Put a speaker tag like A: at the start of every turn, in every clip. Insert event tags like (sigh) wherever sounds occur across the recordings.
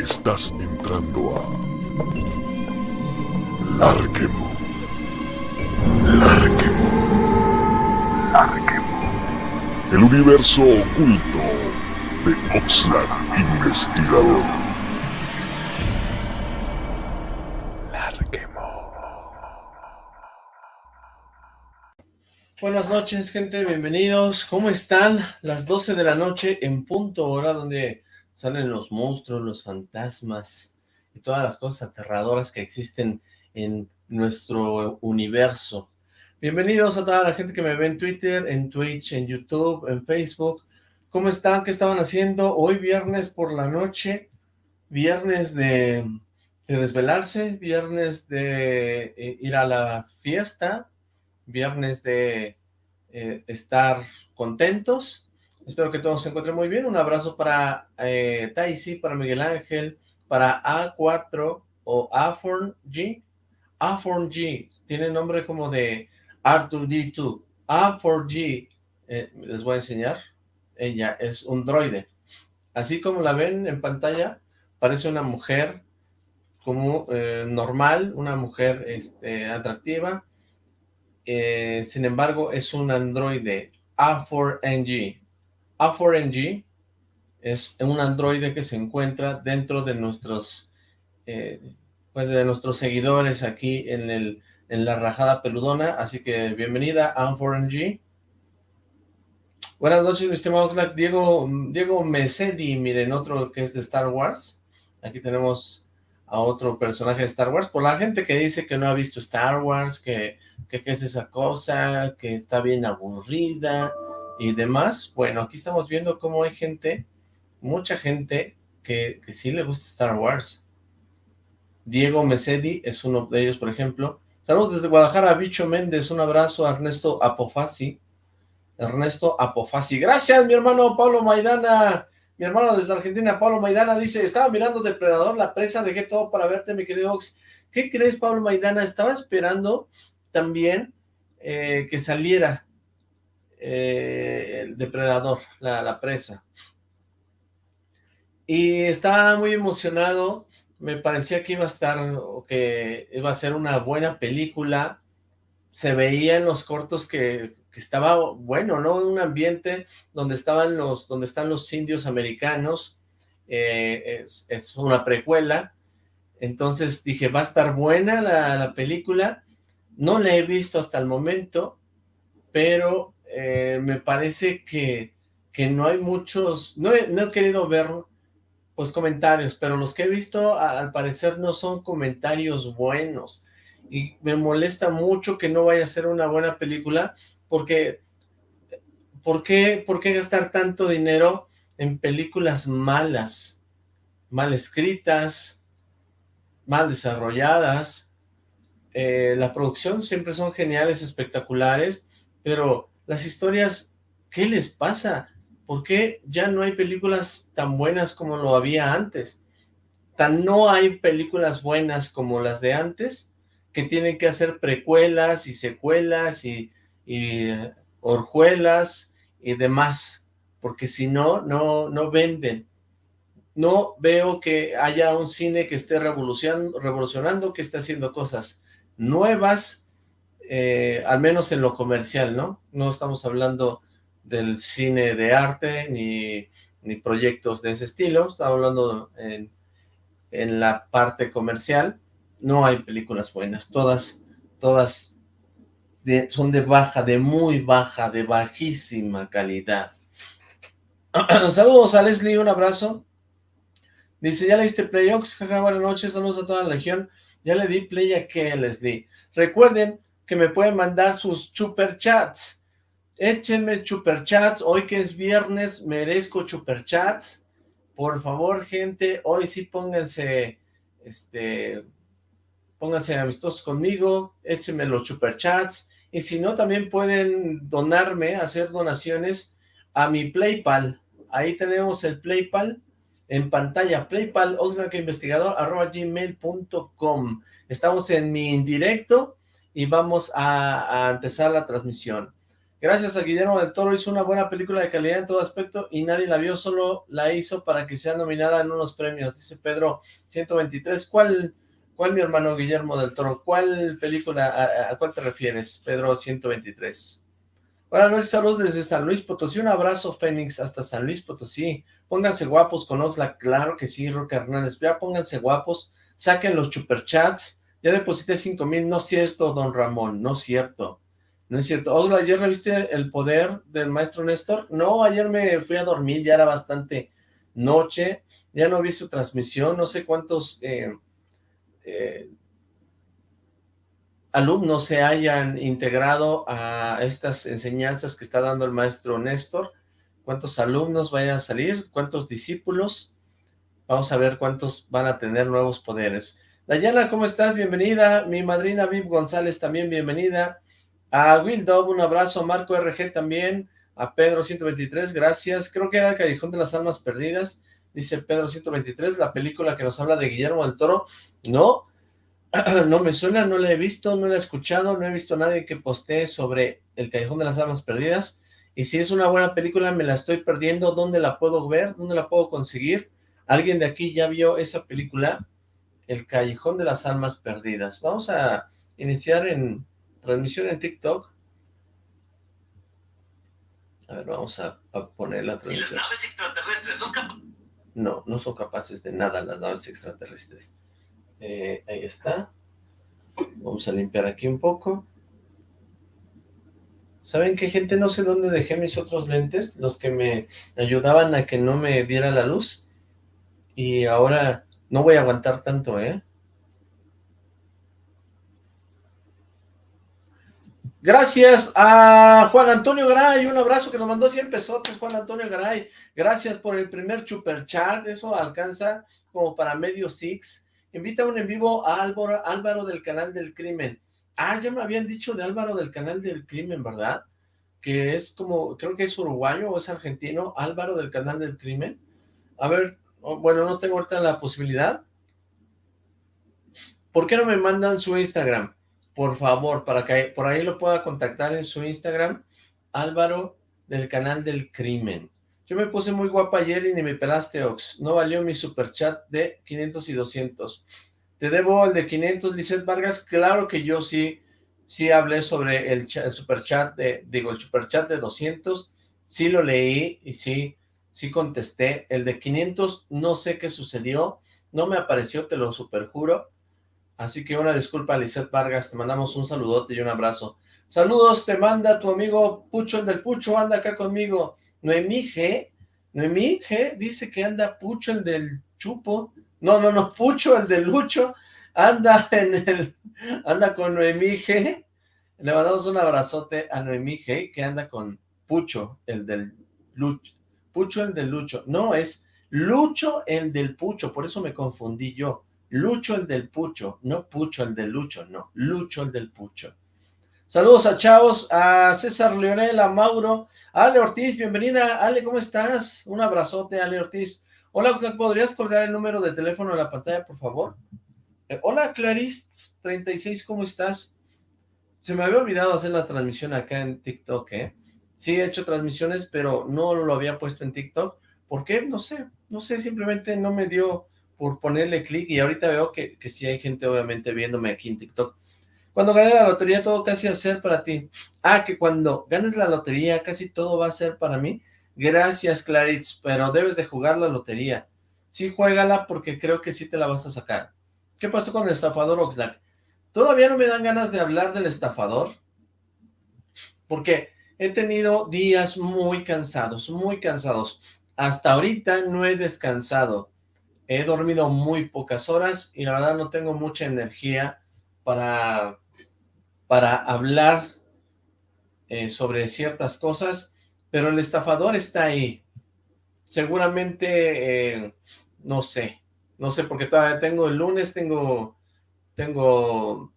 A: Estás entrando a Larquemo. Larquemo. Larquemo. El universo oculto de Oxlack Investigador. Larquemo.
B: Buenas noches, gente, bienvenidos. ¿Cómo están? Las 12 de la noche en punto, hora donde salen los monstruos, los fantasmas y todas las cosas aterradoras que existen en nuestro universo. Bienvenidos a toda la gente que me ve en Twitter, en Twitch, en YouTube, en Facebook. ¿Cómo están? ¿Qué estaban haciendo? Hoy viernes por la noche, viernes de, desvelarse, viernes de eh, ir a la fiesta, viernes de eh, estar contentos, Espero que todos se encuentren muy bien. Un abrazo para eh, Taisi, para Miguel Ángel, para A4 o A4G. A4G, tiene nombre como de R2D2. A4G, eh, les voy a enseñar. Ella es un droide. Así como la ven en pantalla, parece una mujer como eh, normal, una mujer este, atractiva. Eh, sin embargo, es un androide A4NG. A4NG es un androide que se encuentra dentro de nuestros eh, pues de nuestros seguidores aquí en, el, en la rajada peludona, así que bienvenida A4NG. Buenas noches, mi estimado Oxlack. Diego, Diego Mesedi, miren, otro que es de Star Wars. Aquí tenemos a otro personaje de Star Wars. Por la gente que dice que no ha visto Star Wars, que, que es esa cosa, que está bien aburrida, y demás, bueno, aquí estamos viendo cómo hay gente, mucha gente que, que sí le gusta Star Wars. Diego Mesedi es uno de ellos, por ejemplo. Saludos desde Guadalajara, Bicho Méndez, un abrazo a Ernesto Apofasi. Ernesto Apofasi. Gracias, mi hermano Pablo Maidana. Mi hermano desde Argentina, Pablo Maidana, dice, estaba mirando Depredador, la presa, dejé todo para verte, mi querido Ox. ¿Qué crees, Pablo Maidana? Estaba esperando también eh, que saliera eh, el depredador, la, presa. Y estaba muy emocionado, me parecía que iba a estar, que iba a ser una buena película, se veía en los cortos que, estaba bueno, ¿no? Un ambiente donde estaban los, donde están los indios americanos, eh, es, una precuela, entonces dije, va a estar buena la, la película, no la he visto hasta el momento, pero eh, me parece que, que, no hay muchos, no he, no he, querido ver pues comentarios, pero los que he visto al parecer no son comentarios buenos, y me molesta mucho que no vaya a ser una buena película, porque ¿por qué, por qué gastar tanto dinero en películas malas, mal escritas, mal desarrolladas? Eh, la producción siempre son geniales, espectaculares, pero las historias, ¿qué les pasa? ¿Por qué ya no hay películas tan buenas como lo había antes? Tan no hay películas buenas como las de antes, que tienen que hacer precuelas y secuelas y, y orjuelas y demás, porque si no, no, no venden. No veo que haya un cine que esté revolucionando, revolucionando que esté haciendo cosas nuevas, eh, al menos en lo comercial, ¿no? No estamos hablando del cine de arte, ni, ni proyectos de ese estilo, estamos hablando en, en, la parte comercial, no hay películas buenas, todas, todas son de baja, de muy baja, de bajísima calidad. (clears throat) Saludos a Leslie, un abrazo. Dice, ¿ya le diste Playox? Jaja, buenas noches, saludos a toda la legión. Ya le di play a que les di. Recuerden que me pueden mandar sus super chats. Échenme super chats. Hoy que es viernes, merezco super chats. Por favor, gente, hoy sí pónganse, este, pónganse amistosos conmigo, échenme los super chats. Y si no, también pueden donarme, hacer donaciones a mi Playpal. Ahí tenemos el Playpal en pantalla, playpal, arroba gmail.com. Estamos en mi indirecto y vamos a, empezar la transmisión. Gracias a Guillermo del Toro hizo una buena película de calidad en todo aspecto y nadie la vio, solo la hizo para que sea nominada en unos premios, dice Pedro 123. ¿Cuál, cuál mi hermano Guillermo del Toro? ¿Cuál película, a, a cuál te refieres, Pedro 123? Buenas noches, saludos desde San Luis Potosí, un abrazo Fénix hasta San Luis Potosí, pónganse guapos con Oxlack, claro que sí, Roque Hernández, ya pónganse guapos, saquen los superchats, ya deposité cinco mil, no es cierto, don Ramón, no es cierto, no es cierto. Osla, ¿ayer reviste el poder del maestro Néstor? No, ayer me fui a dormir, ya era bastante noche, ya no vi su transmisión, no sé cuántos eh, eh, alumnos se hayan integrado a estas enseñanzas que está dando el maestro Néstor, cuántos alumnos vayan a salir, cuántos discípulos, vamos a ver cuántos van a tener nuevos poderes. Dayana, ¿cómo estás? Bienvenida, mi madrina Viv González también bienvenida, a Will Dove, un abrazo. Marco RG también. A Pedro 123, gracias. Creo que era el Callejón de las Almas Perdidas. Dice Pedro 123, la película que nos habla de Guillermo del Toro. No, (clears throat) no me suena, no la he visto, no la he escuchado, no he visto a nadie que postee sobre el Callejón de las Almas Perdidas. Y si es una buena película, me la estoy perdiendo. ¿Dónde la puedo ver? ¿Dónde la puedo conseguir? ¿Alguien de aquí ya vio esa película? El Callejón de las Almas Perdidas. Vamos a iniciar en transmisión en TikTok. A ver, vamos a, poner la transmisión. las naves extraterrestres son capaces... No, no son capaces de nada las naves extraterrestres. Eh, ahí está. Vamos a limpiar aquí un poco. ¿Saben qué, gente? No sé dónde dejé mis otros lentes, los que me ayudaban a que no me diera la luz. Y ahora no voy a aguantar tanto, ¿eh? Gracias a Juan Antonio Garay, un abrazo que nos mandó 100 pesotes, Juan Antonio Garay. Gracias por el primer super chat, eso alcanza como para medio six. Invita un en vivo a Álvaro, Álvaro del Canal del Crimen. Ah, ya me habían dicho de Álvaro del Canal del Crimen, ¿verdad? Que es como, creo que es uruguayo o es argentino, Álvaro del Canal del Crimen. A ver, bueno, no tengo ahorita la posibilidad. ¿Por qué no me mandan su Instagram? por favor, para que por ahí lo pueda contactar en su Instagram, Álvaro del canal del crimen. Yo me puse muy guapa ayer y ni me pelaste, Ox. No valió mi super chat de 500 y 200. Te debo el de 500, Lizeth Vargas. Claro que yo sí, sí hablé sobre el, el super chat de, digo, el super chat de 200. Sí lo leí y sí, sí contesté. El de 500 no sé qué sucedió. No me apareció, te lo superjuro. Así que una disculpa, Lizeth Vargas, te mandamos un saludote y un abrazo. Saludos, te manda tu amigo Pucho, el del Pucho, anda acá conmigo. Noemí G, Noemí G dice que anda Pucho, el del Chupo. No, no, no, Pucho, el del Lucho, anda en el, anda con Noemí G. Le mandamos un abrazote a Noemí G, que anda con Pucho, el del Lucho. Pucho, el del Lucho. No, es Lucho, el del Pucho, por eso me confundí yo. Lucho el del Pucho, no Pucho el del Lucho, no, Lucho el del Pucho. Saludos a chavos, a César Leonel, a Mauro, Ale Ortiz, bienvenida, Ale, ¿cómo estás? Un abrazote, Ale Ortiz. Hola, ¿podrías colgar el número de teléfono en la pantalla, por favor? Eh, hola, Clarice, 36, ¿cómo estás? Se me había olvidado hacer la transmisión acá en TikTok, ¿eh? Sí, he hecho transmisiones, pero no lo había puesto en TikTok. ¿Por qué? No sé, no sé, simplemente no me dio por ponerle clic y ahorita veo que, que sí hay gente obviamente viéndome aquí en TikTok. Cuando gane la lotería todo casi va a ser para ti. Ah, que cuando ganes la lotería casi todo va a ser para mí. Gracias Claritz, pero debes de jugar la lotería. Sí, juégala porque creo que sí te la vas a sacar. ¿Qué pasó con el estafador Oxlack? Todavía no me dan ganas de hablar del estafador. Porque he tenido días muy cansados, muy cansados. Hasta ahorita no he descansado. He dormido muy pocas horas y la verdad no tengo mucha energía para, para hablar eh, sobre ciertas cosas, pero el estafador está ahí. Seguramente, eh, no sé, no sé, porque todavía tengo el lunes, tengo, tengo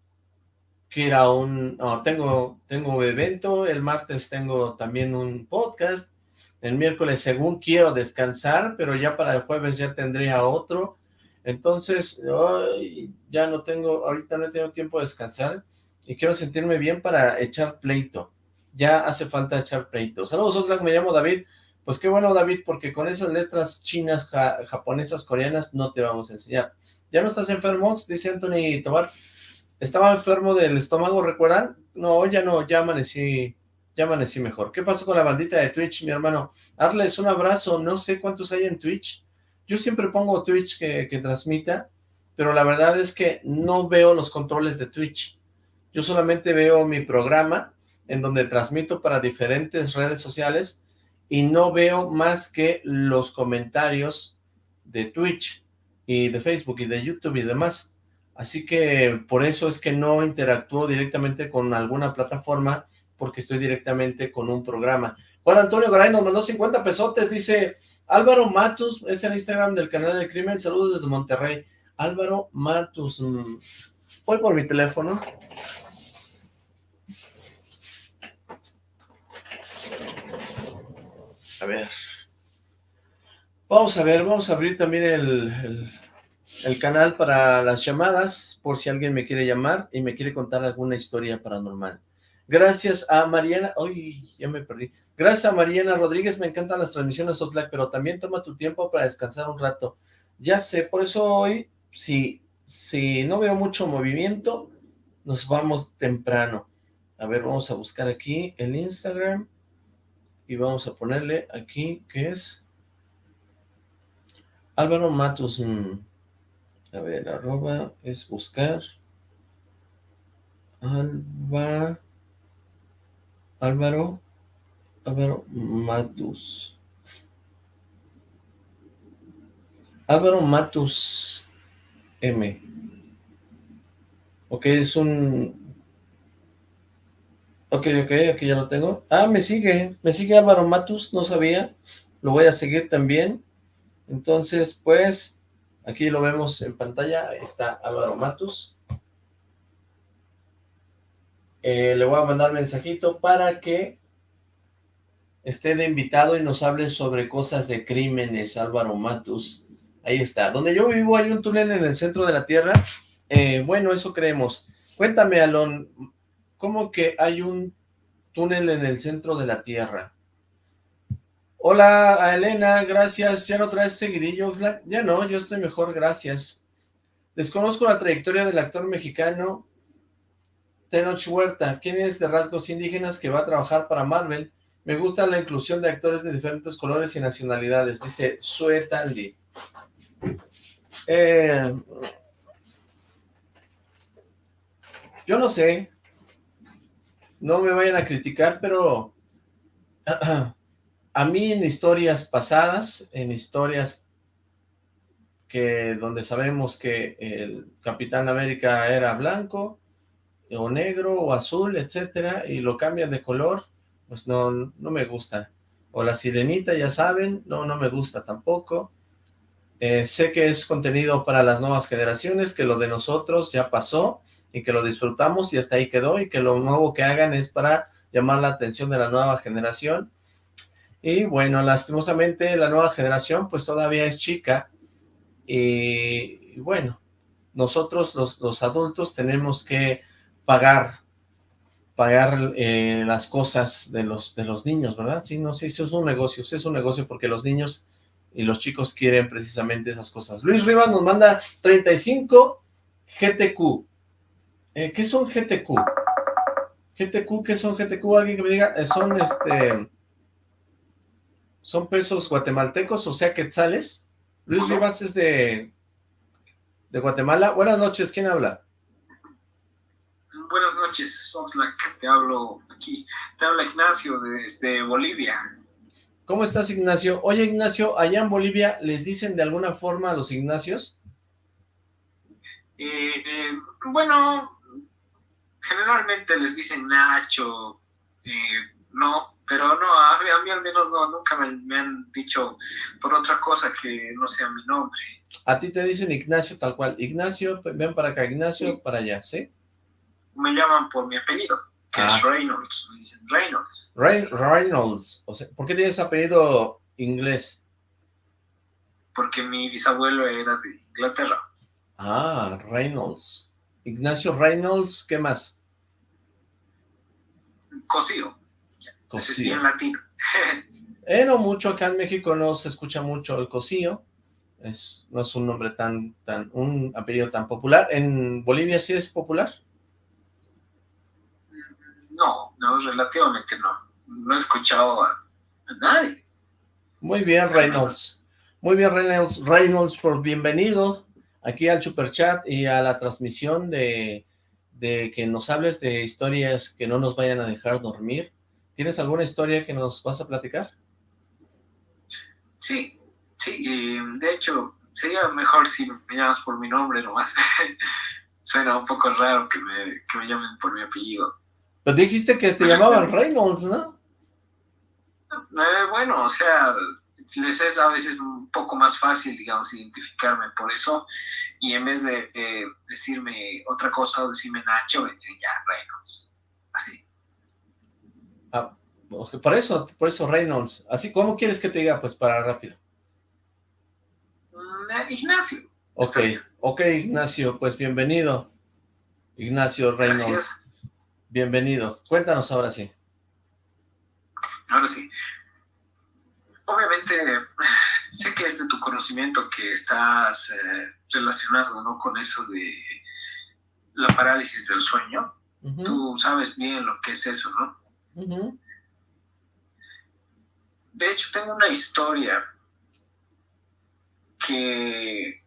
B: que ir a un, tengo, tengo evento, el martes tengo también un podcast, el miércoles según quiero descansar, pero ya para el jueves ya tendría otro. Entonces, ya no tengo, ahorita no he tenido tiempo de descansar y quiero sentirme bien para echar pleito. ya hace falta echar pleito. Saludos, Oxlack, me llamo David. Pues qué bueno, David, porque con esas letras chinas, japonesas, coreanas, no te vamos a enseñar. ¿Ya no estás enfermo? Dice Anthony Tobar. ¿Estaba enfermo del estómago, recuerdan? No, ya no, ya amanecí, ya amanecí mejor. ¿Qué pasó con la bandita de Twitch, mi hermano? Darles un abrazo, no sé cuántos hay en Twitch. Yo siempre pongo Twitch que, que transmita, pero la verdad es que no veo los controles de Twitch. Yo solamente veo mi programa, en donde transmito para diferentes redes sociales, y no veo más que los comentarios de Twitch y de Facebook y de YouTube y demás. Así que por eso es que no interactúo directamente con alguna plataforma porque estoy directamente con un programa. Juan Antonio Garay nos mandó 50 pesotes, dice Álvaro Matus, es el Instagram del canal de Crimen, saludos desde Monterrey. Álvaro Matus, mm, voy por mi teléfono. A ver. Vamos a ver, vamos a abrir también el, canal para las llamadas, por si alguien me quiere llamar y me quiere contar alguna historia paranormal. Gracias a Mariana, uy, ya me perdí. Gracias a Mariana Rodríguez, me encantan las transmisiones Oxlack, pero también toma tu tiempo para descansar un rato. Ya sé, por eso hoy, si, si no veo mucho movimiento, nos vamos temprano. A ver, vamos a buscar aquí el Instagram y vamos a ponerle aquí que es Álvaro Matos, mm, a ver, arroba es buscar Alba, Álvaro, Álvaro Matus. Álvaro Matus M. Ok, es un Ok, ok, aquí ya lo tengo. Ah, me sigue, me sigue Álvaro Matus, no sabía. Lo voy a seguir también. Entonces, pues, aquí lo vemos en pantalla. Está Álvaro Matus. Eh, le voy a mandar mensajito para que esté de invitado y nos hable sobre cosas de crímenes, Álvaro Matus. Ahí está. Donde yo vivo hay un túnel en el centro de la Tierra. Eh, bueno, eso creemos. Cuéntame, Alon, ¿Cómo que hay un túnel en el centro de la Tierra? Hola, a Elena, gracias. ¿Ya no traes seguidillo, Oxlack? Ya no, yo estoy mejor, gracias. Desconozco la trayectoria del actor mexicano Tenoch Huerta, ¿Quién es de rasgos indígenas que va a trabajar para Marvel. Me gusta la inclusión de actores de diferentes colores y nacionalidades, dice Sue Tandy. Eh, yo no sé, no me vayan a criticar, pero (clears throat) a mí en historias pasadas, en historias que donde sabemos que el Capitán América era blanco, o negro, o azul, etcétera, y lo cambian de color, pues no, no me gusta. O la sirenita, ya saben, no, no me gusta tampoco. Eh, sé que es contenido para las nuevas generaciones, que lo de nosotros ya pasó, y que lo disfrutamos y hasta ahí quedó y que lo nuevo que hagan es para llamar la atención de la nueva generación. Y bueno, lastimosamente la nueva generación pues todavía es chica y, bueno, nosotros los, adultos tenemos que pagar pagar eh, las cosas de los, de los niños, ¿verdad? Sí, no sí, eso es un negocio, sí es un negocio porque los niños y los chicos quieren precisamente esas cosas. Luis Rivas nos manda 35 GTQ. Eh, ¿Qué son GTQ? GTQ, ¿qué son GTQ? Alguien que me diga, eh, son este... Son pesos guatemaltecos, o sea, quetzales. Luis Rivas es de, de Guatemala. Buenas noches, ¿quién habla?
C: Buenas noches, te hablo aquí. Te habla Ignacio desde Bolivia.
B: ¿Cómo estás, Ignacio? Oye, Ignacio, allá en Bolivia, ¿les dicen de alguna forma a los Ignacios?
C: Eh, bueno, generalmente les dicen Nacho, eh, no, pero no, a mí, al menos no, nunca me, han dicho por otra cosa que no sea mi nombre.
B: A ti te dicen Ignacio tal cual, Ignacio, ven para acá, Ignacio, para allá, ¿sí?
C: Me llaman por mi apellido, que es ah. Reynolds, me dicen Reynolds.
B: Reynolds, o sea, ¿por qué tienes apellido inglés?
C: Porque mi bisabuelo era de Inglaterra.
B: Ah, Reynolds. Ignacio Reynolds, ¿qué más?
C: Cosío. Cosío. Es latino. (laughs)
B: eh, no mucho, acá en México no se escucha mucho el Cosío. Es, no es un nombre tan, tan, un apellido tan popular. ¿En Bolivia sí es popular?
C: No, no, relativamente no. No he escuchado a, nadie.
B: Muy bien, Reynolds. Muy bien, Reynolds. Reynolds, por bienvenido aquí al Super Chat y a la transmisión de, de que nos hables de historias que no nos vayan a dejar dormir. ¿Tienes alguna historia que nos vas a platicar?
C: Sí, sí, de hecho, sería mejor si me llamas por mi nombre nomás. (laughs) Suena un poco raro que me, que me llamen por mi apellido.
B: Pero dijiste que te llamaban Reynolds, ¿no?
C: Eh, bueno, o sea, les es a veces un poco más fácil, digamos, identificarme por eso, y en vez de eh, decirme otra cosa o decirme Nacho, me dicen ya, Reynolds, así.
B: Ah, por eso, por eso Reynolds. Así, ¿cómo quieres que te diga? Pues para rápido.
C: Mm, eh, Ignacio.
B: Ok, ok, Ignacio, pues bienvenido. Ignacio Reynolds. Bienvenido. Cuéntanos ahora sí.
C: Ahora sí. Obviamente, sé que es de tu conocimiento que estás eh, relacionado ¿no? con eso de la parálisis del sueño. Tú sabes bien lo que es eso, ¿no? De hecho, tengo una historia que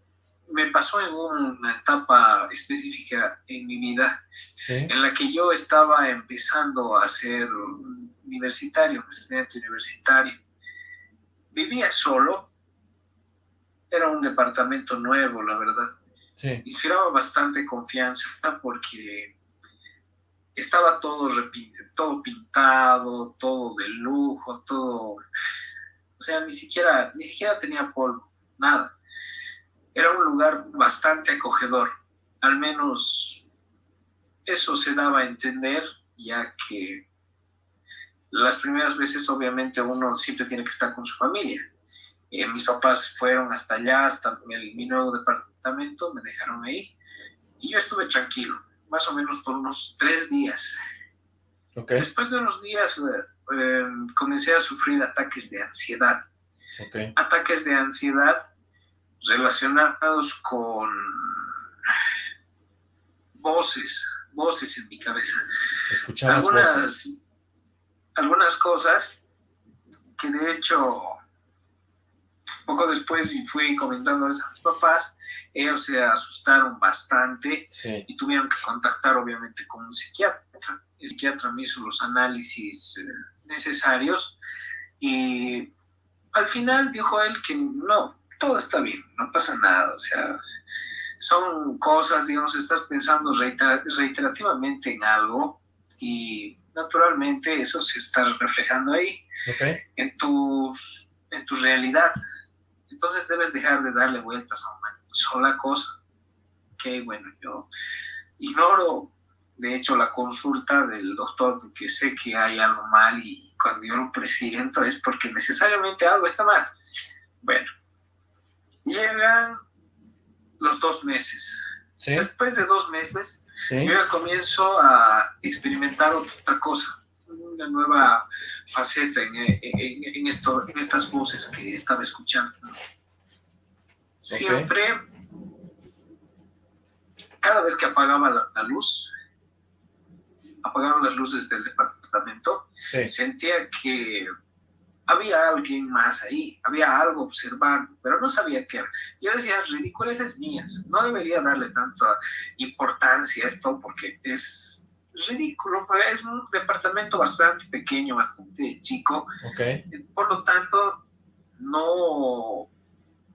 C: me pasó en una etapa específica en mi vida en la que yo estaba empezando a ser universitario, un estudiante universitario. Vivía solo, era un departamento nuevo, la verdad. Inspiraba bastante confianza porque estaba todo, todo pintado, todo de lujo, todo... O sea, ni siquiera, ni siquiera tenía polvo, nada era un lugar bastante acogedor, al menos eso se daba a entender, ya que las primeras veces obviamente uno siempre tiene que estar con su familia. Eh, mis papás fueron hasta allá, hasta mi nuevo departamento, me dejaron ahí y yo estuve tranquilo, más o menos por unos tres días. Después de unos días eh, eh, comencé a sufrir ataques de ansiedad. Ataques de ansiedad relacionados con voces, voces en mi cabeza.
B: Escuchabas algunas, voces.
C: Algunas cosas que de hecho poco después fui comentando a mis papás, ellos se asustaron bastante y tuvieron que contactar obviamente con un psiquiatra. El psiquiatra me hizo los análisis eh, necesarios y al final dijo él que no, todo está bien, no pasa nada, o sea, son cosas, digamos, estás pensando reiterativamente en algo y naturalmente eso se está reflejando ahí, en, tus, en tu realidad. Entonces debes dejar de darle vueltas a una sola cosa. Ok, bueno, yo ignoro, de hecho, la consulta del doctor porque sé que hay algo mal y cuando yo lo presiento es porque necesariamente algo está mal. Bueno, Llegan los dos meses. Después de dos meses, yo ya comienzo a experimentar otra cosa, una nueva faceta en, esto, en estas voces que estaba escuchando. Siempre, cada vez que apagaba la, luz, apagaban las luces del departamento, sentía que había alguien más ahí, había algo observando, pero no sabía qué era. Yo decía, ridiculeces mías, no debería darle tanta importancia a esto porque es ridículo, es un departamento bastante pequeño, bastante chico, por lo tanto, no,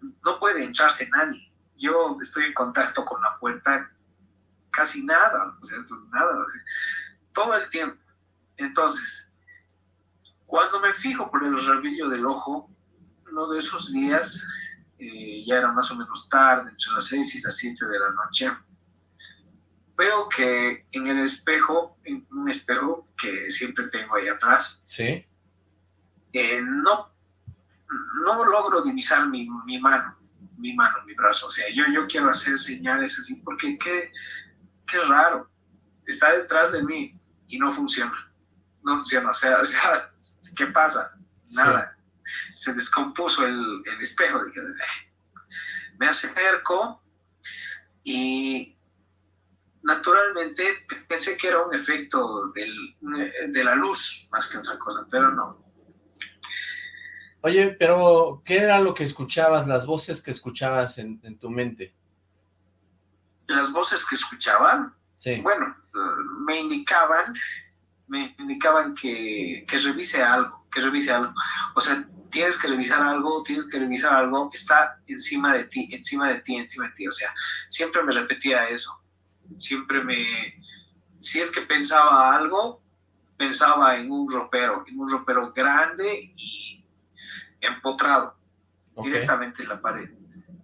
C: no puede entrarse nadie. Yo estoy en contacto con la puerta casi nada, o sea, nada, todo el tiempo. Entonces, cuando me fijo por el rabillo del ojo, uno de esos días, eh, ya era más o menos tarde, entre las 6 y las 7 de la noche, veo que en el espejo, en un espejo que siempre tengo ahí atrás,
B: ¿Sí?
C: Eh, no, no logro divisar mi, mi, mano, mi mano, mi brazo. O sea, yo, yo quiero hacer señales así porque qué, qué raro. Está detrás de mí y no funciona no funciona, o sea, (laughs) o sea ¿qué pasa? Nada. Se descompuso el, el espejo. Dije, me acerco y naturalmente pensé que era un efecto del, de la luz más que otra cosa, pero no.
B: Oye, pero ¿qué era lo que escuchabas, las voces que escuchabas en, en tu mente?
C: Las voces que escuchaban,
B: sí.
C: bueno, me indicaban, me indicaban que, que revise algo, que revise algo. O sea, tienes que revisar algo, tienes que revisar algo, está encima de ti, encima de ti, encima de ti. O sea, siempre me repetía eso. Siempre me... Si es que pensaba algo, pensaba en un ropero, en un ropero grande y empotrado directamente en la pared.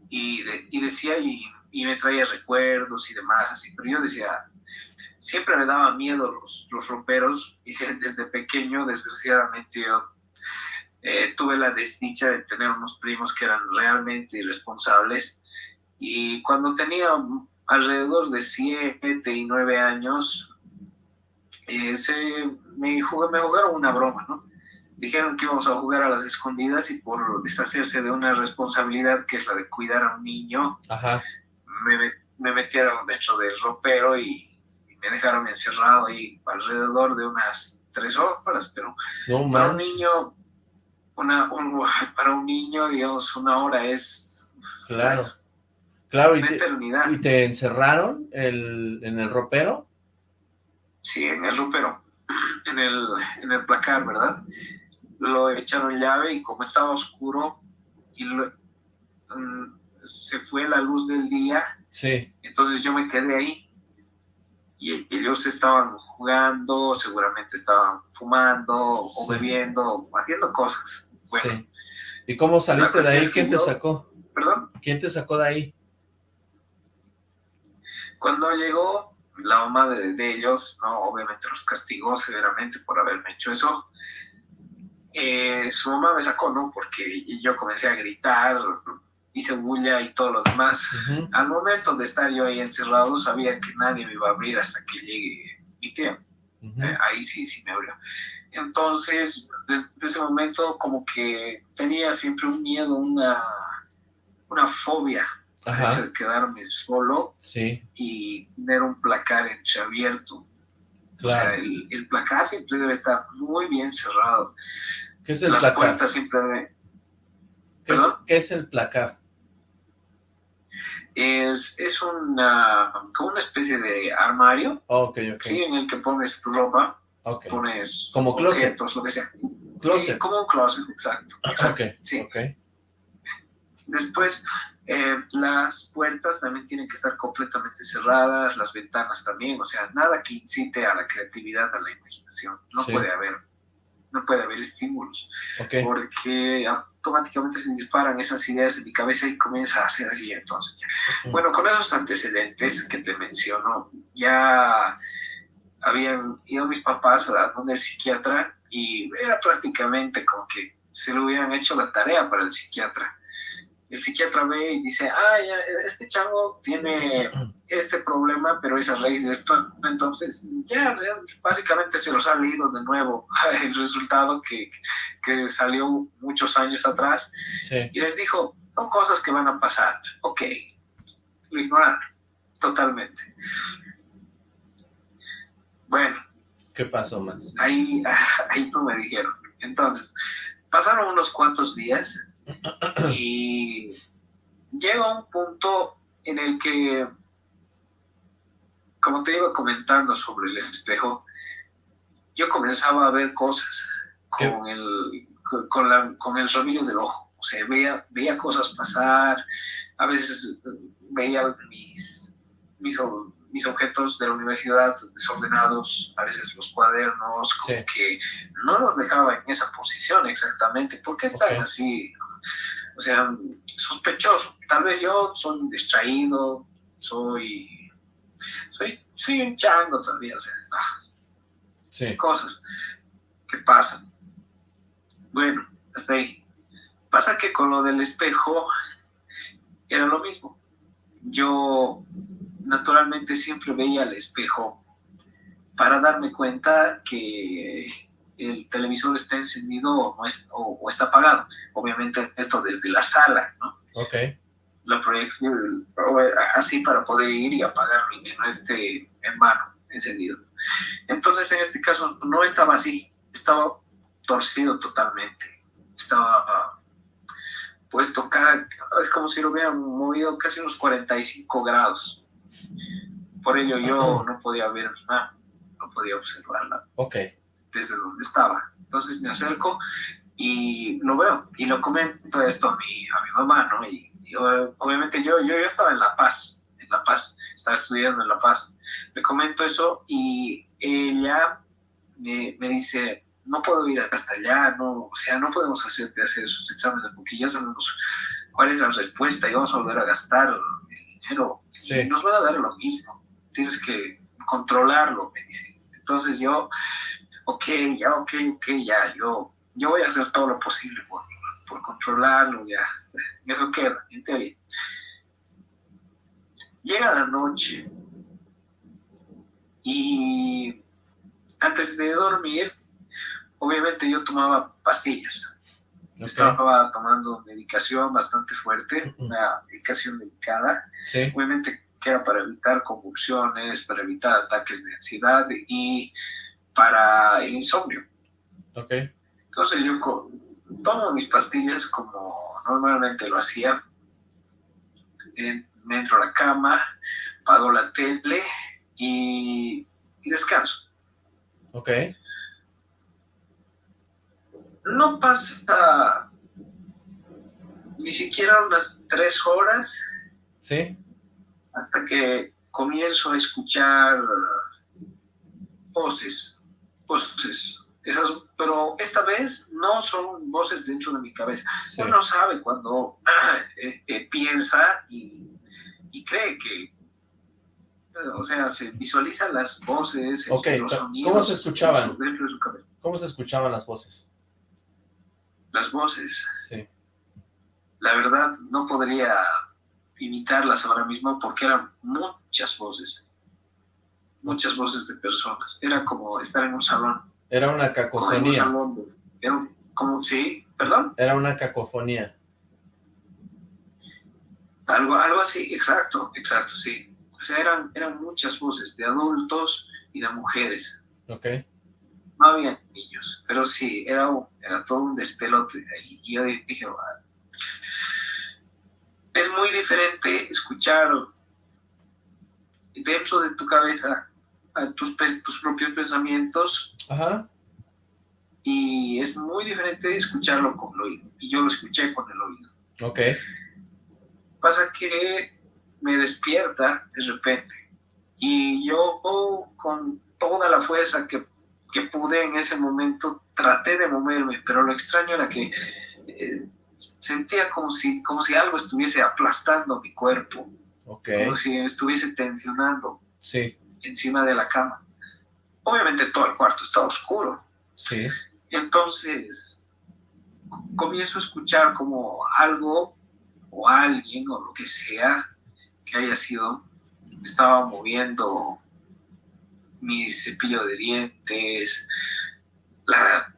C: Y, y decía, y, y, me traía recuerdos y demás, así. Pero yo decía, siempre me daba miedo los, los roperos y (laughs) desde pequeño, desgraciadamente, yo eh, tuve la desdicha de tener unos primos que eran realmente irresponsables y cuando tenía alrededor de 7 y 9 años, eh, se, me, me jugaron una broma, ¿no? Dijeron que íbamos a jugar a las escondidas y por deshacerse de una responsabilidad que es la de cuidar a un niño, Me, me, metieron dentro del ropero y, me dejaron encerrado ahí alrededor de unas tres horas, pero para un niño una, para un niño, digamos, una hora es...
B: Claro, claro, y te, ¿y te encerraron el, en el ropero?
C: Sí, en el ropero, (clears throat) en el, en el placar, ¿verdad? Lo echaron llave y como estaba oscuro y mm, se fue la luz del día,
B: sí.
C: entonces yo me quedé ahí y ellos estaban jugando, seguramente estaban fumando o bebiendo, o haciendo cosas. Bueno,
B: ¿Y cómo saliste de ahí? ¿Quién te sacó?
C: ¿Perdón?
B: ¿Quién te sacó de ahí?
C: Cuando llegó la mamá de, ellos, no, obviamente los castigó severamente por haberme hecho eso. Eh, su mamá me sacó, ¿no? Porque yo comencé a gritar, hice bulla y todo lo demás. Al momento de estar yo ahí encerrado, sabía que nadie me iba a abrir hasta que llegue mi tía. Eh, ahí sí, sí me abrió. Entonces, desde ese momento como que tenía siempre un miedo, una, una fobia de quedarme solo y tener un placar entreabierto. O sea, el, el, placar siempre debe estar muy bien cerrado.
B: ¿Qué es el
C: Las
B: placar?
C: puertas siempre...
B: ¿Qué es, ¿Qué es el placar?
C: es, es una, como una especie de armario.
B: Okay,
C: Sí, en el que pones tu ropa,
B: okay.
C: pones
B: como closet.
C: objetos, lo que sea.
B: Closet.
C: Sí, como un closet, exacto. (laughs) exacto
B: okay,
C: sí.
B: okay.
C: Después, eh, las puertas también tienen que estar completamente cerradas, las ventanas también, o sea, nada que incite a la creatividad, a la imaginación. No sí. puede haber, no puede haber estímulos.
B: Okay.
C: Porque automáticamente se disparan esas ideas en mi cabeza y comienza a hacer así entonces. Bueno, con esos antecedentes que te menciono, ya habían ido mis papás a donde el psiquiatra y era prácticamente como que se le hubieran hecho la tarea para el psiquiatra. El psiquiatra ve y dice, ah, ya, este chavo tiene este problema, pero es a raíz de esto. Entonces, ya, básicamente se los ha leído de nuevo (laughs) el resultado que, que salió muchos años atrás.
B: Sí.
C: Y les dijo, son cosas que van a pasar. Ok, lo ignoraron totalmente. Bueno.
B: ¿Qué pasó más?
C: Ahí, (laughs) ahí tú me dijeron. Entonces, pasaron unos cuantos días y llega un punto en el que, como te iba comentando sobre el espejo, yo comenzaba a ver cosas con el, con, la, con el rabillo del ojo. O sea, veía, veía cosas pasar, a veces veía mis, mis, mis objetos de la universidad desordenados, a veces los cuadernos, como
B: sí.
C: que no los dejaba en esa posición exactamente. ¿Por qué están
B: Okay.
C: así? O sea, sospechoso. Tal vez yo soy distraído, soy, soy, soy un chango todavía, o sea, ah,
B: Sí.
C: cosas que pasan. Bueno, hasta ahí. Pasa que con lo del espejo era lo mismo. Yo naturalmente siempre veía el espejo para darme cuenta que el televisor está encendido o, no es, o, está apagado. Obviamente esto desde la sala, ¿no?
B: Ok.
C: La proyección, así para poder ir y apagarlo y que no esté en vano encendido. Entonces en este caso no estaba así, estaba torcido totalmente. Estaba puesto cada, es como si lo hubieran movido casi unos 45 grados. Por ello yo no podía ver mi mano, no podía observarla.
B: Ok.
C: Desde donde estaba. Entonces me acerco y lo veo y lo comento esto a mi, a mi mamá, ¿no? Y, obviamente yo, yo, yo estaba en La Paz, en La Paz, estaba estudiando en La Paz. Le comento eso y ella me, me dice, no puedo ir hasta allá, no, o sea, no podemos hacerte hacer esos exámenes porque ya sabemos cuál es la respuesta y vamos a volver a gastar el dinero. Y nos van a dar lo mismo, tienes que controlarlo, me dice. Entonces yo, ok, ya, ok, ok, ya, yo, yo voy a hacer todo lo posible por, por controlarlo, ya, (laughs) eso queda, en teoría. Llega la noche y antes de dormir obviamente yo tomaba pastillas. Estaba tomando medicación bastante fuerte, una medicación delicada. Obviamente que era para evitar convulsiones, para evitar ataques de ansiedad y para el insomnio.
B: Okay.
C: Entonces yo tomo mis pastillas como normalmente lo hacía. Me entro a la cama, pago la tele y, y descanso.
B: Ok
C: no pasa ni siquiera unas tres horas.
B: Sí.
C: Hasta que comienzo a escuchar voces, voces. Esas, pero esta vez no son voces dentro de mi cabeza. Uno sabe cuando (clears throat) eh, eh, piensa y, cree que, o sea, se visualizan las voces, los sonidos.
B: ¿Cómo se escuchaban?
C: Dentro de su cabeza.
B: ¿Cómo se escuchaban las voces?
C: las voces. La verdad, no podría imitarlas ahora mismo porque eran muchas voces. Muchas voces de personas. Era como estar en un salón.
B: Era una cacofonía.
C: Como Era como, sí, perdón.
B: Era una cacofonía.
C: Algo, algo así, exacto, exacto, sí. O sea, eran, eran muchas voces de adultos y de mujeres.
B: Ok
C: no había niños, pero sí, era, era todo un despelote. Y yo dije, es muy diferente escuchar dentro de tu cabeza tus, tus propios pensamientos. Y es muy diferente escucharlo con el oído. Y yo lo escuché con el oído.
B: Ok.
C: Pasa que me despierta de repente. Y yo con toda la fuerza que que pude en ese momento, traté de moverme, pero lo extraño era que eh, sentía como si, como si algo estuviese aplastando mi cuerpo, como si estuviese tensionando
B: sí.
C: Encima de la cama. Obviamente todo el cuarto estaba oscuro.
B: Sí.
C: Entonces comienzo a escuchar como algo o alguien o lo que sea que haya sido estaba moviendo mi cepillo de dientes,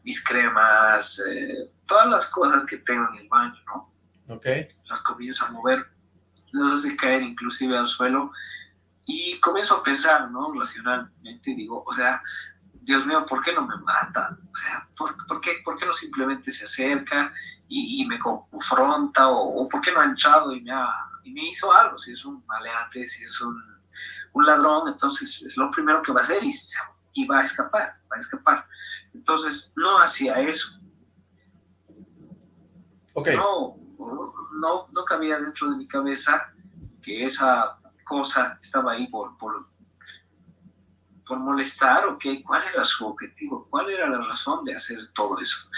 C: mis cremas, eh, todas las cosas que tengo en el baño, ¿no?
B: Ok.
C: Las comienzo a mover, las hace caer inclusive al suelo y comienzo a pensar, ¿no? Racionalmente digo, o sea, Dios mío, ¿por qué no me mata? O sea, ¿por, qué, por qué, no simplemente se acerca y, me confronta o, por qué no ha entrado y me, y me hizo algo? Si es un maleante, si es un un ladrón, entonces es lo primero que va a hacer y, va a escapar, va a escapar. Entonces no hacía eso.
B: Okay.
C: No, no, no cabía dentro de mi cabeza que esa cosa estaba ahí por, por, por molestar o qué, cuál era su objetivo, cuál era la razón de hacer todo eso.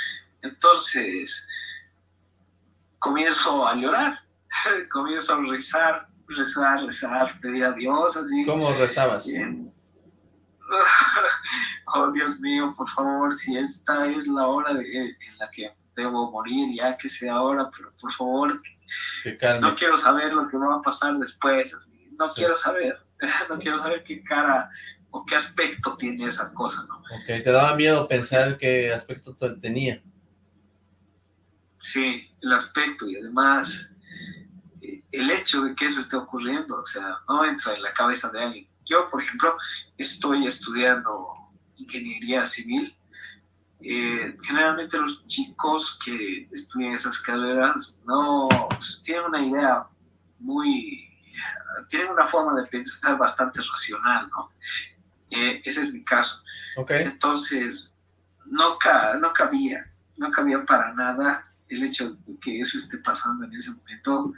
C: Entonces comienzo a llorar, (laughs) comienzo a rezar, rezar, rezar, pedir a Dios, así.
B: ¿Cómo rezabas?
C: Bien. (laughs) oh, Dios mío, por favor, si esta es la hora de, en la que debo morir, ya que sea ahora, pero por favor, no quiero saber lo que va a pasar después, no quiero saber, (laughs) no quiero saber qué cara o qué aspecto tiene esa cosa, ¿no?
B: Ok, te daba miedo pensar qué aspecto tenía.
C: Sí, el aspecto y además eh, el hecho de que eso esté ocurriendo, o sea, no entra en la cabeza de alguien. Yo, por ejemplo, estoy estudiando ingeniería civil. Eh, generalmente los chicos que estudian esas carreras no pues, tienen una idea muy, tienen una forma de pensar bastante racional, ¿no? Eh, ese es mi caso.
B: Okay.
C: Entonces, no, no cabía, no cabía para nada el hecho de que eso esté pasando en ese momento,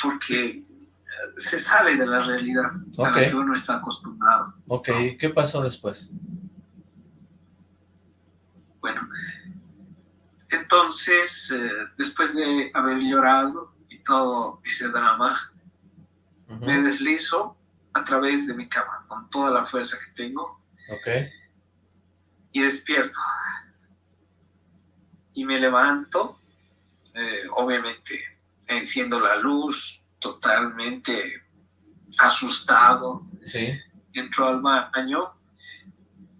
C: porque se sale de la realidad a la que uno está acostumbrado.
B: Ok, ¿qué pasó después?
C: Bueno, entonces, eh, después de haber llorado y todo ese drama, me deslizo a través de mi cama con toda la fuerza que tengo.
B: Ok.
C: Y despierto. Y me levanto, eh, obviamente enciendo la luz, totalmente asustado.
B: Sí.
C: Entró al baño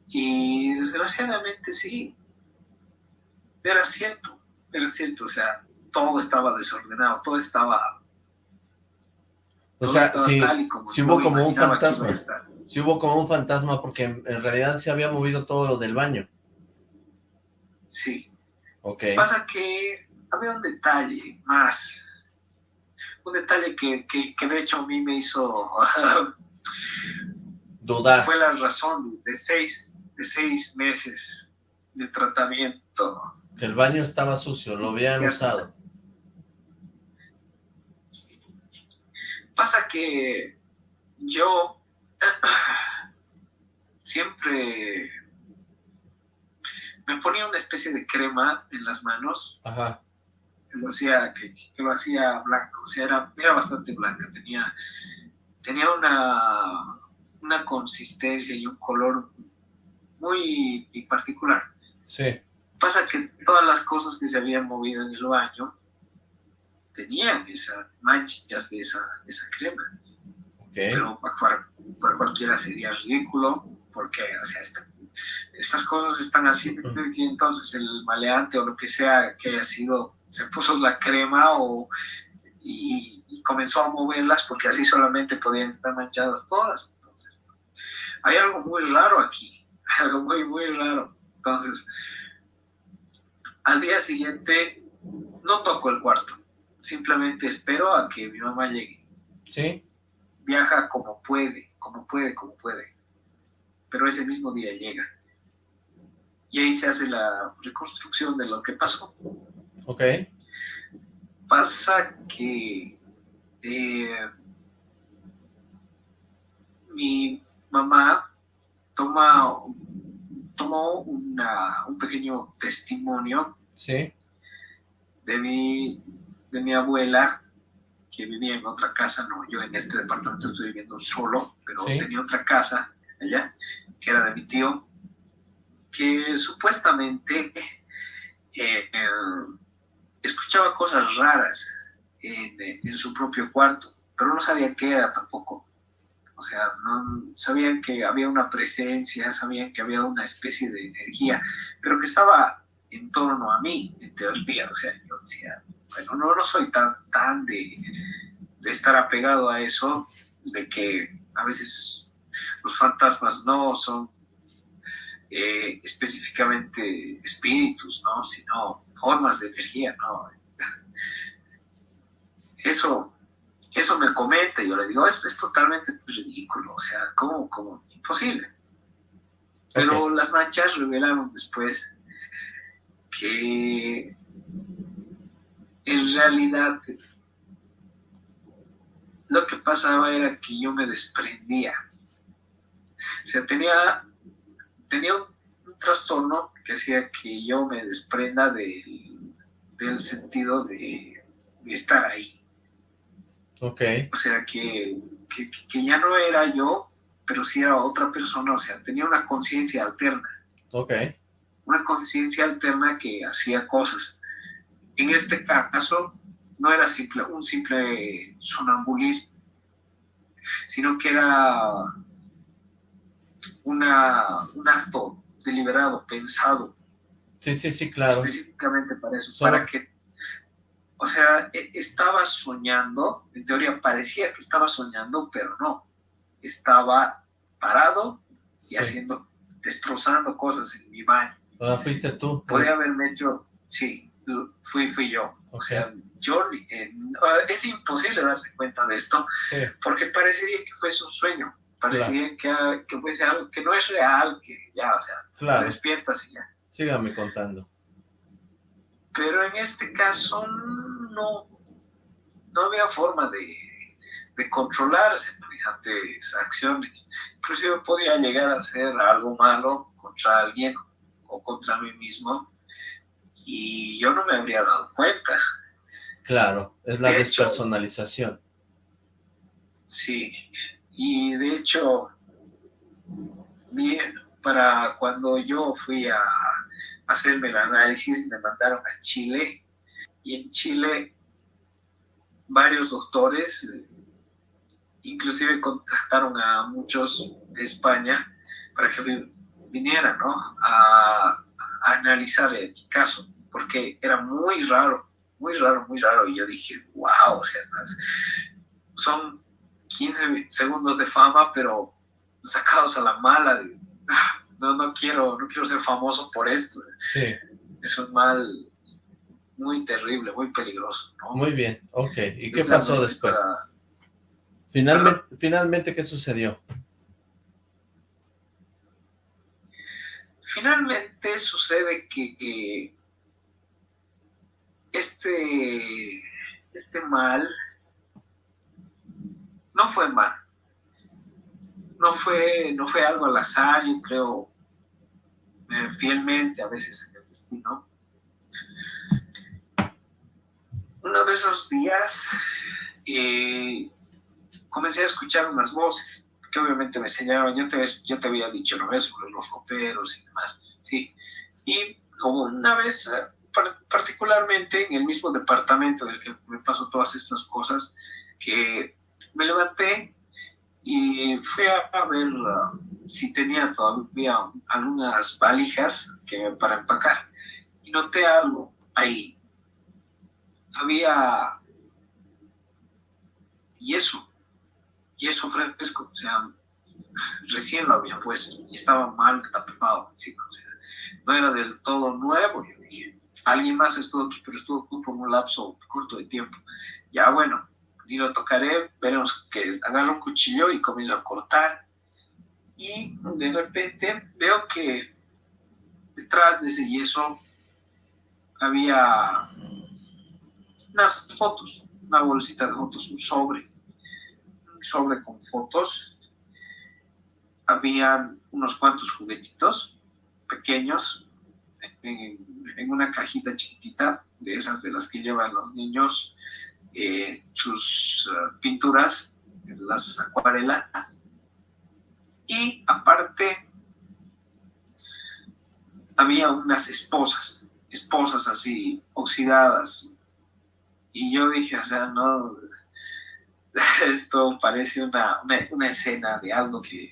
C: y desgraciadamente sí, era cierto, era cierto, o sea, todo estaba desordenado, todo estaba...
B: O sea, sí, hubo como un fantasma, sí hubo como un fantasma porque en, realidad se había movido todo lo del baño.
C: Sí.
B: Ok.
C: Pasa que había un detalle más, un detalle que, de hecho a mí me hizo (laughs)
B: dudar.
C: Fue la razón de seis, de seis meses de tratamiento.
B: Que el baño estaba sucio, lo habían usado.
C: Pasa que yo (clears throat) siempre me ponía una especie de crema en las manos.
B: Ajá
C: que lo hacía, que, lo hacía blanco, o sea, era, era bastante blanca, tenía, tenía una, una consistencia y un color muy particular.
B: Sí.
C: Pasa que todas las cosas que se habían movido en el baño tenían esas manchas de esa, esa crema. Pero para, para, cualquiera sería ridículo, porque o sea, estas cosas están haciendo que entonces el maleante o lo que sea que haya sido se puso la crema o, y, comenzó a moverlas porque así solamente podían estar manchadas todas. Entonces, hay algo muy raro aquí, (laughs) algo muy, muy raro. Entonces, al día siguiente no toco el cuarto, simplemente espero a que mi mamá llegue.
B: ¿Sí?
C: Viaja como puede, como puede, como puede. Pero ese mismo día llega. Y ahí se hace la reconstrucción de lo que pasó.
B: Ok.
C: Pasa que eh, mi mamá toma, tomó un pequeño testimonio
B: ¿Sí?
C: de, mi, de mi abuela que vivía en otra casa, no, yo en este departamento estoy viviendo solo, pero tenía otra casa allá, que era de mi tío, que supuestamente eh, escuchaba cosas raras en, su propio cuarto, pero no sabía qué era tampoco. O sea, no sabían que había una presencia, sabían que había una especie de energía, pero que estaba en torno a mí, en teoría. O sea, yo decía, bueno, no, no soy tan, tan de, de estar apegado a eso, de que a veces los fantasmas no son eh, específicamente espíritus, ¿no? sino formas de energía. ¿no? Eso, eso me comenta y yo le digo, es, es totalmente ridículo, o sea, ¿cómo? cómo? Imposible. Pero las manchas revelaron después que en realidad lo que pasaba era que yo me desprendía. O sea, tenía tenía un, trastorno que hacía que yo me desprenda del sentido de, estar ahí.
B: Ok.
C: O sea, que, que, ya no era yo, pero sí era otra persona, o sea, tenía una conciencia alterna.
B: Ok.
C: Una conciencia alterna que hacía cosas. En este caso, no era simple, un simple sonambulismo, sino que era una, un acto deliberado, pensado.
B: Sí, sí, sí, claro.
C: Específicamente para eso, para que, o sea, e, estaba soñando, en teoría parecía que estaba soñando, pero no. Estaba parado y haciendo, destrozando cosas en mi baño.
B: Ah, fuiste tú.
C: Podría haberme hecho, sí, fui, fui yo. O sea, yo, eh, es imposible darse cuenta de esto, porque parecería que fuese un sueño, parecería que, que, fuese algo que no es real, que ya, o sea, claro. despiertas y ya.
B: Sígame contando.
C: Pero en este caso no, no había forma de, de controlarse semejantes acciones. Inclusive podía llegar a hacer algo malo contra alguien o contra mí mismo y yo no me habría dado cuenta.
B: Claro, es la despersonalización.
C: Sí, y de hecho, para cuando yo fui a hacerme el análisis, me mandaron a Chile, y en Chile varios doctores, inclusive contactaron a muchos de España para que vinieran ¿no? a, a analizar el caso porque era muy raro, muy raro, muy raro. Y yo dije, wow, o sea, son 15 segundos de fama, pero sacados a la mala. (laughs) No, no quiero, no quiero ser famoso por esto.
B: Sí.
C: Es un mal muy terrible, muy peligroso.
B: Muy bien, ok. ¿Y qué pasó después? Finalmente, finalmente, ¿qué sucedió?
C: Finalmente sucede que este, este mal no fue mal. No fue, no fue algo al azar, yo creo eh, fielmente a veces en el destino. Uno de esos días eh, comencé a escuchar unas voces que obviamente me enseñaron, yo te, yo te había dicho una vez sobre los roperos y demás, sí. Y como una vez particularmente en el mismo departamento del que me pasó todas estas cosas, que me levanté y fui a, ver uh, si tenía todavía algunas valijas que, para empacar. Y noté algo ahí. Había yeso, yeso fresco, o sea, recién lo había puesto y estaba mal tapado encima, o sea, no era del todo nuevo, yo alguien más estuvo aquí, pero estuvo por un lapso corto de tiempo. Ya bueno, ni lo tocaré, veremos que agarro un cuchillo y comienzo a cortar. Y de repente veo que detrás de ese yeso había unas fotos, una bolsita de fotos, un sobre, un sobre con fotos. Habían unos cuantos juguetitos pequeños en, una cajita chiquitita, de esas de las que llevan los niños, eh, sus eh, pinturas, las acuarelas. Y aparte, había unas esposas, esposas así, oxidadas. Y yo dije, o sea, no, (laughs) esto parece una, una, una escena de algo que,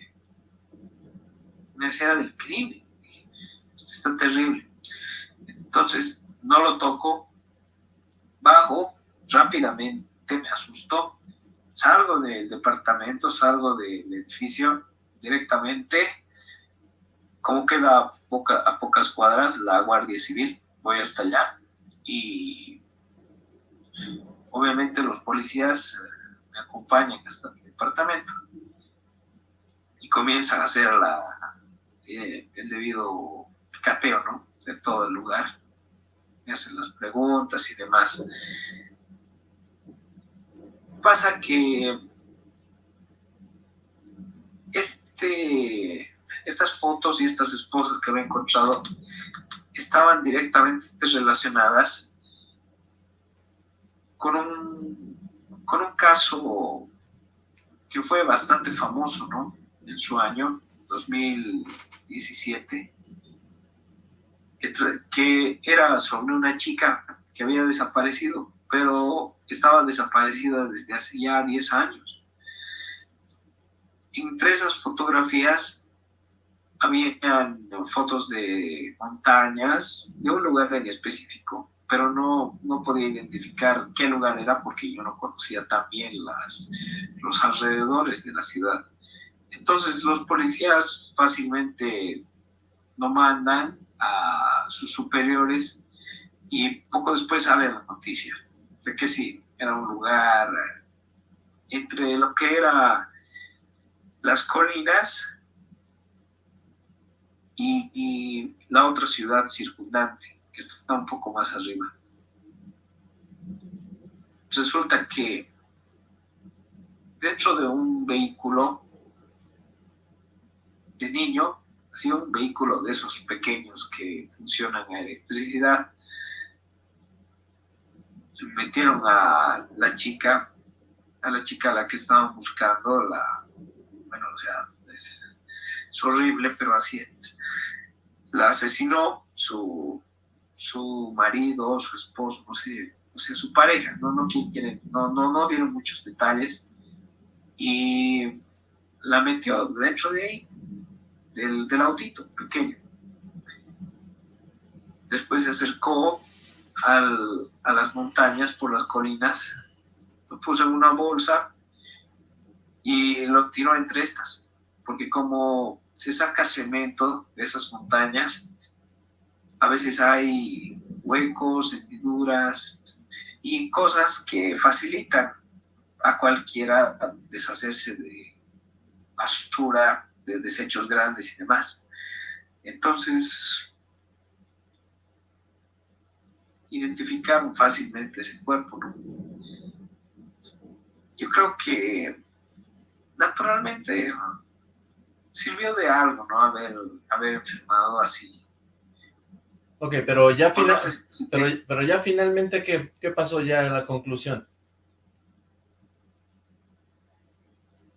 C: una escena del crimen. Está terrible. Entonces, no lo toco, bajo, rápidamente me asustó, salgo del departamento, salgo del edificio directamente, como queda a, pocas cuadras la Guardia Civil, voy hasta allá y obviamente los policías eh, me acompañan hasta mi departamento y comienzan a hacer la, eh, el debido cateo, ¿no? De todo el lugar me hacen las preguntas y demás. Pasa que este, estas fotos y estas esposas que había encontrado estaban directamente relacionadas con un, con un caso que fue bastante famoso, ¿no? En su año, 2017, que, era sobre una chica que había desaparecido, pero estaba desaparecida desde hace ya 10 años. Entre esas fotografías habían fotos de montañas, de un lugar en específico, pero no, no podía identificar qué lugar era porque yo no conocía también las, los alrededores de la ciudad. Entonces los policías fácilmente no mandan a sus superiores y poco después sale la noticia de que sí, era un lugar entre lo que era las colinas y, la otra ciudad circundante, que está un poco más arriba. Resulta que dentro de un vehículo de niño, así un vehículo de esos pequeños que funcionan a electricidad, metieron a la chica, a la chica a la que estaban buscando, la, bueno, o sea, es, horrible, pero así es. La asesinó su, su marido, su esposo, no sé, o sea, su pareja, no, no, quiere, no, no, no dieron muchos detalles, y la metió dentro de ahí, del, del autito pequeño. Después se acercó a las montañas por las colinas, lo puso en una bolsa y lo tiró entre estas, porque como se saca cemento de esas montañas, a veces hay huecos, hendiduras y cosas que facilitan a cualquiera deshacerse de basura, de desechos grandes y demás. Entonces, identificaron fácilmente ese cuerpo. Yo creo que naturalmente sirvió de algo, ¿no? Haber, haber enfermado así.
B: Ok, pero ya, final, pero, pero, ya finalmente, ¿qué, ¿qué pasó ya en la conclusión?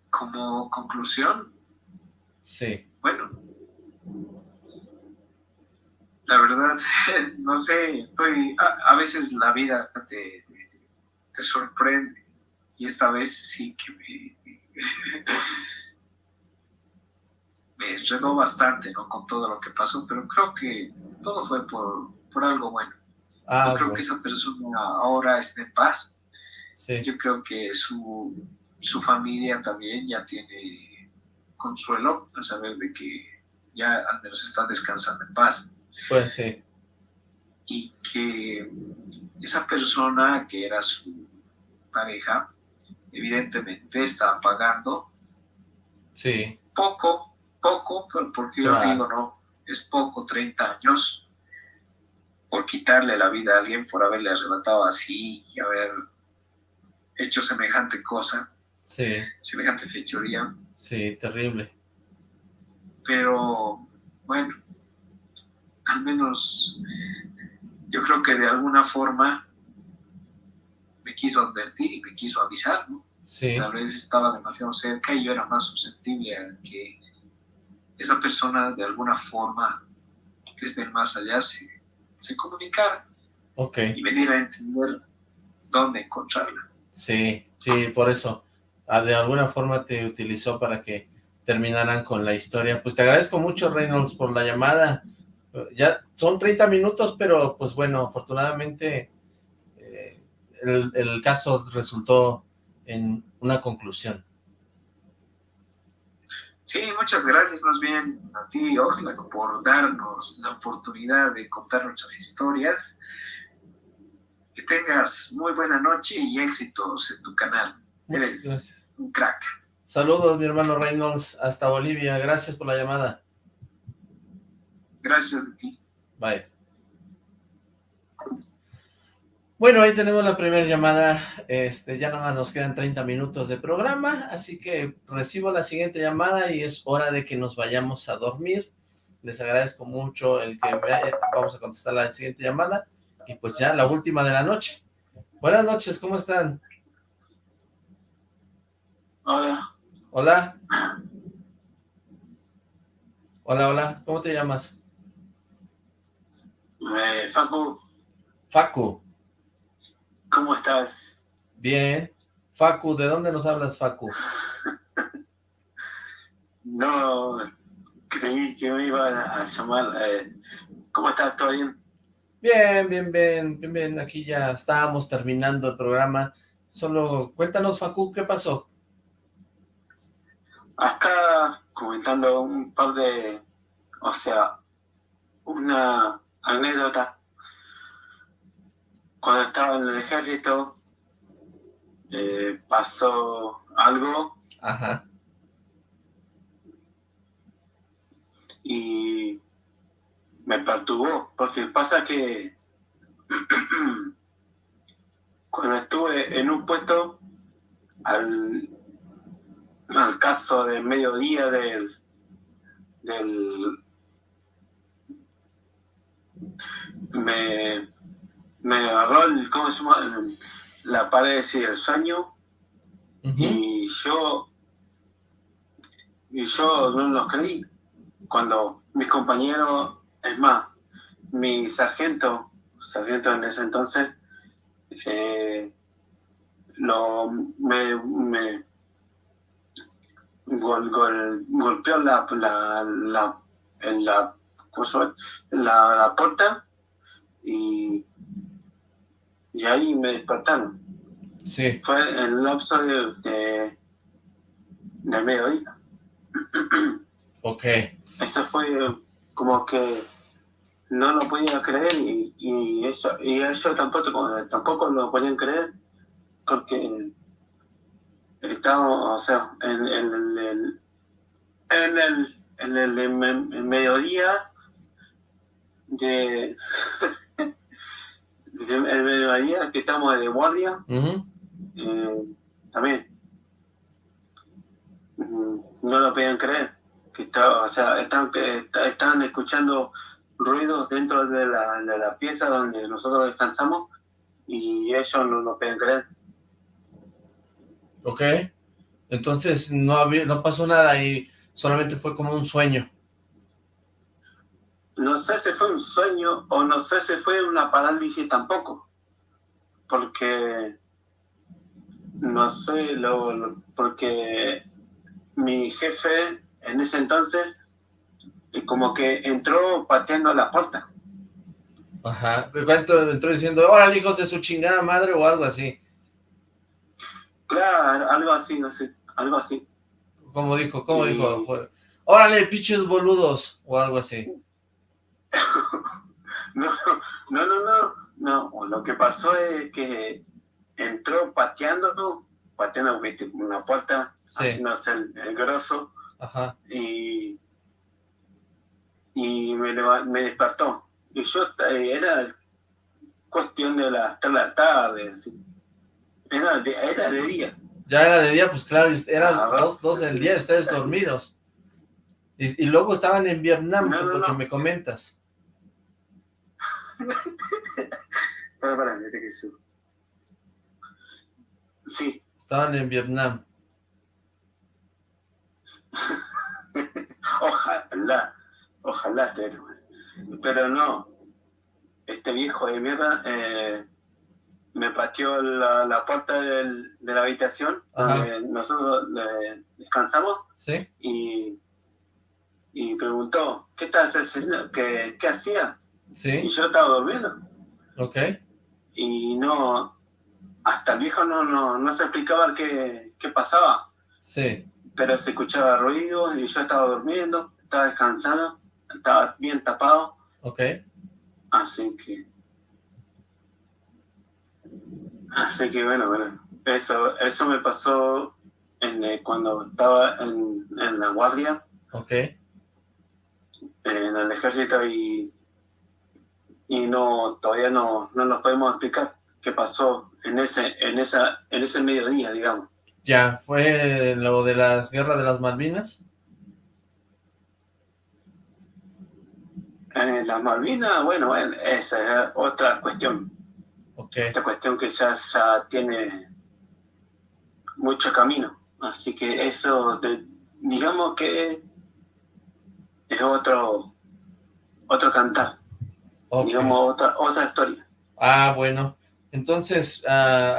C: Como conclusión.
B: Sí.
C: Bueno, la verdad, (laughs) no sé, estoy, a, veces la vida te, sorprende y esta vez sí que me, (laughs) me enredó bastante, ¿no? Con todo lo que pasó, pero creo que todo fue por, por algo bueno. Ah, Yo creo que esa persona ahora está en paz. Yo creo que su, su familia también ya tiene consuelo al saber de que ya al menos está descansando en paz.
B: Pues sí.
C: Y que esa persona que era su pareja, evidentemente estaba pagando.
B: Sí.
C: Poco, poco, porque yo digo, no, es poco, 30 años, por quitarle la vida a alguien, por haberle arrebatado así y haber hecho semejante cosa.
B: Sí.
C: Semejante fechoría.
B: Sí, terrible.
C: Pero, bueno, al menos yo creo que de alguna forma me quiso advertir y me quiso avisar, ¿no?
B: Sí.
C: Tal vez estaba demasiado cerca y yo era más susceptible a que esa persona de alguna forma que esté más allá se, se comunicara
B: okay.
C: y me diera a entender dónde encontrarla.
B: Sí, sí, por eso. De alguna forma te utilizó para que terminaran con la historia. Pues te agradezco mucho, Reynolds, por la llamada ya son 30 minutos, pero pues bueno, afortunadamente eh, el, caso resultó en una conclusión.
C: Sí, muchas gracias más bien a ti, Oxlack, por darnos la oportunidad de contar nuestras historias. Que tengas muy buena noche y éxitos en tu canal. Eres un crack.
B: Saludos, mi hermano Reynolds, hasta Bolivia. Gracias por la llamada.
C: Gracias a ti.
B: Bye. Bueno, ahí tenemos la primera llamada, este, ya nada más nos quedan 30 minutos de programa, así que recibo la siguiente llamada y es hora de que nos vayamos a dormir. Les agradezco mucho el que vamos a contestar la siguiente llamada y pues ya la última de la noche. Buenas noches, ¿cómo están?
C: Hola.
B: Hola. Hola, hola, ¿cómo te llamas?
C: Eh, Facu.
B: Facu.
C: ¿Cómo estás?
B: Bien. Facu, ¿de dónde nos hablas, Facu? (laughs)
C: no,
D: creí que me iban a llamar. Eh, ¿Cómo estás? ¿Todo bien?
B: Bien, bien, bien, bien, bien. Aquí ya estábamos terminando el programa. Solo cuéntanos, Facu, ¿qué pasó?
D: Acá comentando un par de, o sea, una anécdota. Cuando estaba en el ejército, eh, pasó algo.
B: Ajá.
D: Y me perturbó, porque pasa que (clears throat) cuando estuve en un puesto, al, al caso de mediodía del, del me, me agarró el, ¿cómo se llama? la parálisis del sueño. Y yo y yo no lo creí. Cuando mis compañeros es más mi sargento sargento en ese entonces eh, lo me, me golpeó la la la, en la, la, la puerta y, y ahí me despertaron.
B: Sí.
D: Fue el lapso de, de, de mediodía. (clears throat)
B: Ok.
D: Eso fue como que no lo podía creer y, y eso y eso tampoco tampoco lo podían creer porque estábamos o sea en, el en el en el, en el mediodía de (laughs) el mediodía que estamos de guardia eh, también no lo podían creer que estaba, o sea estaban, estaban escuchando ruidos dentro de la, de la pieza donde nosotros descansamos y ellos no lo pueden creer.
B: Ok, entonces no, había, no pasó nada y solamente fue como un sueño.
D: No sé si fue un sueño o no sé si fue una parálisis tampoco, porque no sé, lo, porque mi jefe en ese entonces y como que entró pateando la puerta.
B: Ajá, ¿cuánto entró diciendo, órale hijos de su chingada madre o algo así?
D: Claro, algo así, no sé, algo así.
B: ¿Cómo dijo? ¿Cómo dijo? órale, pinches boludos, o algo así. (laughs)
D: no, no, no, no, no, lo que pasó es que entró pateando, pateando una puerta, sí. haciéndose el, el grosso,
B: Ajá.
D: y y me, me despertó. Y yo eh, era cuestión de las 3 de la tarde, Era, de, era de día.
B: Ya era de día, pues claro, eran dos, dos del día, ustedes dormidos. Y, y luego estaban en Vietnam, no, no, lo que me comentas. (laughs)
D: para, para, que subo. Sí.
B: Estaban en Vietnam. (laughs)
D: Ojalá. Ojalá Pero no. Este viejo de mierda eh, me pateó la, la puerta del, de la habitación donde nosotros descansamos.
B: ¿Sí?
D: Y, y preguntó, ¿qué estás haciendo? ¿Qué, qué hacía?
B: ¿Sí?
D: Y yo estaba durmiendo.
B: Ok.
D: Y no, hasta el viejo no, no, no se explicaba qué, qué pasaba.
B: Sí.
D: Pero se escuchaba ruido y yo estaba durmiendo, estaba descansando estaba bien tapado.
B: Ok.
D: Así que... Así que bueno, bueno, eso, eso me pasó en, eh, cuando estaba en, en, la guardia.
B: Ok.
D: En el ejército y, y no, todavía no, no nos podemos explicar qué pasó en ese, en esa, en ese mediodía, digamos.
B: Ya, ¿fue lo de las guerras de las Malvinas?
D: Eh, las Malvinas, bueno, esa es otra cuestión.
B: Okay.
D: Esta cuestión que ya, ya tiene mucho camino. Así que eso, digamos que es otro otro cantar. Digamos, otra, otra historia.
B: Ah, bueno. Entonces, uh,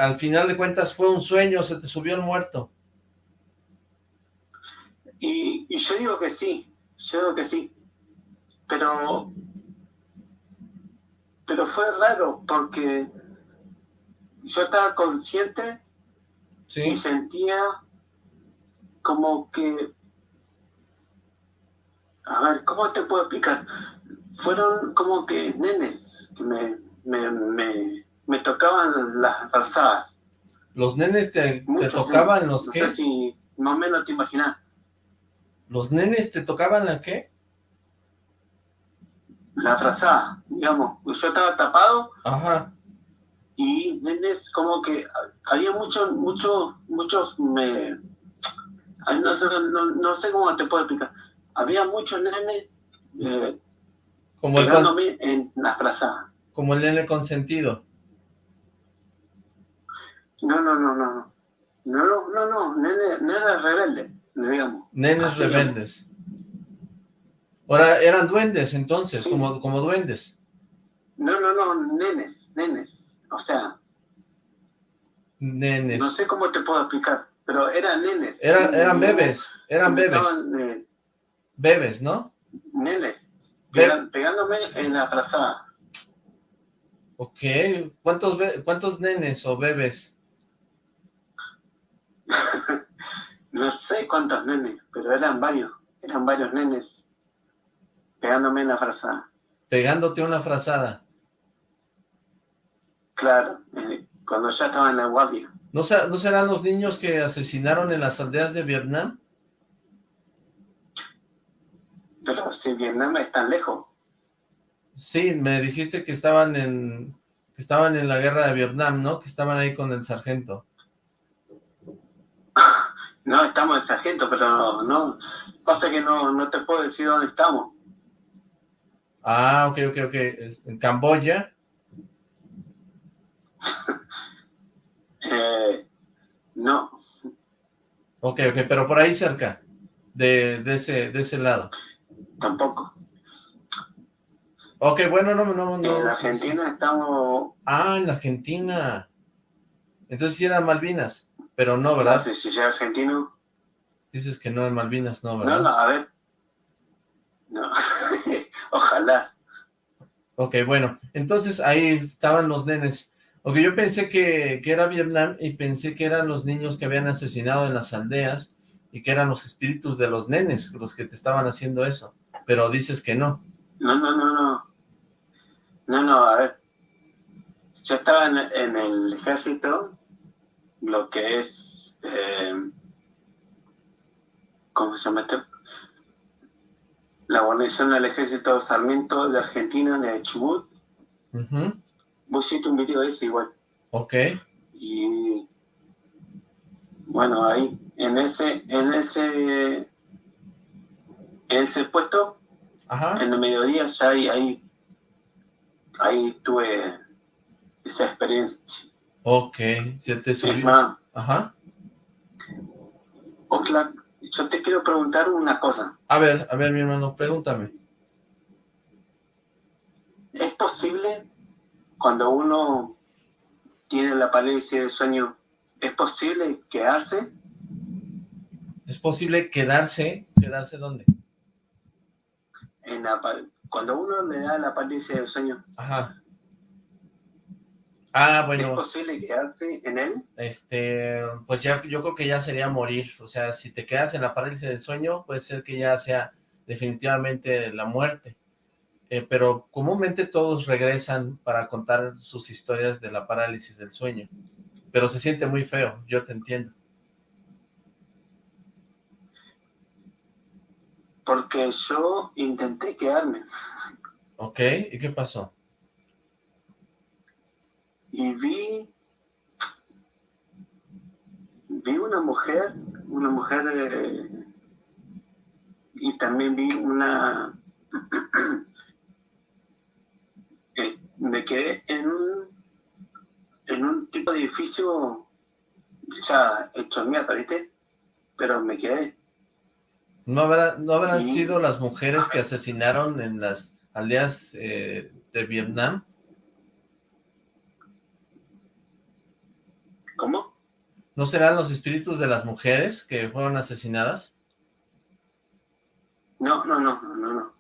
B: al final de cuentas, ¿fue un sueño? ¿Se te subió el muerto?
D: Y, y yo digo que sí. yo creo que sí. Pero, pero fue raro porque yo estaba consciente y sentía como que, a ver, ¿cómo te puedo explicar? Fueron como que nenes que me, me, me, me tocaban las calzadas.
B: ¿Los nenes te, te tocaban los
D: no
B: qué?
D: sé si más o menos te imaginas.
B: ¿Los nenes te tocaban la qué?
D: La frazada, digamos. Yo estaba tapado
B: Ajá.
D: Y nenes como que había muchos, muchos, muchos, me, no, sé, no, no sé cómo te puedo explicar. Había muchos nenes eh,
B: Como el, con-
D: en la frazada.
B: como el nene consentido.
D: No, no, no, no, no. No, no, no, no, nene, nene rebelde, digamos.
B: Nenes
D: Así
B: rebeldes. Ahora, eran duendes entonces,
D: Sí.
B: como, como duendes.
D: No, no, no, nenes, nenes. O sea,
B: Nenes.
D: no sé cómo te puedo explicar, pero eran nenes.
B: Eran, eran bebés, eran bebés.
D: eh,
B: Bebés, ¿no?
D: nenes,
B: Be-
D: pegándome en la frazada.
B: Ok. ¿Cuántos, ¿Cuántos nenes o bebés? (laughs)
D: No sé cuántos nenes, pero eran varios, eran varios nenes pegándome en la frazada.
B: Pegándote una frazada.
D: Claro, eh, cuando ya estaba en la guardia.
B: ¿No, ¿No serán los niños que asesinaron en las aldeas de Vietnam?
D: Pero si Vietnam es tan lejos.
B: Sí, me dijiste que estaban en que estaban en la guerra de Vietnam, ¿no? Que estaban ahí con el sargento. (laughs)
D: No, estamos en sargento, pero no, pasa que no, no te puedo decir dónde estamos.
B: Ah, ok, ok, ok. En Camboya. (laughs)
D: Eh, no,
B: Ok, ok, pero por ahí cerca. De, de ese, de ese lado.
D: tampoco.
B: Ok, bueno, no, no, no.
D: en Argentina estamos,
B: Ah, en Argentina. Entonces sí eran Malvinas, pero no, ¿verdad?
D: si si soy argentino,
B: Dices que no en Malvinas, no,
D: no,
B: ¿verdad?
D: no, a ver. No, (laughs) ojalá.
B: Ok, bueno, entonces ahí estaban los nenes. Ok, yo pensé que, que era Vietnam y pensé que eran los niños que habían asesinado en las aldeas y que eran los espíritus de los nenes los que te estaban haciendo eso. Pero dices que no.
D: No, no, no, no. No, no, a ver. Yo estaba en, en el ejército, lo que es, eh, ¿cómo se llama esto? La guarnición del ejército Sarmiento de Argentina, de Chubut. Vos hiciste un video de ese igual.
B: Ok,
D: Y bueno, ahí, en ese, en ese, en ese puesto,
B: ajá,
D: en el mediodía ya ahí, ahí, ahí tuve esa experiencia.
B: ok, se te
D: Es
B: subió.
D: más,
B: Ajá.
D: Oxlack, yo te quiero preguntar una cosa.
B: A ver, a ver, mi hermano, pregúntame.
D: ¿Es posible cuando uno tiene la parálisis del sueño, es posible quedarse?
B: ¿Es posible quedarse? ¿Quedarse dónde?
D: En la, cuando uno le da la parálisis del sueño,
B: Ajá. Ah,
D: ¿es
B: bueno,
D: posible quedarse en él?
B: este, pues ya, yo creo que ya sería morir, o sea, si te quedas en la parálisis del sueño, puede ser que ya sea definitivamente la muerte, Eh, pero comúnmente todos regresan para contar sus historias de la parálisis del sueño, pero se siente muy feo, yo te entiendo.
D: Porque yo intenté quedarme
B: ¿Ok? ¿Y qué pasó?
D: y vi, vi una mujer, una mujer eh, y también vi una, (clears throat) me quedé en un, en un tipo de edificio ya hecho mierda, ¿viste? Pero me quedé.
B: ¿No, habrá, no habrán sido las mujeres que asesinaron en las aldeas eh, de Vietnam?
D: ¿Cómo?
B: ¿No serán los espíritus de las mujeres que fueron asesinadas?
C: No, no, no, no, no.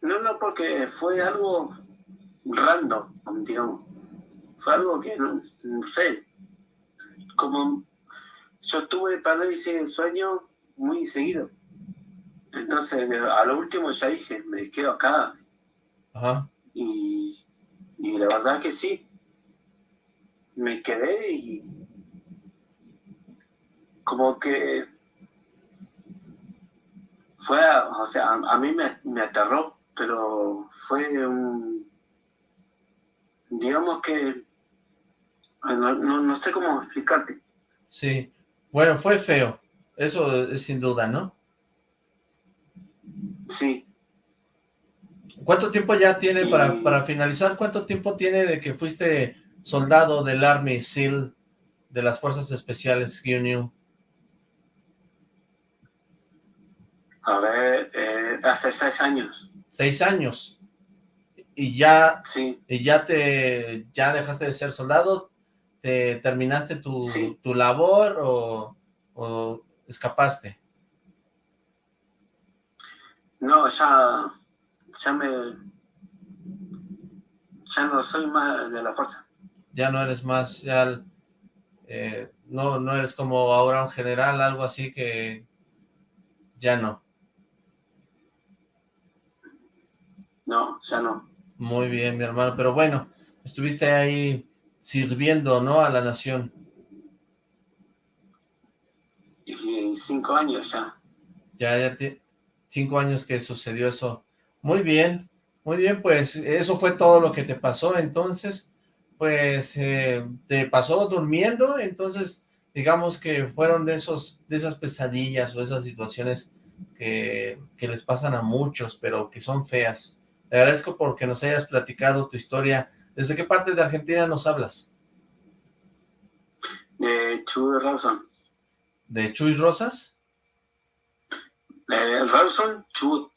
C: No, no, porque fue algo random, digamos. Fue algo que, no, no sé, como yo tuve parálisis del sueño muy seguido. Entonces, a lo último ya dije, me quedo acá.
B: Ajá.
C: Y, y la verdad que sí. Me quedé y como que fue, o sea, a, mí me, me, aterró, pero fue un, digamos que, no, no, sé cómo explicarte.
B: Sí, bueno, fue feo, eso es sin duda, ¿no?
C: Sí.
B: ¿Cuánto tiempo ya tiene, para, para finalizar, cuánto tiempo tiene de que fuiste soldado del Army SEAL de las Fuerzas Especiales Union?
C: A ver, eh, hace seis años.
B: Seis años. Y ya,
C: sí.
B: y ya te, ya dejaste de ser soldado, te terminaste tu, tu labor o, o, escapaste.
C: No, ya, ya me, ya no soy más de la fuerza.
B: Ya no eres más, ya, eh, no, no eres como ahora un general, algo así que ya no.
C: No, ya no.
B: Muy bien, mi hermano, pero bueno, estuviste ahí sirviendo, ¿no?, a la nación.
C: Y cinco años ya.
B: Ya, ya, cinco años que sucedió eso. Muy bien, muy bien, pues eso fue todo lo que te pasó, entonces, pues eh, te pasó durmiendo, entonces digamos que fueron de esos de esas pesadillas o esas situaciones que, que les pasan a muchos, pero que son feas. Te agradezco porque nos hayas platicado tu historia. ¿Desde qué parte de Argentina nos hablas?
C: De Chuy Rawson.
B: ¿De Chuy Rosas?
C: Eh, Rawson Chubut.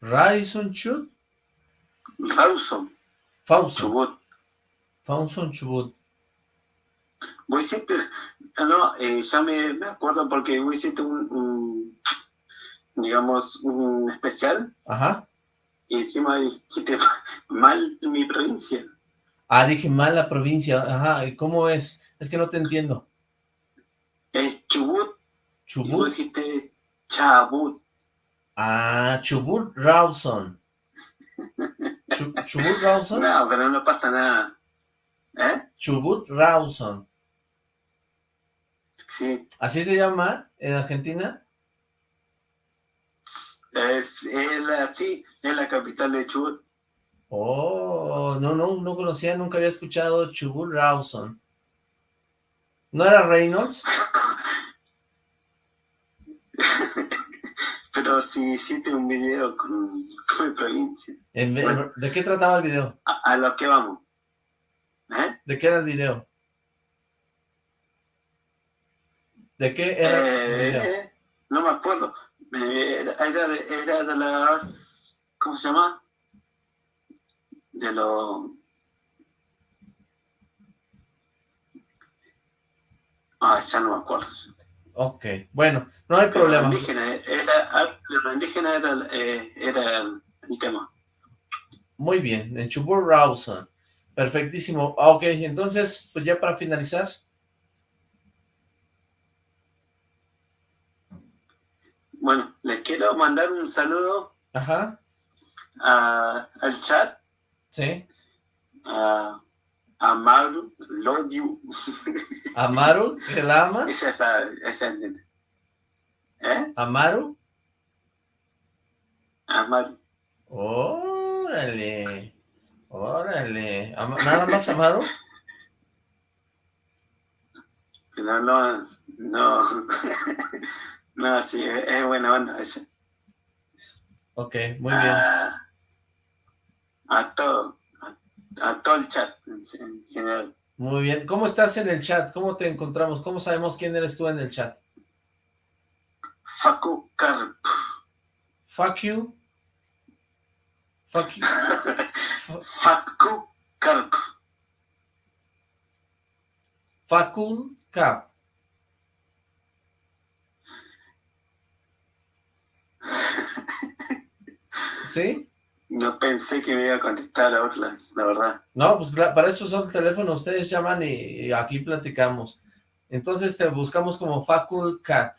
B: ¿Raison Chut?
C: Rawson.
B: Fauson.
C: Chubut.
B: Fauson Chubut.
C: Voy siempre, no, eh, ya me, me, acuerdo porque voy hiciste un, un, digamos, un especial.
B: Ajá
C: y encima dijiste (laughs) mal mi provincia.
B: Ah, dije mal la provincia, ajá, ¿y cómo es? Es que no te entiendo.
C: Es Chubut.
B: Chubut.
C: Y dijiste Chabut.
B: Ah, Chubut Rawson. Chubut Rawson.
C: No, pero no pasa nada. ¿Eh?
B: Chubut Rawson.
C: Sí.
B: ¿Así se llama en Argentina?
C: Es, la, sí, es la capital de Chubut.
B: Oh, no, no, no conocía, nunca había escuchado Chubut Rawson. ¿No era Reynolds? (laughs)
C: Pero sí hiciste un video con, con mi provincia.
B: ¿De qué trataba el video?
C: A, lo que vamos. ¿Eh?
B: ¿De qué era el video? ¿De qué era el video?
C: Eh, no me acuerdo. Era, era, de las... ¿Cómo se llama? De los... Ah, ya no me acuerdo.
B: Ok, bueno, no hay
C: Pero
B: problema.
C: Lo indígena era, lo indígena era, eh, era el, el, tema.
B: Muy bien, en Chubut Rawson. Perfectísimo. Ah, ok, entonces, pues ya para finalizar.
C: Bueno, les quiero mandar un saludo
B: Ajá.
C: A, al chat.
B: Sí.
C: A, a Maru, love you. (laughs)
B: ¿Amaru? ¿Que la amas?
C: Esa esa, esa ¿Eh?
B: ¿Amaru?
C: Amaru.
B: Órale. Órale. ¿Nada más Amaru? (laughs)
C: No, no, no. (laughs) No, sí, es buena onda eso.
B: Ok, muy bien.
C: A, a todo, a, a, todo el chat en, general.
B: Muy bien. ¿Cómo estás en el chat? ¿Cómo te encontramos? ¿Cómo sabemos quién eres tú en el chat?
C: Facu Carp.
B: Fuck you. Fuck you. (laughs)
C: Facu Carp.
B: Facul Cap. ¿Sí?
C: No pensé que me iba a contestar a Orla, la verdad.
B: No, pues para eso son el teléfono, ustedes llaman y, aquí platicamos. Entonces te buscamos como Facul Cat.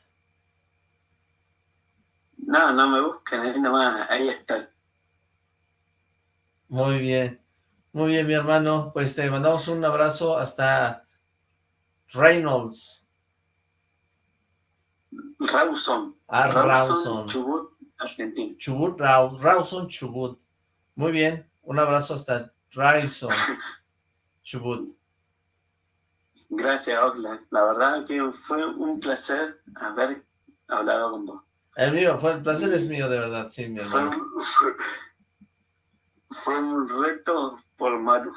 C: No, no me busquen, ahí nomás, ahí está.
B: Muy bien, muy bien mi hermano, pues te mandamos un abrazo hasta Reynolds.
C: Rawson.
B: Ah, Rawson.
C: Chubut, Argentina.
B: Chubut, Rawson, Chubut. Muy bien, un abrazo hasta Rawson, (laughs) Chubut.
C: Gracias, Oxlack. La verdad que fue un placer haber hablado con vos.
B: El mío, fue, el placer es mío, de verdad, sí, mi hermano. (laughs)
C: Fue, un reto por Maru.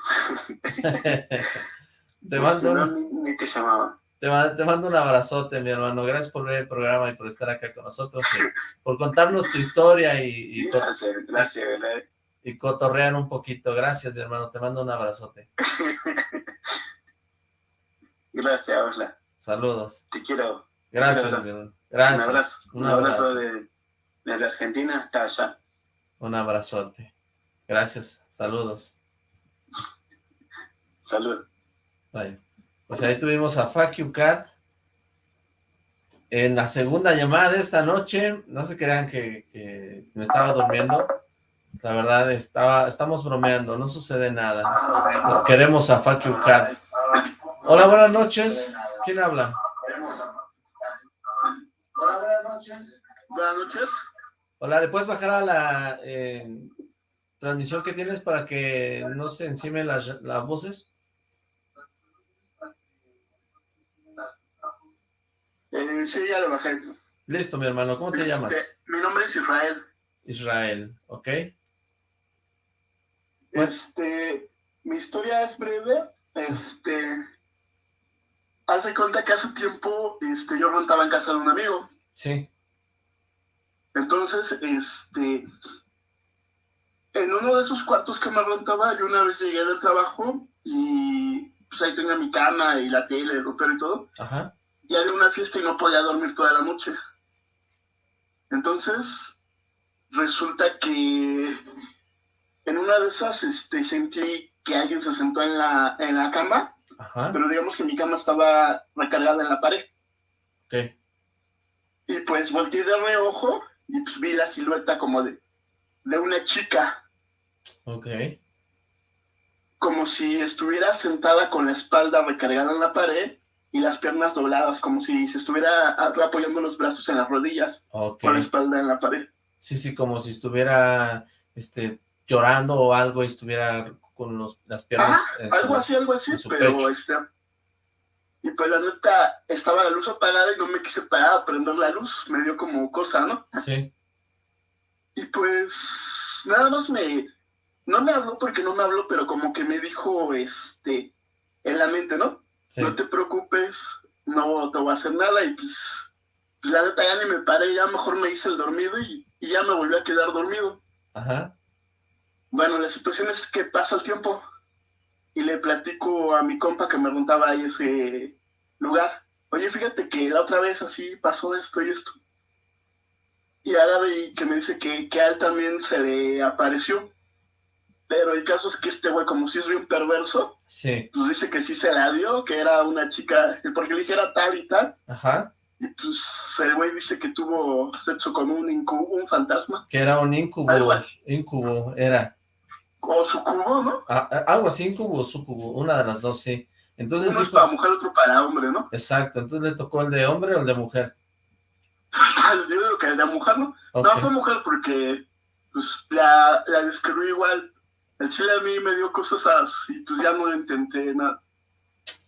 C: (laughs)
B: te mando...
C: ni, te llamaba.
B: Te mando, un abrazote, mi hermano. Gracias por ver el programa y por estar acá con nosotros, por contarnos tu historia y...
C: gracias, gracias,
B: Y cotorrear un poquito. Gracias, mi hermano. Te mando un abrazote. (laughs)
C: gracias, Osla.
B: Saludos.
C: Te quiero.
B: Gracias, mi hermano. Gracias.
C: Un abrazo. Un, abrazo, de, de la Argentina hasta allá.
B: Un abrazote. Gracias. Saludos.
C: Salud.
B: Bye. Pues ahí tuvimos a Fuck You Cat. En la segunda llamada de esta noche, no se crean que, me estaba durmiendo. La verdad, estaba, estamos bromeando, no sucede nada. queremos a Fuck You Cat. Hola, buenas noches. ¿Quién habla?
E: Hola, buenas noches. Buenas noches.
B: Hola, ¿le puedes bajar a la eh, transmisión que tienes para que no se encime las, las voces?
E: Eh, sí, ya lo bajé.
B: Listo, mi hermano. ¿Cómo te
E: este,
B: llamas?
E: Mi nombre es Israel.
B: Israel, ¿ok?
E: Este, mi historia es breve. Este, hace cuenta que hace tiempo, este, yo rentaba en casa de un amigo.
B: Sí.
E: Entonces, este, en uno de esos cuartos que me rentaba, yo una vez llegué del trabajo y pues ahí tenía mi cama y la tele, el ropero y todo.
B: Ajá
E: y había una fiesta y no podía dormir toda la noche. Entonces, resulta que en una de esas este, sentí que alguien se sentó en la, en la cama, pero digamos que mi cama estaba recargada en la pared.
B: Okay.
E: Y pues volteé de reojo y pues vi la silueta como de, de una chica.
B: Ok.
E: Como si estuviera sentada con la espalda recargada en la pared y las piernas dobladas, como si se estuviera apoyando los brazos en las rodillas, con la espalda en la pared.
B: Sí, sí, como si estuviera este, llorando o algo y estuviera con los, las piernas
E: algo así, algo así, pero este... Y pues la neta, estaba la luz apagada y no me quise parar a prender la luz, me dio como cosa, ¿no?
B: Sí.
E: Y pues, nada más me... No me habló porque no me habló, pero como que me dijo, este, en la mente, ¿no? No te preocupes, no te voy a hacer nada y pues, pues, la neta ya ni me paré, ya mejor me hice el dormido y, ya me volví a quedar dormido.
B: Ajá.
E: Bueno, la situación es que pasa el tiempo y le platico a mi compa que me rentaba ahí ese lugar. Oye, fíjate que la otra vez así pasó esto y esto. Y ahora que me dice que, que a él también se le apareció. Pero el caso es que este güey, como si es un perverso,
B: sí.
E: pues dice que sí se la dio, que era una chica, porque le dijera tal y tal.
B: Ajá.
E: Y pues el güey dice que tuvo sexo con un incubo, un fantasma.
B: Que era un incubo, incubo, era.
E: O sucubo, ¿no?
B: Ah, ah, algo así, incubo o sucubo, una de las dos, sí. Entonces
E: Uno es para mujer, otro para hombre, ¿no?
B: Exacto, entonces le tocó el de hombre o el de mujer. (laughs)
E: Yo digo que el de mujer, ¿no? No, fue mujer porque pues la, la describió igual el chile a mí me dio cosas así, pues ya no intenté nada.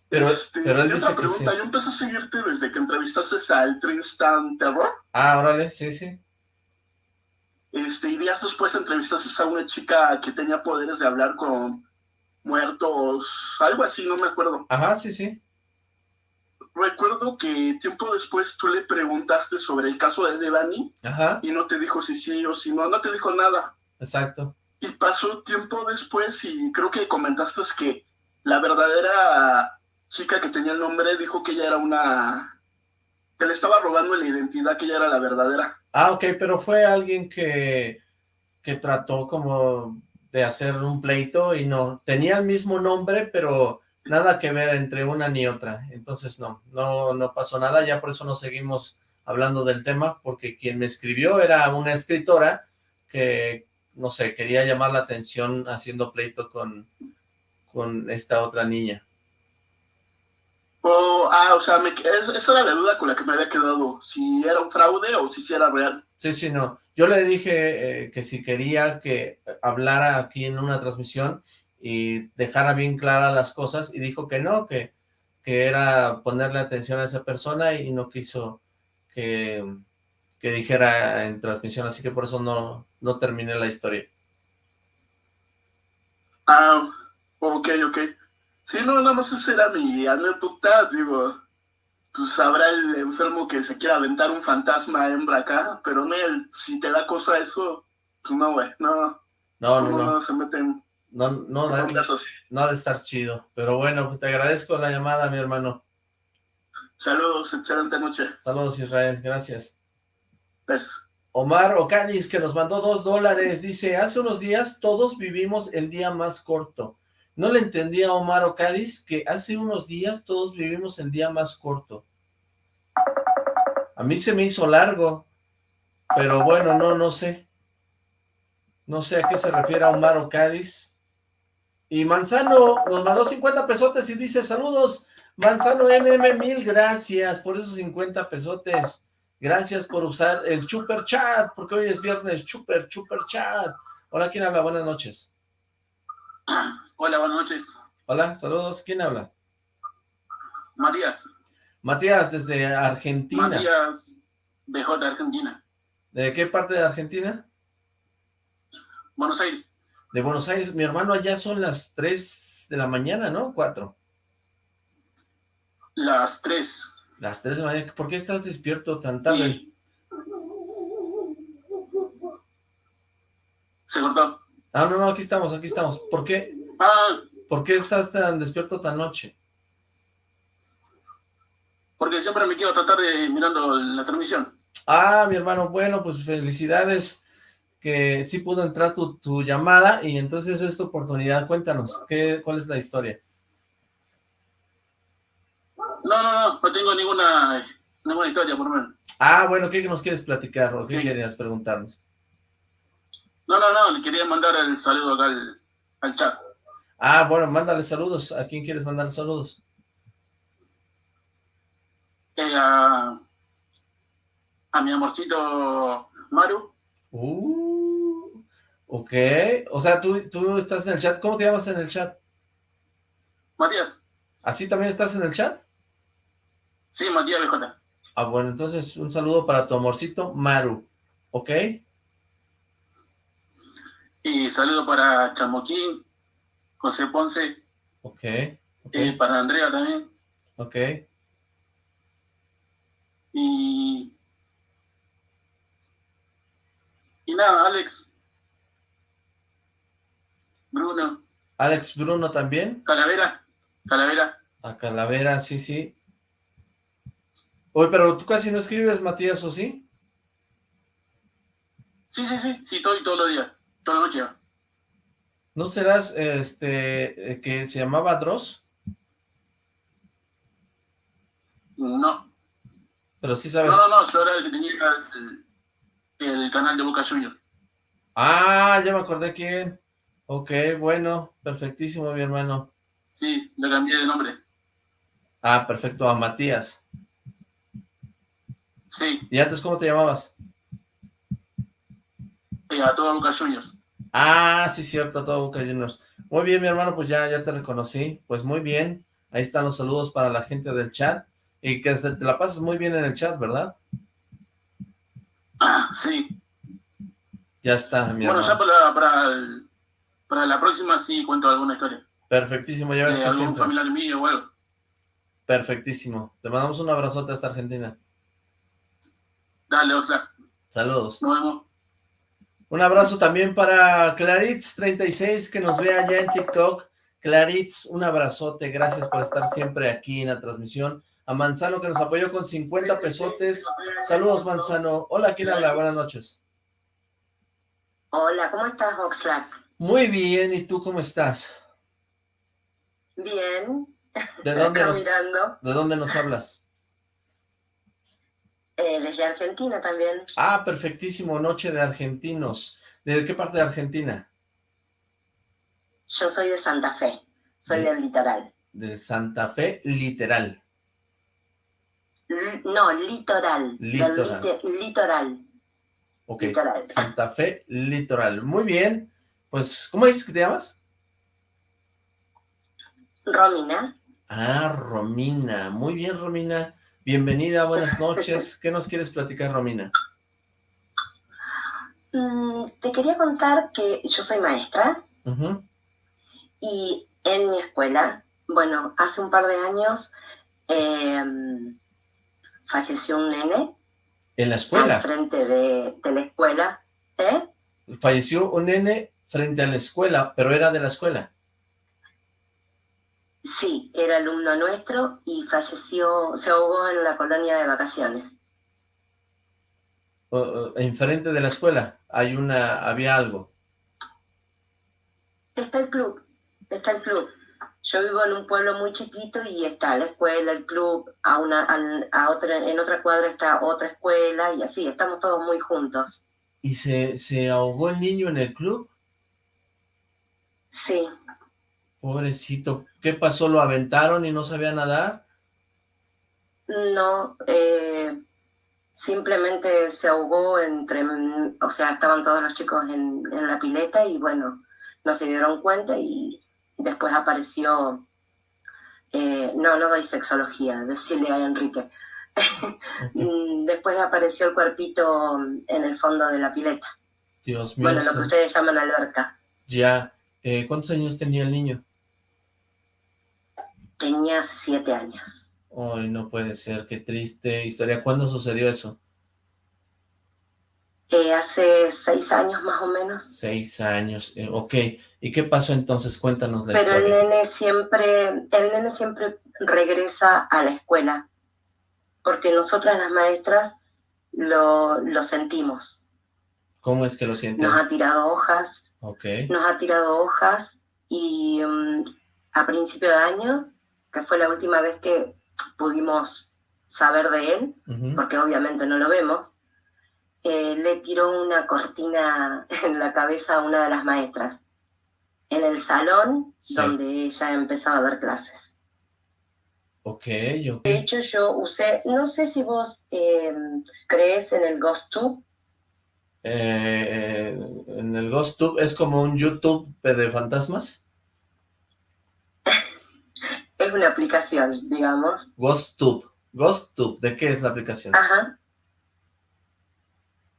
B: Pero, este, pero él dice
E: pregunta, yo empecé a seguirte desde que entrevistaste al Tristan Terror.
B: Ah, órale, sí, sí.
E: Este, y días después entrevistaste a una chica que tenía poderes de hablar con muertos, algo así, no me acuerdo.
B: Ajá, sí, sí.
E: Recuerdo que tiempo después tú le preguntaste sobre el caso de Devani
B: Ajá.
E: y no te dijo si sí o si no, no te dijo nada.
B: Exacto.
E: Y pasó tiempo después y creo que comentaste que la verdadera chica que tenía el nombre dijo que ella era una... que le estaba robando la identidad, que ella era la verdadera.
B: Ah, ok, pero fue alguien que que trató como de hacer un pleito y no, tenía el mismo nombre, pero nada que ver entre una ni otra, entonces no, no, no pasó nada, ya por eso no seguimos hablando del tema, porque quien me escribió era una escritora que, no sé, quería llamar la atención haciendo pleito con, con esta otra niña.
F: Oh, ah, o sea, me, esa era la duda con la que me había quedado, si era un fraude o si era real.
B: Sí, sí, no. Yo le dije eh, que si quería que hablara aquí en una transmisión y dejara bien claras las cosas, y dijo que no, que, que era ponerle atención a esa persona y no quiso que, que dijera en transmisión, así que por eso no, no terminé la historia.
F: Ah, ok, ok. Sí, no, nada más esa era mi anécdota, digo, pues habrá el enfermo que se quiera aventar un fantasma hembra acá, pero no, si te da cosa eso, pues no, güey, no.
B: No, no, no.
F: No se meten.
B: No, no, no, no ha de estar chido. Pero bueno, pues te agradezco la llamada, mi hermano.
F: Saludos, excelente noche.
B: Saludos, Israel, gracias.
F: Gracias.
B: Omar Ocanis, que nos mandó dos dólares, dice, hace unos días todos vivimos el día más corto. No le entendía a Omar Ocadiz que hace unos días todos vivimos el día más corto. A mí se me hizo largo, pero bueno, no, no sé. No sé a qué se refiere Omar Ocadiz. Y Manzano nos mandó 50 pesotes y dice, saludos, Manzano NM, mil gracias por esos 50 pesotes. Gracias por usar el Chuper Chat, porque hoy es viernes, Chuper, Chuper Chat. Hola, ¿quién habla? Buenas noches.
G: Hola, buenas noches.
B: Hola, saludos. ¿Quién habla?
G: Matías.
B: Matías, desde Argentina.
G: Matías, BJ, Argentina.
B: ¿De qué parte de Argentina?
G: Buenos Aires.
B: De Buenos Aires. Mi hermano, allá son las 3 de la mañana, ¿no? 4.
G: Las 3.
B: Las 3 de la mañana. ¿Por qué estás despierto tan tarde?
G: Se cortó.
B: Ah, no, no, aquí estamos, aquí estamos. ¿Por qué?
G: Ah,
B: ¿Por qué estás tan despierto tan noche?
G: porque siempre me quiero tratar de mirando la transmisión.
B: Ah, mi hermano, bueno, pues felicidades que sí pudo entrar tu, tu llamada y entonces es tu oportunidad. Cuéntanos, ¿qué, ¿cuál es la historia?
G: No, no, no, no tengo ninguna, ninguna historia, por lo menos.
B: Ah, bueno, ¿qué nos quieres platicar o qué
G: Sí.
B: querías preguntarnos?
G: No, no, no, le quería mandar el saludo acá al, al chat.
B: Ah, bueno, mándale saludos. ¿A quién quieres mandar saludos?
G: Eh, a, a mi amorcito Maru.
B: Uh, ok. O sea, tú, tú estás en el chat. ¿Cómo te llamas en el chat?
G: Matías.
B: ¿Así también estás en el chat?
G: Sí, Matías BJ.
B: Ah, bueno, entonces un saludo para tu amorcito Maru. ¿Ok?
G: Y saludo para Chamoquín, José Ponce,
B: Ok. Ok.
G: eh, para Andrea también.
B: ok.
G: Y, y nada, Alex, Bruno,
B: Alex Bruno también.
G: Calavera, Calavera.
B: A Calavera, sí, sí. Oye, pero tú casi no escribes, Matías, ¿o sí?
G: Sí, sí, sí, sí, todo y todos los días, toda la noche.
B: ¿No serás, este, eh, que se llamaba Dross?
G: No,
B: Pero sí sabes.
G: no, no, no, yo era el que tenía el, el canal de Boca Junior.
B: Ah, ya me acordé quién. Ok, bueno, perfectísimo, mi hermano.
G: Sí, le cambié de nombre.
B: Ah, perfecto, a Matías.
G: Sí,
B: ¿Y antes cómo te llamabas?
G: eh, a toda Boca Juniors.
B: Ah, sí, cierto, todo Boca Juniors. Muy bien, mi hermano, pues ya, ya te reconocí. Pues muy bien. Ahí están los saludos para la gente del chat. Y que se- te la pasas muy bien en el chat, ¿verdad?
G: Ah, sí.
B: Ya está, mi
G: Bueno,
B: hermano.
G: ya para, para, el- para la próxima sí cuento alguna historia.
B: Perfectísimo, ya ves
G: De
B: que
G: algún
B: siempre.
G: familiar mío o algo.
B: Perfectísimo. Te mandamos un abrazote hasta Argentina.
G: Dale, Oxlack,
B: Saludos.
G: nos vemos.
B: Un abrazo también para Claritz36 que nos ve allá en TikTok. Claritz, un abrazote, gracias por estar siempre aquí en la transmisión. A Manzano que nos apoyó con 50 pesotes. Saludos, Manzano. Hola, ¿quién habla? Buenas noches.
H: Hola, ¿cómo estás, Oxlack?
B: Muy bien, ¿y tú cómo estás?
H: Bien.
B: ¿De dónde, nos. ¿De dónde nos hablas?
H: Eh, desde Argentina también.
B: Ah, perfectísimo, Noche de Argentinos. ¿De qué parte de Argentina?
H: Yo soy de Santa Fe. Soy del litoral.
B: De Santa Fe, literal.
H: L- no, litoral. Del
B: Litoral.
H: litoral.
B: Ok,
H: Litoral.
B: Santa Fe, litoral. Muy bien. Pues, ¿cómo dices que te llamas?
H: Romina.
B: Ah, Romina. Muy bien, Romina. Bienvenida, buenas noches. ¿Qué nos quieres platicar, Romina?
H: mm, te quería contar que yo soy maestra y en mi escuela, bueno, hace un par de años em, falleció un nene
B: En la
H: al
B: escuela.
H: frente de, de la escuela. ¿Eh?
B: Falleció un nene frente a la escuela, pero era de la escuela.
H: Sí, era alumno nuestro y falleció, se ahogó en la colonia de vacaciones.
B: Enfrente de la escuela. Hay una, había algo.
H: Está el club, está el club. Yo vivo en un pueblo muy chiquito y está la escuela, el club, a una, a, a otra, en otra cuadra está otra escuela y así, estamos todos muy juntos.
B: ¿Y se, se ahogó el niño en el club?
H: Sí,
B: Pobrecito. ¿Qué pasó? ¿Lo aventaron y no sabía nadar?
H: no, eh, simplemente se ahogó entre, o sea, estaban todos los chicos en, en la pileta y bueno, no se dieron cuenta y después apareció, eh, no, no doy sexología, (laughs) decirle a Enrique. (laughs) Mm, Después apareció el cuerpito en el fondo de la pileta.
B: Dios mío.
H: Bueno, lo que ustedes llaman alberca.
B: Ya. Eh, ¿Cuántos años tenía el niño?
H: Tenía siete años.
B: Ay, no puede ser. Qué triste historia. ¿Cuándo sucedió eso?
H: Eh, hace seis años más o menos.
B: Seis años. Eh, ok. ¿Y qué pasó entonces? Cuéntanos la
H: Pero el
B: historia.
H: nene siempre, el nene siempre regresa a la escuela. Porque nosotras las maestras lo, lo sentimos.
B: ¿Cómo es que lo sienten?
H: Nos ha tirado hojas,
B: Ok.
H: nos ha tirado hojas y mm, a principio de año, que fue la última vez que pudimos saber de él, porque obviamente no lo vemos, eh, le tiró una cortina (laughs) en la cabeza a una de las maestras, en el salón
B: Sí.
H: donde ella empezaba a dar clases.
B: Ok, ok.
H: De hecho, yo usé, no sé si vos eh, crees en el Ghost Tube,
B: Eh, en el GhostTube es como un YouTube de fantasmas.
H: Es una aplicación, digamos.
B: GhostTube. GhostTube. ¿De qué es la aplicación?
H: Ajá.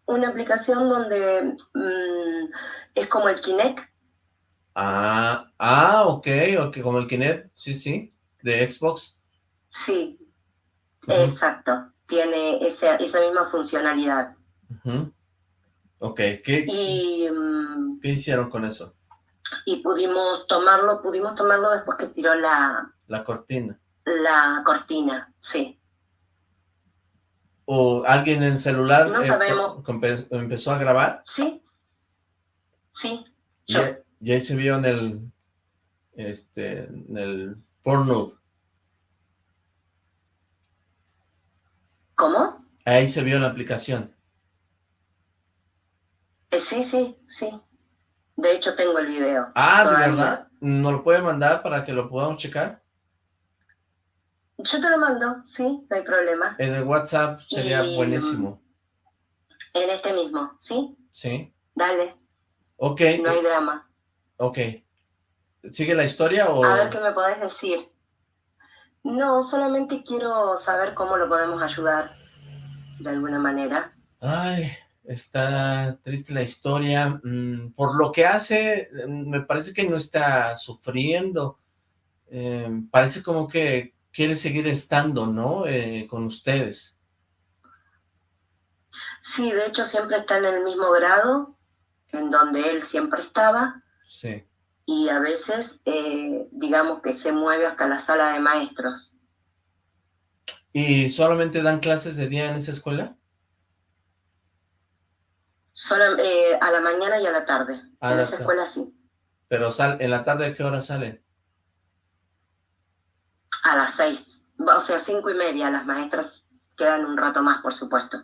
H: Una aplicación donde mm, es como el Kinect,
B: Ah, ah, ok, ok, como el Kinect, sí, sí, de Xbox.
H: sí, exacto, tiene esa, esa misma funcionalidad.
B: ujú. Ok, ¿qué,
H: Y, mm,
B: qué hicieron con eso?
H: Y pudimos tomarlo, pudimos tomarlo después que tiró la,
B: La cortina.
H: la cortina, sí.
B: ¿O alguien en celular
H: No
B: eh,
H: sabemos.
B: empezó a grabar?
H: Sí, sí, yo.
B: y ahí se vio en el, este, en el porno.
H: ¿Cómo?
B: Ahí se vio en la aplicación.
H: Eh, sí, sí, sí. De hecho, tengo el video.
B: Ah, ¿de verdad? ¿Nos lo puede mandar para que lo podamos checar?
H: Yo te lo mando, sí, no hay problema.
B: En el WhatsApp sería
H: Y-
B: buenísimo.
H: En este mismo, ¿sí?
B: ¿Sí?
H: Dale,
B: Ok,
H: no hay drama.
B: ok. ¿Sigue la historia o...?
H: A ver qué me podés decir. No, solamente quiero saber cómo lo podemos ayudar de alguna manera.
B: Ay, está triste la historia. Mm, por lo que hace, mm, me parece que no está sufriendo. Eh, parece como que quiere seguir estando, ¿no? Eh, con ustedes.
H: Sí, de hecho siempre está en el mismo grado en donde él siempre estaba
B: Sí.
H: y a veces eh, digamos que se mueve hasta la sala de maestros.
B: ¿Y solamente dan clases de día en esa escuela?
H: Solo eh, a la mañana y a la tarde.
B: A
H: en
B: la
H: esa escuela sí.
B: Pero sal, ¿en la tarde a qué hora salen?
H: A las seis. O sea, cinco y media. Las maestras quedan un rato más, por supuesto.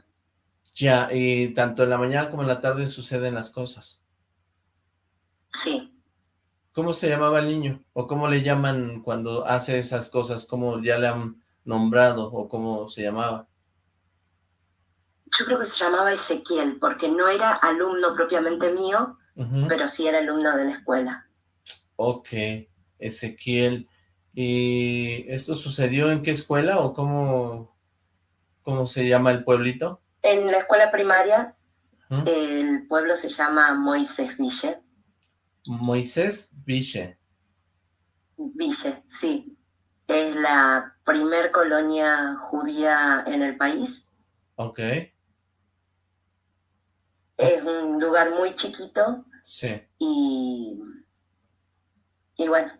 B: Ya, y tanto en la mañana como en la tarde suceden las cosas.
H: Sí.
B: ¿Cómo se llamaba el niño? ¿O cómo le llaman cuando hace esas cosas? ¿Cómo ya le han nombrado? ¿O cómo se llamaba?
H: Yo creo que se llamaba Ezequiel, porque no era alumno propiamente mío, pero sí era alumno de la escuela.
B: Ok, Ezequiel. ¿Y esto sucedió en qué escuela o cómo, cómo se llama el pueblito?
H: En la escuela primaria, el pueblo se llama Moisés Ville.
B: Moisés Viche.
H: Ville, sí. Es la primer colonia judía en el país.
B: Ok,
H: Es un lugar muy chiquito
B: sí.
H: y, y bueno,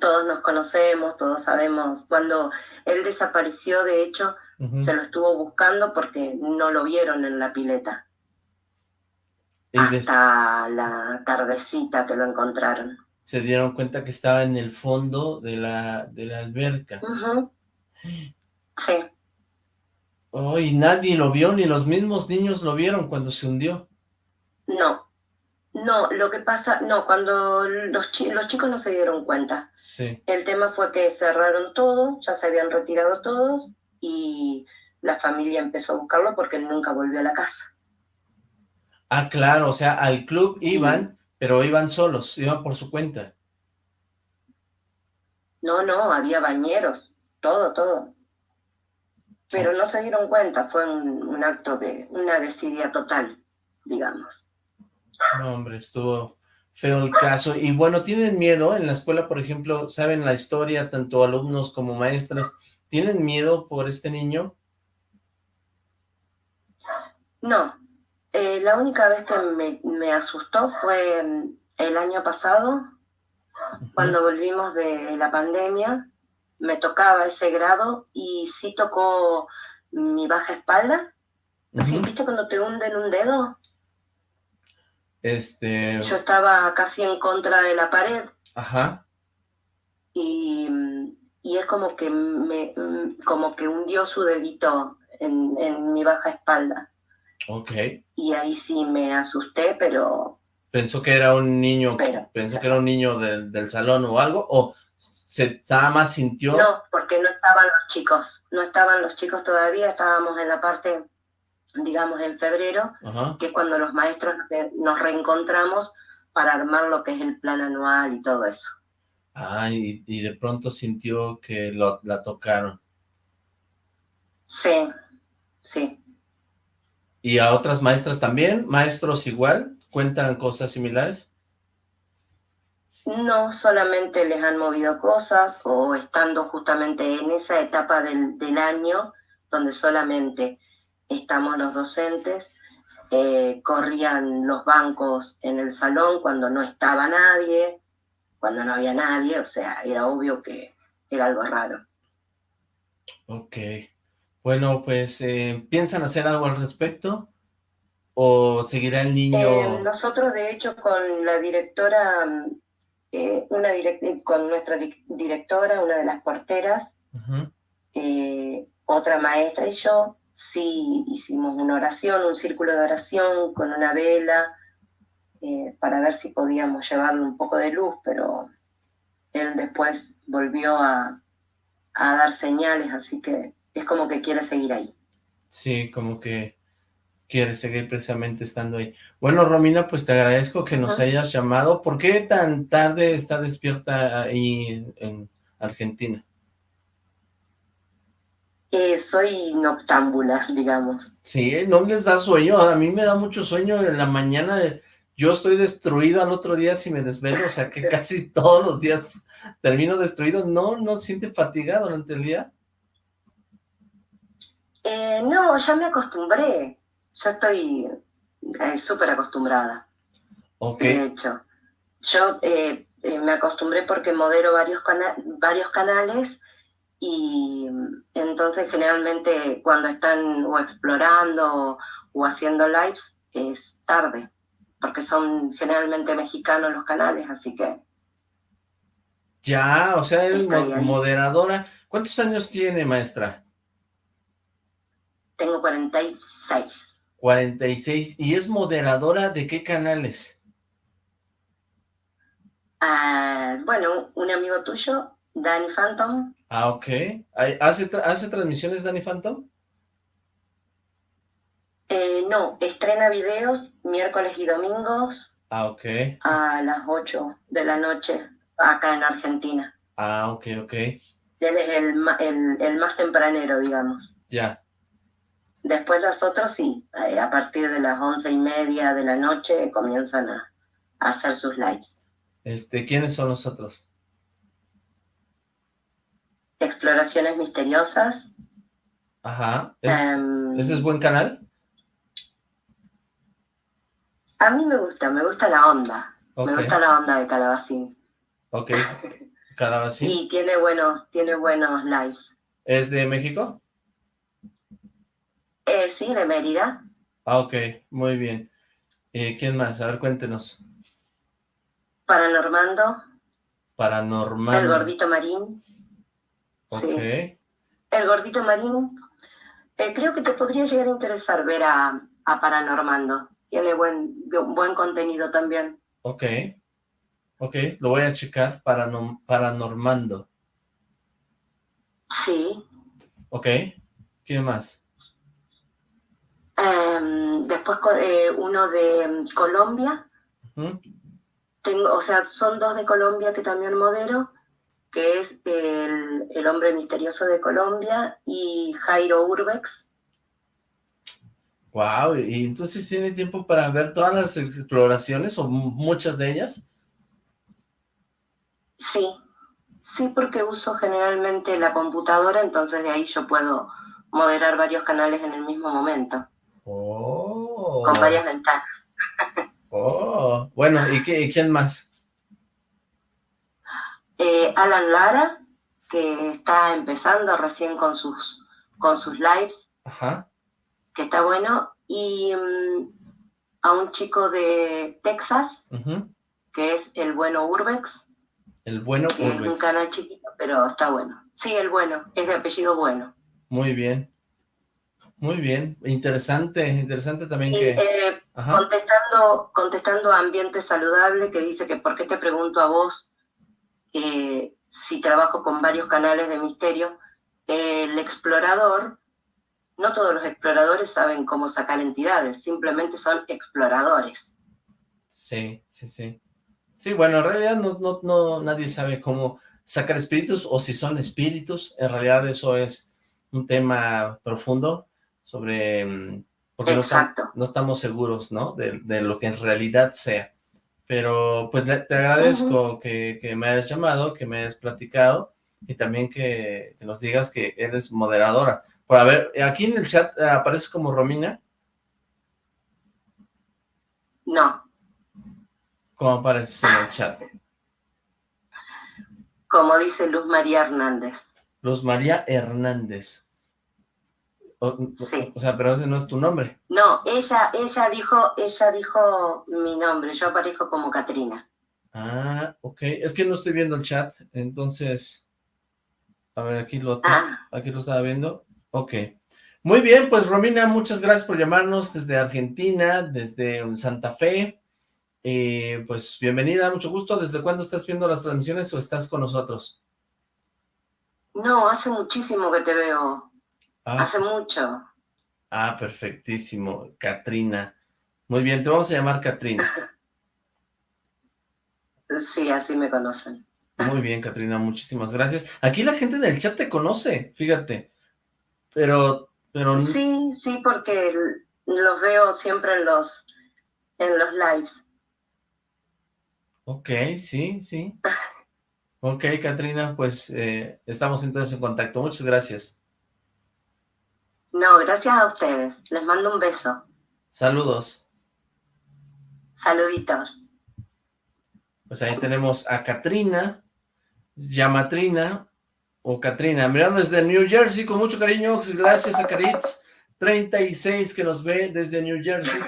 H: todos nos conocemos, todos sabemos. Cuando él desapareció, de hecho, se lo estuvo buscando porque no lo vieron en la pileta. Hasta la tardecita que lo encontraron.
B: se dieron cuenta que estaba en el fondo de la, de la alberca.
H: Sí,
B: Oh, y nadie lo vio, ni los mismos niños lo vieron cuando se hundió.
H: no. No, lo que pasa, no, cuando los, chi- los chicos no se dieron cuenta.
B: Sí.
H: El tema fue que cerraron todo, ya se habían retirado todos y la familia empezó a buscarlo porque nunca volvió a la casa.
B: Ah, claro, o sea, al club iban, pero iban solos, iban por su cuenta.
H: No, no, había bañeros, todo, todo. Pero no se dieron cuenta, fue un, un acto de una desidia total, digamos.
B: No, hombre, estuvo feo el caso. Y bueno, ¿tienen miedo en la escuela, por ejemplo, saben la historia, tanto alumnos como maestras, ¿tienen miedo por este niño?
H: No, eh, la única vez que me, me asustó fue mm, el año pasado, cuando volvimos de la pandemia, me tocaba ese grado y sí tocó mi baja espalda. ¿Sí,
B: Ujú.
H: ¿Viste cuando te hunden un dedo?
B: Este,
H: Yo estaba casi en contra de la pared
B: ajá,
H: y, y es como que me como que hundió su dedito en, en mi baja espalda.
B: ok.
H: Y ahí sí me asusté, pero
B: Pensó que era un niño,
H: Pero-
B: pensó que era un niño del, del salón o algo, o se nada más sintió,
H: no, porque no estaban los chicos, no estaban los chicos todavía, estábamos en la parte, digamos, en febrero,
B: ajá,
H: que es cuando los maestros nos- nos reencontramos para armar lo que es el plan anual y todo eso.
B: ah, y, y de pronto sintió que lo, la tocaron.
H: Sí, sí.
B: ¿Y a otras maestras también? ¿Maestros igual? ¿Cuentan cosas similares?
H: No solamente les han movido cosas o estando justamente en esa etapa del, del año donde solamente estamos los docentes, eh, corrían los bancos en el salón cuando no estaba nadie, cuando no había nadie, o sea, era obvio que era algo raro.
B: Ok. Bueno, pues, eh, ¿piensan hacer algo al respecto? ¿O seguirá el niño?
H: Eh, nosotros, de hecho, con la directora, eh, una con nuestra di- directora, una de las porteras, eh, otra maestra y yo, sí hicimos una oración, un círculo de oración con una vela, eh, para ver si podíamos llevarle un poco de luz, pero él después volvió a, a dar señales, así que es como que quiere seguir ahí.
B: Sí, como que quiere seguir precisamente estando ahí. Bueno, Romina, pues te agradezco que nos hayas llamado. ¿Por qué tan tarde está despierta ahí en, en Argentina?
H: Eh, soy noctámbula, digamos.
B: Sí, no les da sueño. A mí me da mucho sueño en la mañana. Yo estoy destruido al otro día si me desvelo, o sea que (laughs) casi todos los días termino destruido. ¿No, no siente fatiga durante el día?
H: Eh, no, ya me acostumbré. Ya estoy eh, súper acostumbrada.
B: Ok,
H: De hecho, yo eh, eh, me acostumbré porque modero varios, cana- varios canales y entonces generalmente cuando están o explorando o, o haciendo lives, es tarde, porque son generalmente mexicanos los canales, así que...
B: Ya, o sea, es moderadora. ¿Cuántos años tiene, maestra?
H: Tengo 46.
B: 46. ¿Y es moderadora de qué canales?
H: Ah, bueno, un amigo tuyo, Danny Phantom.
B: Ah, ok. ¿Hace, ¿Hace transmisiones Danny Phantom?
H: Eh, no, estrena videos miércoles y domingos.
B: Ah, ok.
H: A las 8 de la noche, acá en Argentina.
B: Ah, ok, ok. Él
H: es el, el, más tempranero, digamos.
B: Ya.
H: Después los otros sí, eh, a partir de las once y media de la noche comienzan a, hacer sus lives.
B: Este, ¿Quiénes son los otros?
H: Exploraciones misteriosas.
B: Ajá. Em, ¿Ese es buen canal?
H: A mí me gusta, me gusta la onda. Me gusta la onda de Calabacín.
B: Ok, (laughs) Calabacín.
H: y tiene buenos, tiene buenos lives.
B: ¿Es de México?
H: Eh, sí, de Mérida.
B: Ah, ok, muy bien. Eh, ¿Quién más? A ver, cuéntenos.
H: Paranormando.
B: Paranormal.
H: El Gordito Marín. Sí. El Gordito Marín. Eh, creo que te podría llegar a interesar ver a, a Paranormando. Tiene buen, buen contenido también.
B: Ok. Ok, lo voy a checar para Paranormando.
H: Sí.
B: Ok. ¿Qué más?
H: Em, después eh, uno de em, Colombia. Tengo, o sea, son dos de Colombia que también modero, que es el, el hombre misterioso de Colombia y Jairo Urbex.
B: Wow, ¿y entonces tiene tiempo para ver todas las exploraciones o muchas de ellas?
H: Sí, sí porque uso generalmente la computadora, entonces de ahí yo puedo moderar varios canales en el mismo momento.
B: Oh.
H: Con varias ventanas.
B: Oh, bueno, ¿y, qué, quién más?
H: Eh, Alan Lara, que está empezando recién con sus, con sus lives.
B: Ajá.
H: Que está bueno. Y mm, a un chico de Texas, que es el bueno Urbex.
B: El bueno
H: que Es un canal chiquito, pero está bueno. Sí, el bueno, es de apellido bueno.
B: Muy bien. Muy bien, interesante, interesante también que...
H: Eh, contestando, contestando a Ambiente Saludable, que dice que por qué te pregunto a vos eh, si trabajo con varios canales de misterio, el explorador, no todos los exploradores saben cómo sacar entidades, simplemente son exploradores.
B: Sí, sí, sí. Sí, bueno, en realidad no, no, no, nadie sabe cómo sacar espíritus o si son espíritus, en realidad eso es un tema profundo, sobre... Mm, porque no, estamos seguros, ¿no? De, lo que en realidad sea. Pero pues te agradezco que, me hayas llamado, que me hayas platicado y también que, nos digas que eres moderadora. Por a ver, aquí en el chat eh, aparece como Romina.
H: No.
B: ¿Cómo aparece en el chat?
H: Como dice Luz María Hernández.
B: Luz María Hernández. O,
H: sí.
B: o sea, pero ese no es tu nombre.
H: No, ella, ella dijo, ella dijo mi nombre, yo aparezco como Katrina.
B: Ah, ok. Es que no estoy viendo el chat, entonces... A ver, aquí lo,
H: ah.
B: aquí lo estaba viendo. Ok. Muy bien, pues Romina, muchas gracias por llamarnos desde Argentina, desde Santa Fe. Eh, pues bienvenida, mucho gusto. ¿Desde cuándo estás viendo las transmisiones o estás con nosotros?
H: No, hace muchísimo que te veo. Ah. Hace mucho.
B: Ah, perfectísimo. Katrina. Muy bien, te vamos a llamar Katrina. (laughs)
H: sí, así me conocen.
B: Muy bien, Katrina, muchísimas gracias. Aquí la gente del chat te conoce, fíjate. Pero, pero...
H: Sí, sí, porque los veo siempre en los, en los lives.
B: Ok, sí, sí. (laughs) Ok, Katrina, pues eh, estamos entonces en contacto. Muchas gracias.
H: No, gracias a ustedes. Les mando un beso.
B: Saludos.
H: Saluditos.
B: Pues ahí tenemos a Katrina, Yamatrina, o Katrina, mirando desde New Jersey, con mucho cariño, gracias a Caritz, 36 que nos ve desde New Jersey.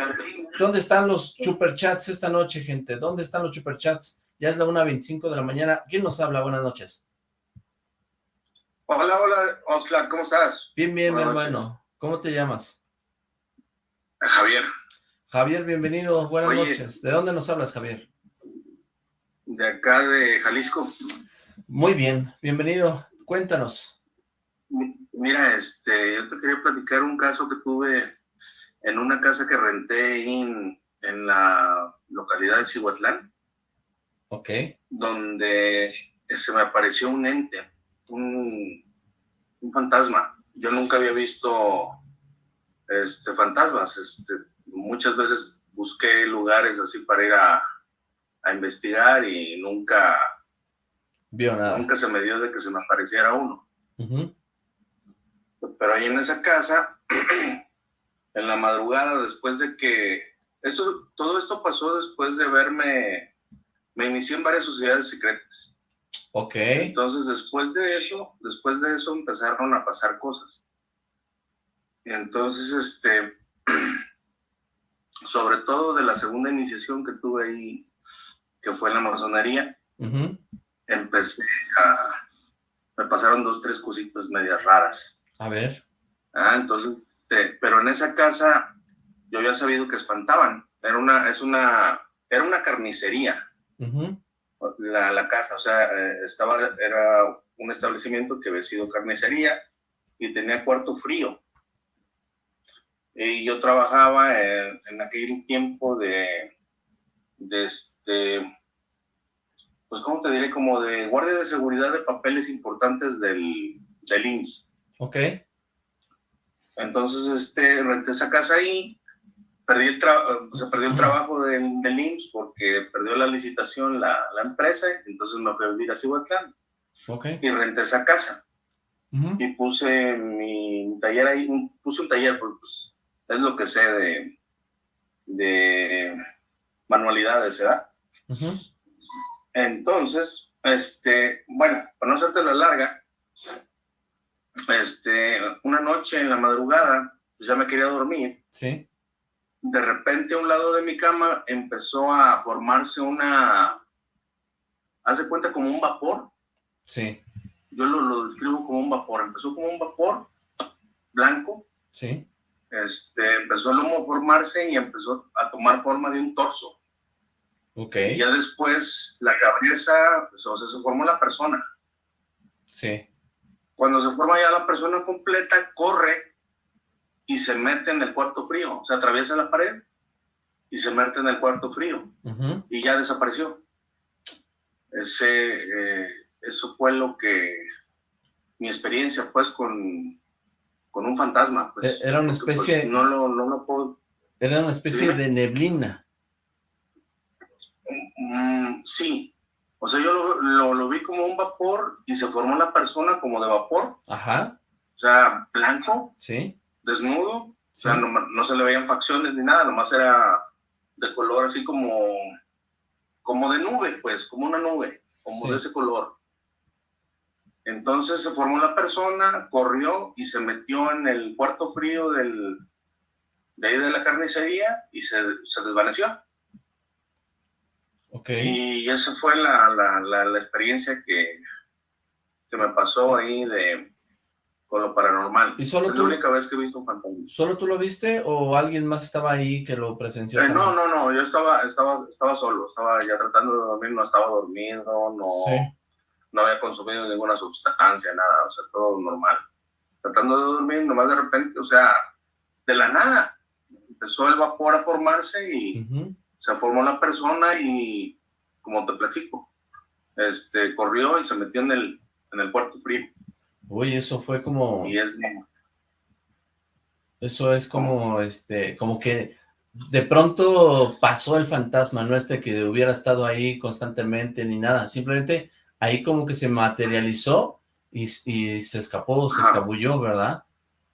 B: ¿Dónde están los superchats esta noche, gente? ¿Dónde están los superchats? Ya es la 1.25 de la mañana. ¿Quién nos habla? Buenas noches.
I: Hola, hola, Oxlack, ¿cómo estás?
B: Bien, bien, mi hermano. ¿Cómo te llamas?
I: Javier,
B: Javier, bienvenido. Buenas
I: Oye.
B: noches. ¿De dónde nos hablas, Javier?
I: de acá de Jalisco.
B: Muy bien, bienvenido. Cuéntanos.
I: Mi- Mira, este, yo te quería platicar un caso que tuve en una casa que renté en, en la localidad de Cihuatlán,
B: Ok.
I: donde se me apareció un ente, un, un fantasma. Yo nunca había visto este, fantasmas. Este, muchas veces busqué lugares así para ir a, a investigar y nunca,
B: Vio nada.
I: nunca se me dio de que se me apareciera uno. Pero ahí en esa casa, (clears throat) en la madrugada, después de que... Esto, todo esto pasó después de verme... Me inicié en varias sociedades secretas.
B: Ok.
I: Entonces, después de eso, después de eso empezaron a pasar cosas. Entonces, este... (clears throat) Sobre todo de la segunda iniciación que tuve ahí, que fue en la masonería, empecé a... Me pasaron dos, tres cositas medias raras.
B: A ver.
I: Ah, entonces, este, pero en esa casa yo había sabido que espantaban. Era una, es una, era una carnicería
B: Ujú.
I: La, la casa, o sea, eh, estaba, era un establecimiento que había sido carnicería y tenía cuarto frío. Y yo trabajaba en, en aquel tiempo de, de este, pues, ¿cómo te diré? Como de guardia de seguridad de papeles importantes del, del IMSS.
B: Ok.
I: Entonces, este, renté esa casa ahí, perdí el, se perdió el trabajo del, del IMSS porque perdió la licitación la, la empresa, entonces me fui a vivir a Cihuatlán
B: Ok.
I: y renté esa casa y puse mi taller ahí, puse un taller, porque pues, es lo que sé de, de manualidades, ¿verdad? Entonces, este, bueno, para no hacerte la larga, este, una noche en la madrugada, pues ya me quería dormir,
B: Sí.
I: De repente a un lado de mi cama empezó a formarse una, haz de cuenta como un vapor,
B: Sí.
I: yo lo, lo describo como un vapor, empezó como un vapor blanco,
B: Sí.
I: este, empezó el humo a formarse y empezó a tomar forma de un torso.
B: Ok.
I: Y ya después la cabeza, pues, o sea, se formó la persona.
B: Sí.
I: Cuando se forma ya la persona completa, corre y se mete en el cuarto frío, o sea, atraviesa la pared y se mete en el cuarto frío. Y ya desapareció. Ese, eh, eso fue lo que, mi experiencia pues con, con un fantasma. Pues,
B: E- era una
I: porque, pues,
B: especie-
I: no, lo, no lo puedo...
B: Era una especie
I: Sí.
B: de neblina.
I: Mm, sí, o sea, yo lo, lo, lo vi como un vapor y se formó la persona como de vapor,
B: Ajá.
I: o sea, blanco,
B: Sí.
I: Desnudo, o sea, no, no se le veían facciones ni nada, nomás era de color así como, como de nube, pues, como una nube, como
B: Sí.
I: de ese color. Entonces se formó la persona, corrió y se metió en el cuarto frío del, de ahí de la carnicería y se, se desvaneció.
B: Ok.
I: Y esa fue la, la, la, la experiencia que, que me pasó ahí de, con lo paranormal.
B: ¿Y solo
I: es
B: tú?
I: la única vez que he visto un fantasma.
B: ¿Solo tú lo viste o alguien más estaba ahí que lo presenció?
I: Eh, no, no, no, yo estaba, estaba, estaba solo, estaba ya tratando de dormir, no estaba dormido, no,
B: Sí.
I: no había consumido ninguna sustancia, nada, o sea, todo normal. Tratando de dormir, nomás de repente, o sea, de la nada, empezó el vapor a formarse y
B: Ujú.
I: se formó la persona y, como te platico, este, corrió y se metió en el, en el cuarto frío.
B: Uy, eso fue como...
I: Y es,
B: Eso es como, este, como que de pronto pasó el fantasma, no es de que hubiera estado ahí constantemente ni nada, simplemente ahí como que se materializó y, y se escapó, se
I: Ajá.
B: escabulló, ¿verdad?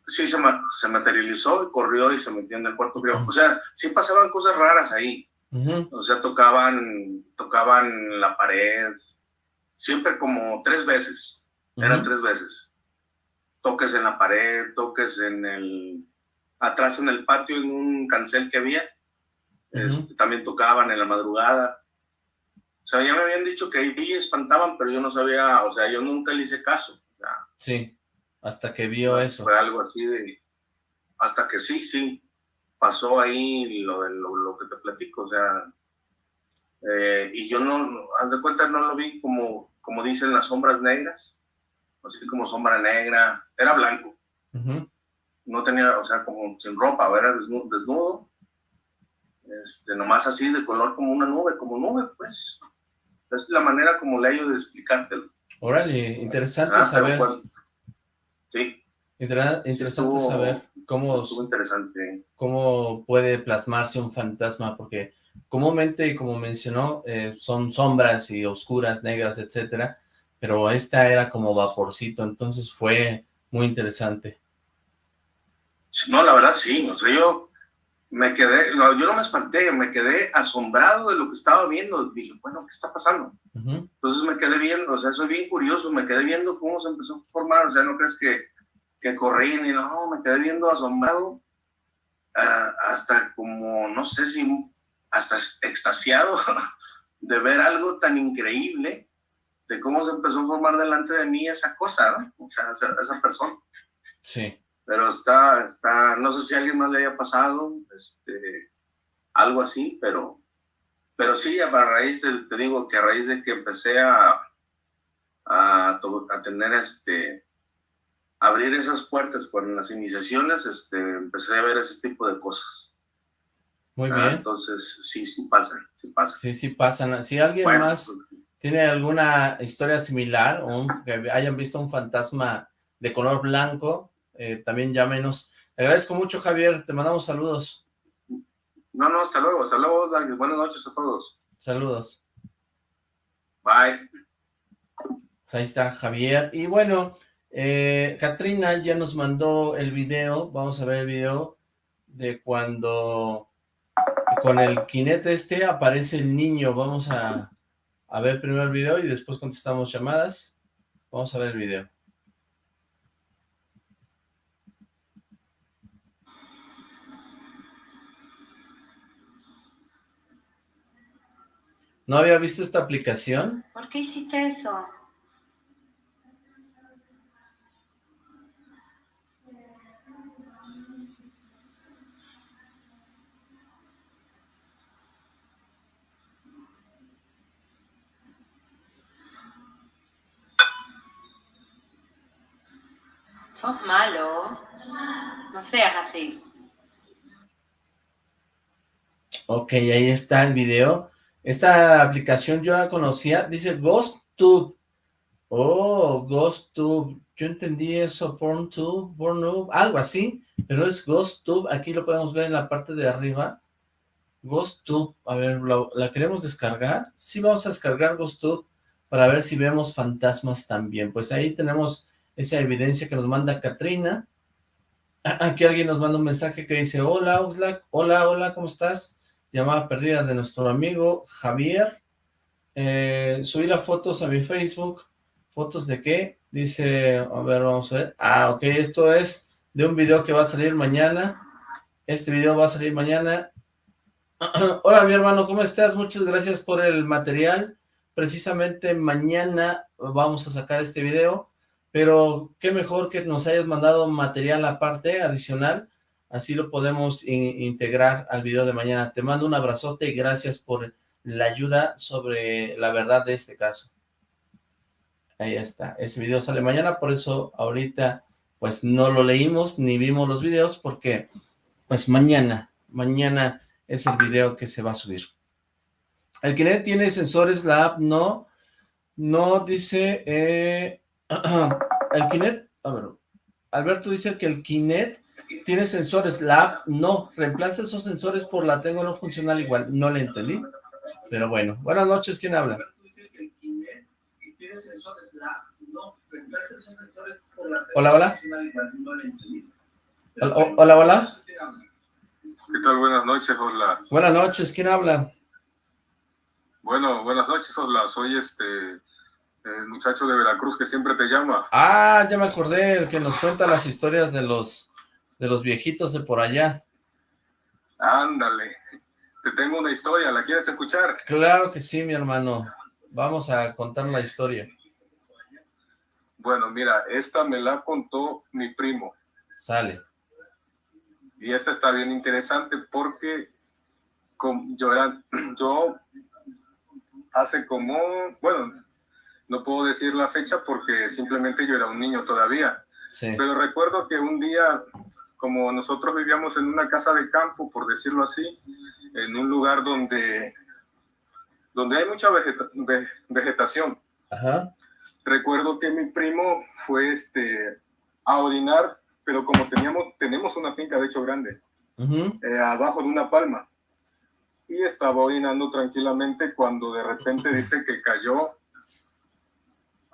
I: sí, se, ma- se materializó y corrió y se metió en el cuarto frío. O sea, sí pasaban cosas raras ahí. O sea, tocaban, tocaban la pared, siempre como tres veces, eran tres veces. Toques en la pared, toques en el, atrás en el patio, en un cancel que había, este, también tocaban en la madrugada. O sea, ya me habían dicho que ahí espantaban, pero yo no sabía, o sea, yo nunca le hice caso.
B: sí, hasta que vio eso.
I: Fue algo así de, hasta que sí, sí, pasó ahí lo, lo, lo que te platico, o sea, eh, y yo no, haz de cuenta, no lo vi como, como dicen las sombras negras, así como sombra negra, era blanco. No tenía, o sea, como sin ropa, era desnudo, desnudo, este, nomás así de color como una nube, como nube, pues. Esa es la manera como le de explicártelo.
B: Órale, interesante ah, saber.
I: sí.
B: interesante saber cómo,
I: interesante.
B: cómo puede plasmarse un fantasma, porque comúnmente, como mencionó, eh, son sombras y oscuras, negras, etcétera, pero esta era como vaporcito, entonces fue muy interesante.
I: No, la verdad sí, o sea, yo me quedé, yo no me espanté, me quedé asombrado de lo que estaba viendo, dije, bueno, ¿qué está pasando? Entonces me quedé viendo, o sea, soy bien curioso, me quedé viendo cómo se empezó a formar, o sea, no crees que, que corrí ni no, me quedé viendo asombrado, ah, hasta como, no sé si, hasta extasiado (laughs) de ver algo tan increíble, de cómo se empezó a formar delante de mí esa cosa, ¿no? O sea, esa, esa persona.
B: Sí
I: pero está, está, no sé si a alguien más le haya pasado, este, algo así, pero, pero sí, a raíz de, te digo que a raíz de que empecé a, a, a tener este, abrir esas puertas con las iniciaciones, este, empecé a ver ese tipo de cosas.
B: Muy bien.
I: entonces, sí, sí pasan, sí pasan.
B: Sí, sí pasan. Si alguien más pues, tiene alguna historia similar o que hayan visto un fantasma de color blanco, eh, también llámenos. Te agradezco mucho, Javier, te mandamos saludos.
I: No, no, hasta luego, hasta luego, buenas noches a todos.
B: Saludos.
I: Bye.
B: Pues ahí está Javier. Y bueno, eh, Katrina ya nos mandó el video, vamos a ver el video de cuando con el kinete este aparece el niño. Vamos a, a ver primero el video y después contestamos llamadas. Vamos a ver el video. ¿No había visto esta aplicación?
J: ¿Por qué hiciste eso? Sos malo. No seas así.
B: Ok, ahí está el video. Esta aplicación yo la conocía, dice GhostTube. Oh, GhostTube. Yo entendí eso, PornTube, PornTube, algo así, pero es GhostTube. Aquí lo podemos ver en la parte de arriba. GhostTube, a ver, ¿la, queremos descargar? Sí, vamos a descargar GhostTube para ver si vemos fantasmas también. Pues ahí tenemos esa evidencia que nos manda Katrina. Aquí alguien nos manda un mensaje que dice, hola Oxlack, hola, hola, ¿cómo estás? llamada perdida de nuestro amigo Javier. Eh, las fotos a mi Facebook. ¿Fotos de qué? Dice, a ver, vamos a ver. Ah, ok, esto es de un video que va a salir mañana. Este video va a salir mañana. (clears throat) Hola, mi hermano, ¿cómo estás? Muchas gracias por el material. Precisamente mañana vamos a sacar este video, pero qué mejor que nos hayas mandado material aparte, adicional, Así lo podemos integrar al video de mañana. Te mando un abrazote y gracias por la ayuda sobre la verdad de este caso. Ahí está. Ese video sale mañana, por eso ahorita pues no lo leímos ni vimos los videos porque pues mañana, mañana es el video que se va a subir. El Kinect tiene sensores, la app no, no dice, eh, (clears throat) el Kinect, a ver, Alberto dice que el Kinect tiene sensores, la app no, reemplaza esos sensores por la tengo no funcional igual, no le entendí, pero bueno, buenas noches, ¿quién habla? Hola, hola. Hola, hola.
K: ¿Qué tal? Buenas noches, hola.
B: Buenas noches, ¿quién habla?
K: Bueno, buenas noches, hola, soy este, el muchacho de Veracruz que siempre te llama.
B: Ah, ya me acordé, el que nos cuenta las historias de los de los viejitos de por allá.
K: Ándale. te tengo una historia, ¿la quieres escuchar?
B: Claro que sí, mi hermano. Vamos a contar la historia.
K: Bueno, mira, esta me la contó mi primo.
B: Sale.
K: Y esta está bien interesante porque yo, era, (clears throat) yo hace como, bueno, no puedo decir la fecha porque simplemente yo era un niño todavía. Pero recuerdo que un día, como nosotros vivíamos en una casa de campo, por decirlo así, en un lugar donde, donde hay mucha vegetación. Recuerdo que mi primo fue este, a orinar, pero como teníamos, tenemos una finca de hecho grande, eh, abajo de una palma y estaba orinando tranquilamente cuando de repente dice que cayó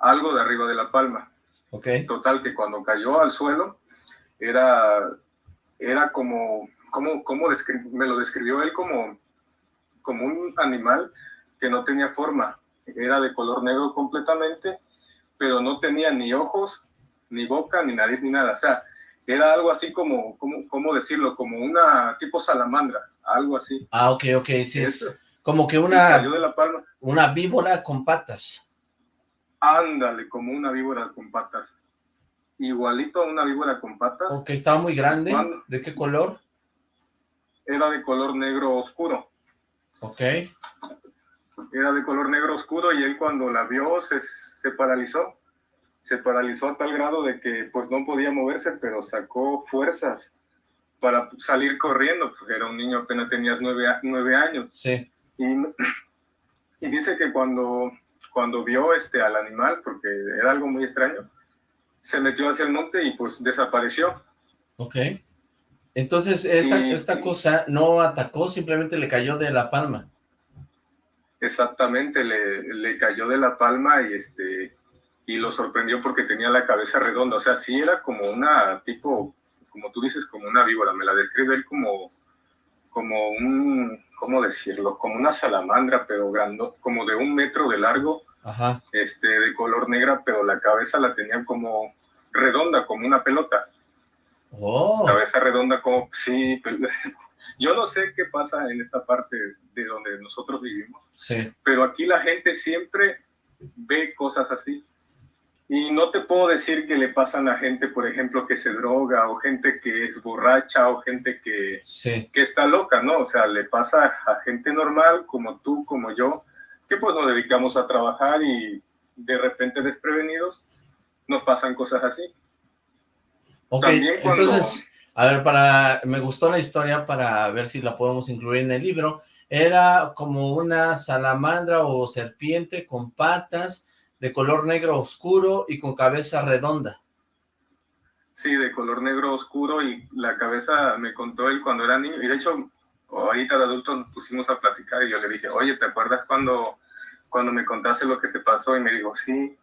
K: algo de arriba de la palma.
B: Okay.
K: Total, que cuando cayó al suelo, era, era como, como, como me lo describió él como, como un animal que no tenía forma. Era de color negro completamente, pero no tenía ni ojos, ni boca, ni nariz, ni nada. O sea, era algo así como, como, ¿cómo decirlo? Como una tipo salamandra, algo así.
B: Ah, ok, ok, sí, es como que una,
K: de la palma.
B: una víbora con patas.
K: Ándale, como una víbora con patas. Igualito a una víbora con patas.
B: Ok, estaba muy grande. ¿De qué color?
K: Era de color negro oscuro.
B: Ok.
K: Era de color negro oscuro y él cuando la vio se, se paralizó se paralizó a tal grado de que pues no podía moverse, pero sacó fuerzas para salir corriendo, porque era un niño, apenas tenías nueve, nueve años.
B: Sí.
K: Y, (clears throat) y, dice que cuando, cuando vio este, al animal, porque era algo muy extraño, se metió hacia el monte y pues desapareció.
B: Ok. Entonces, esta, esta cosa no atacó, simplemente le cayó de la palma.
K: Exactamente, le, le cayó de la palma y este y lo sorprendió porque tenía la cabeza redonda, o sea, sí era como una tipo, como tú dices, como una víbora, me la describe él como, como un, ¿cómo decirlo? Como una salamandra, pero grande, como de un metro de largo, este, de color negra, pero la cabeza la tenía como redonda, como una pelota.
B: Oh.
K: Cabeza redonda como, sí, (laughs) yo no sé qué pasa en esta parte de donde nosotros vivimos,
B: sí.
K: pero aquí la gente siempre ve cosas así. Y no te puedo decir que le pasan a gente, por ejemplo, que se droga o gente que es borracha o gente que, que está loca, ¿no? O sea, le pasa a gente normal como tú, como yo, que pues nos dedicamos a trabajar y de repente desprevenidos nos pasan cosas así.
B: Ok, entonces, a ver, para, me gustó la historia para ver si la podemos incluir en el libro. Era como una salamandra o serpiente con patas de color negro oscuro y con cabeza redonda.
K: Sí, de color negro oscuro y la cabeza me contó él cuando era niño. Y de hecho, ahorita de adulto nos pusimos a platicar y yo le dije, oye, ¿te acuerdas cuando, cuando me contaste lo que te pasó? Y me dijo, sí.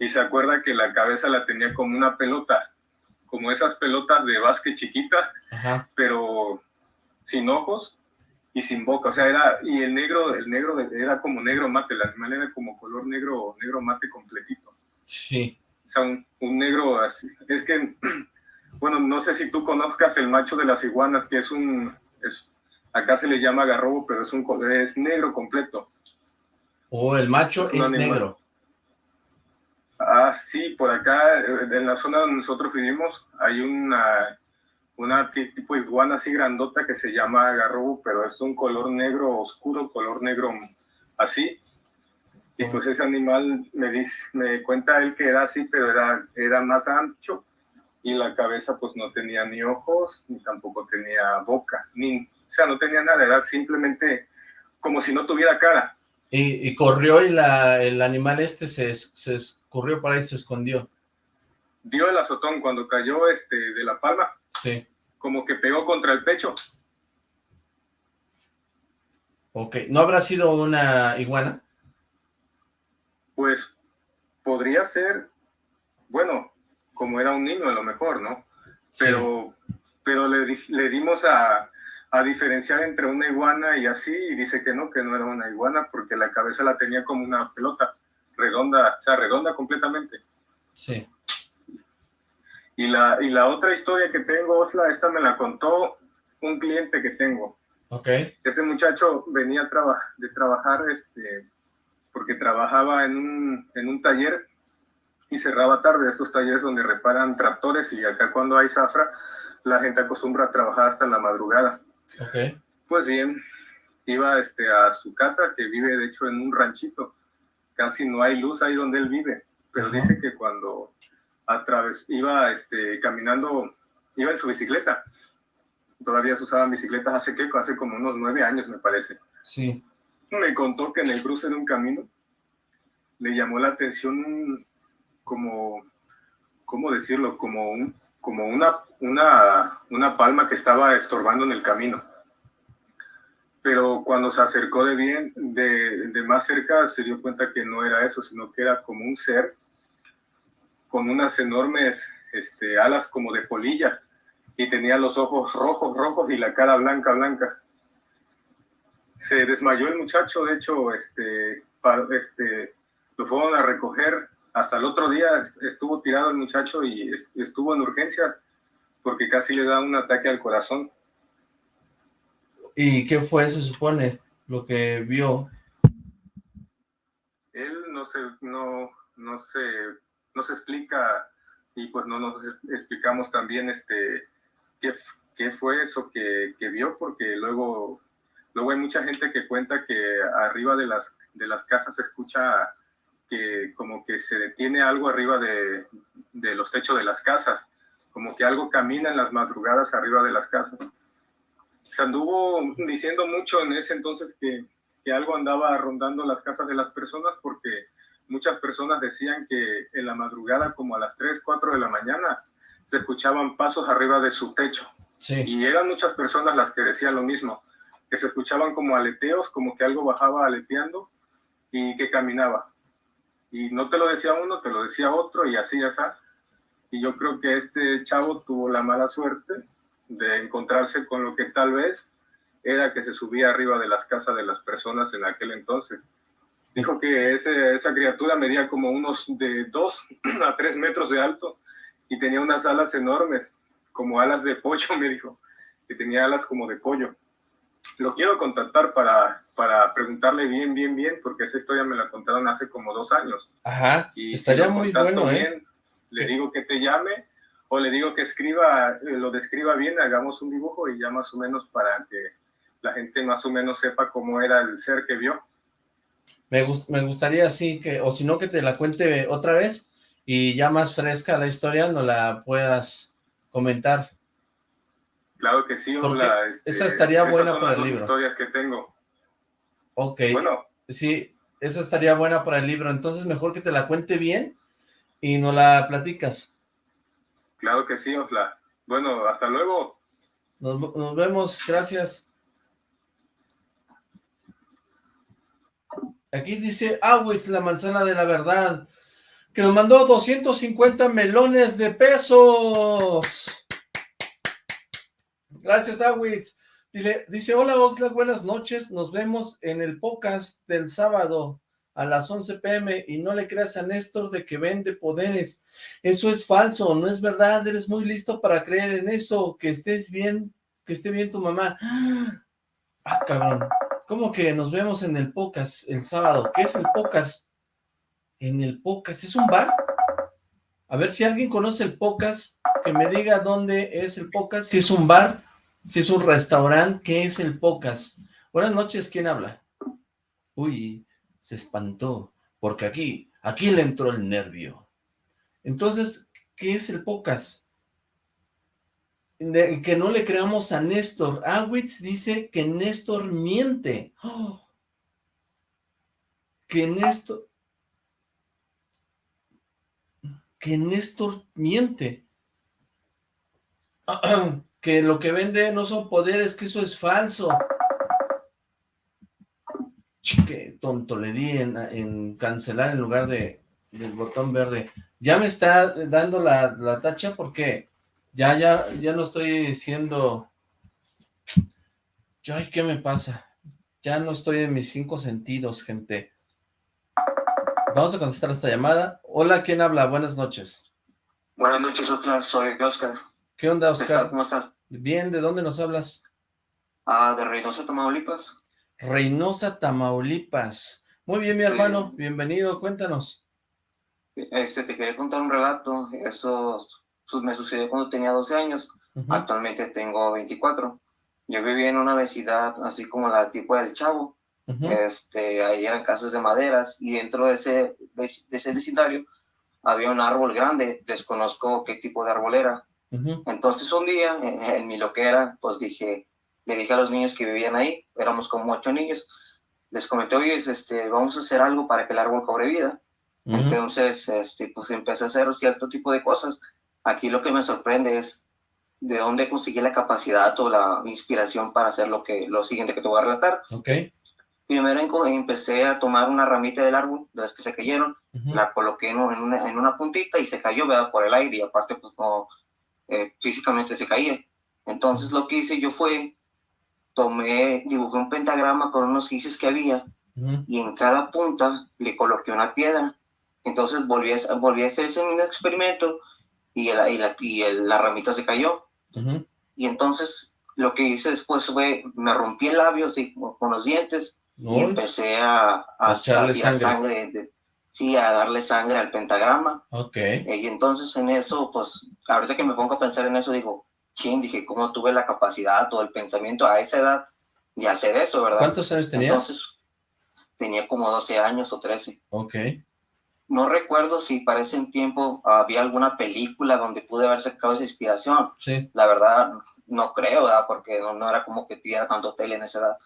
K: Y se acuerda que la cabeza la tenía como una pelota, como esas pelotas de básquet chiquitas, pero sin ojos y sin boca, o sea, era, y el negro, el negro era como negro mate, el animal era como color negro, negro mate completito.
B: Sí.
K: O sea, un, negro así, es que, (clears throat) bueno, no sé si tú conozcas el macho de las iguanas, que es un, es, acá se le llama garrobo, pero es un es negro completo.
B: Oh, el macho es, negro.
K: Ah, sí, por acá, en la zona donde nosotros vivimos, hay una, una tipo iguana así grandota que se llama garrobo, pero es un color negro oscuro, color negro así. Y pues ese animal me dice, me cuenta él que era así, pero era, era más ancho y la cabeza pues no tenía ni ojos, ni tampoco tenía boca, ni, o sea, no tenía nada, era simplemente como si no tuviera cara.
B: Y, corrió y la, el animal este se, se corrió para ahí, se escondió.
K: Dio el azotón cuando cayó este, de la palma.
B: Sí
K: como que pegó contra el pecho.
B: Ok, ¿no habrá sido una iguana?
K: Pues podría ser, bueno, como era un niño a lo mejor, ¿no? Pero, pero le, le dimos a, a, diferenciar entre una iguana y así, y dice que no, que no era una iguana, porque la cabeza la tenía como una pelota, redonda, o sea, redonda completamente.
B: Sí.
K: Y la, y la otra historia que tengo, Osla, esta me la contó un cliente que tengo.
B: Ok.
K: Ese muchacho venía a traba- de trabajar, este, porque trabajaba en un, en un taller y cerraba tarde, esos talleres donde reparan tractores y acá cuando hay zafra, la gente acostumbra a trabajar hasta la madrugada.
B: Ok.
K: Pues bien, iba este, a su casa, que vive de hecho en un ranchito. Casi no hay luz ahí donde él vive, pero dice que cuando atraves, iba este, caminando, iba en su bicicleta. Todavía se usaban bicicletas hace que hace como unos nueve años, me parece.
B: Sí.
K: Me contó que en el cruce de un camino le llamó la atención un- como, ¿cómo decirlo? Como, un, como una, una, una palma que estaba estorbando en el camino. Pero cuando se acercó de bien, de, de más cerca, se dio cuenta que no era eso, sino que era como un ser con unas enormes este, alas como de polilla y tenía los ojos rojos, rojos y la cara blanca, blanca se desmayó el muchacho, de hecho, este, pa- este, lo fueron a recoger. Hasta el otro día est- estuvo tirado el muchacho y est- estuvo en urgencias porque casi le da un ataque al corazón.
B: ¿Y qué fue, se supone, lo que vio?
K: Él no se, no, no se, no se explica y pues no nos explicamos también este, qué, qué fue eso que, que vio porque luego, luego hay mucha gente que cuenta que arriba de las, de las casas se escucha que como que se detiene algo arriba de, de los techos de las casas, como que algo camina en las madrugadas arriba de las casas. Se anduvo diciendo mucho en ese entonces que, que algo andaba rondando las casas de las personas porque muchas personas decían que en la madrugada, como a las 3, 4 de la mañana, se escuchaban pasos arriba de su techo.
B: Sí.
K: Y eran muchas personas las que decían lo mismo, que se escuchaban como aleteos, como que algo bajaba aleteando y que caminaba. Y no te lo decía uno, te lo decía otro y así, así. Y yo creo que este chavo tuvo la mala suerte de encontrarse con lo que tal vez era que se subía arriba de las casas de las personas en aquel entonces. Dijo que ese- esa criatura medía como unos de 2 (clears throat) a 3 metros de alto y tenía unas alas enormes, como alas de pollo, (laughs) me dijo, que tenía alas como de pollo. Lo quiero contactar para, para preguntarle bien, bien, bien, porque esa historia me la contaron hace como dos años.
B: Ajá,
K: Y si
B: estaría
K: lo
B: muy bueno, ¿eh?
K: bien, Le digo que te llame o le digo que escriba, eh, lo describa bien, hagamos un dibujo y ya más o menos para que la gente más o menos sepa cómo era el ser que vio.
B: Me, gus- me gustaría así que, o si no, que te la cuente otra vez y ya más fresca la historia no la puedas comentar.
K: Claro que sí,
B: Porque
K: Ola, este,
B: esa estaría
K: esas
B: buena
K: son
B: para
K: las
B: el libro.
K: historias que tengo.
B: Ok.
K: Bueno.
B: Sí, esa estaría buena para el libro. Entonces mejor que te la cuente bien y no la platicas.
K: Claro que sí, Osla. Bueno, hasta luego.
B: Nos, nos vemos, gracias. Aquí dice Awitz, la manzana de la verdad, que nos mandó 250 melones de pesos. Gracias, Awitz. Dile, dice, hola Oxlack, buenas noches, nos vemos en el podcast del sábado a las 11 pm y no le creas a Néstor de que vende poderes. Eso es falso, no es verdad, eres muy listo para creer en eso, que estés bien, que esté bien tu mamá. Ah, cabrón, ¿cómo que nos vemos en el podcast el sábado? ¿Qué es el podcast? En el podcast, ¿es un bar? A ver si alguien conoce el podcast, que me diga dónde es el podcast, si es un bar, si es un restaurante, ¿qué es el podcast? Buenas noches, ¿quién habla? Uy, se espantó, porque aquí, aquí le entró el nervio. Entonces, ¿qué es el podcast? Que no le creamos a Néstor. Awitz dice que Néstor miente. ¡Oh! Que Néstor... Que Néstor miente. (clears throat) que lo que vende no son poderes, que eso es falso. Qué tonto le di en, en cancelar en lugar de del botón verde. Ya me está dando la, la tacha porque ya, ya, ya no estoy siendo... Ay, ¿qué me pasa? Ya no estoy en mis cinco sentidos, gente. Vamos a contestar esta llamada. Hola, ¿quién habla? Buenas noches.
L: Buenas noches, otra soy Oscar.
B: ¿Qué onda, Oscar?
L: ¿Cómo estás?
B: Bien, ¿de dónde nos hablas?
L: Ah, de Reynosa, Tamaulipas.
B: Reynosa, Tamaulipas. Muy bien, mi
L: Sí.
B: hermano, bienvenido, cuéntanos.
L: Este, te quería contar un relato. Eso su- me sucedió cuando tenía 12 años.
B: Ujú,
L: Actualmente tengo 24. Yo vivía en una vecindad así como la tipo del Chavo.
B: ujú,
L: Este, ahí eran casas de maderas y dentro de ese, de ese vecindario había un árbol grande. Desconozco qué tipo de árbol era.
B: ujú,
L: Entonces un día, en, (laughs) en mi loquera, pues dije, le dije a los niños que vivían ahí, éramos como ocho niños, les comenté, oye, este, vamos a hacer algo para que el árbol cobre vida. Entonces, este, pues empecé a hacer cierto tipo de cosas. Aquí lo que me sorprende es de dónde conseguí la capacidad o la inspiración para hacer lo, que, lo siguiente que te voy a relatar.
B: Ok,
L: Primero empecé a tomar una ramita del árbol, de las que se cayeron,
B: ujú,
L: la coloqué en, un- en una, en una puntita y se cayó, ¿verdad? Por el aire y aparte, pues no, eh, físicamente se caía. Entonces lo que hice yo fue, tomé, dibujé un pentagrama con unos gises que había
B: ujú,
L: y en cada punta le coloqué una piedra. Entonces volví a, volví a hacer ese mismo experimento y, el, y, la, y el- la ramita se cayó.
B: ujú.
L: Y entonces lo que hice después fue, me rompí el labio así, con los dientes y empecé a, a,
B: echarle
L: tirar
B: sangre.
L: de- sí, a darle sangre al pentagrama.
B: Ok,
L: Eh, Y entonces en eso, pues, ahorita que me pongo a pensar en eso, digo, ching, dije, ¿cómo tuve la capacidad o el pensamiento a esa edad de hacer eso, verdad?
B: ¿cuántos años tenías?
L: Entonces, tenía como 12 años o 13.
B: Ok,
L: No recuerdo si para ese tiempo había alguna película donde pude haber sacado esa inspiración.
B: sí,
L: La verdad, no creo, ¿verdad? Porque no, no era como que pidiera tanto tele en esa edad.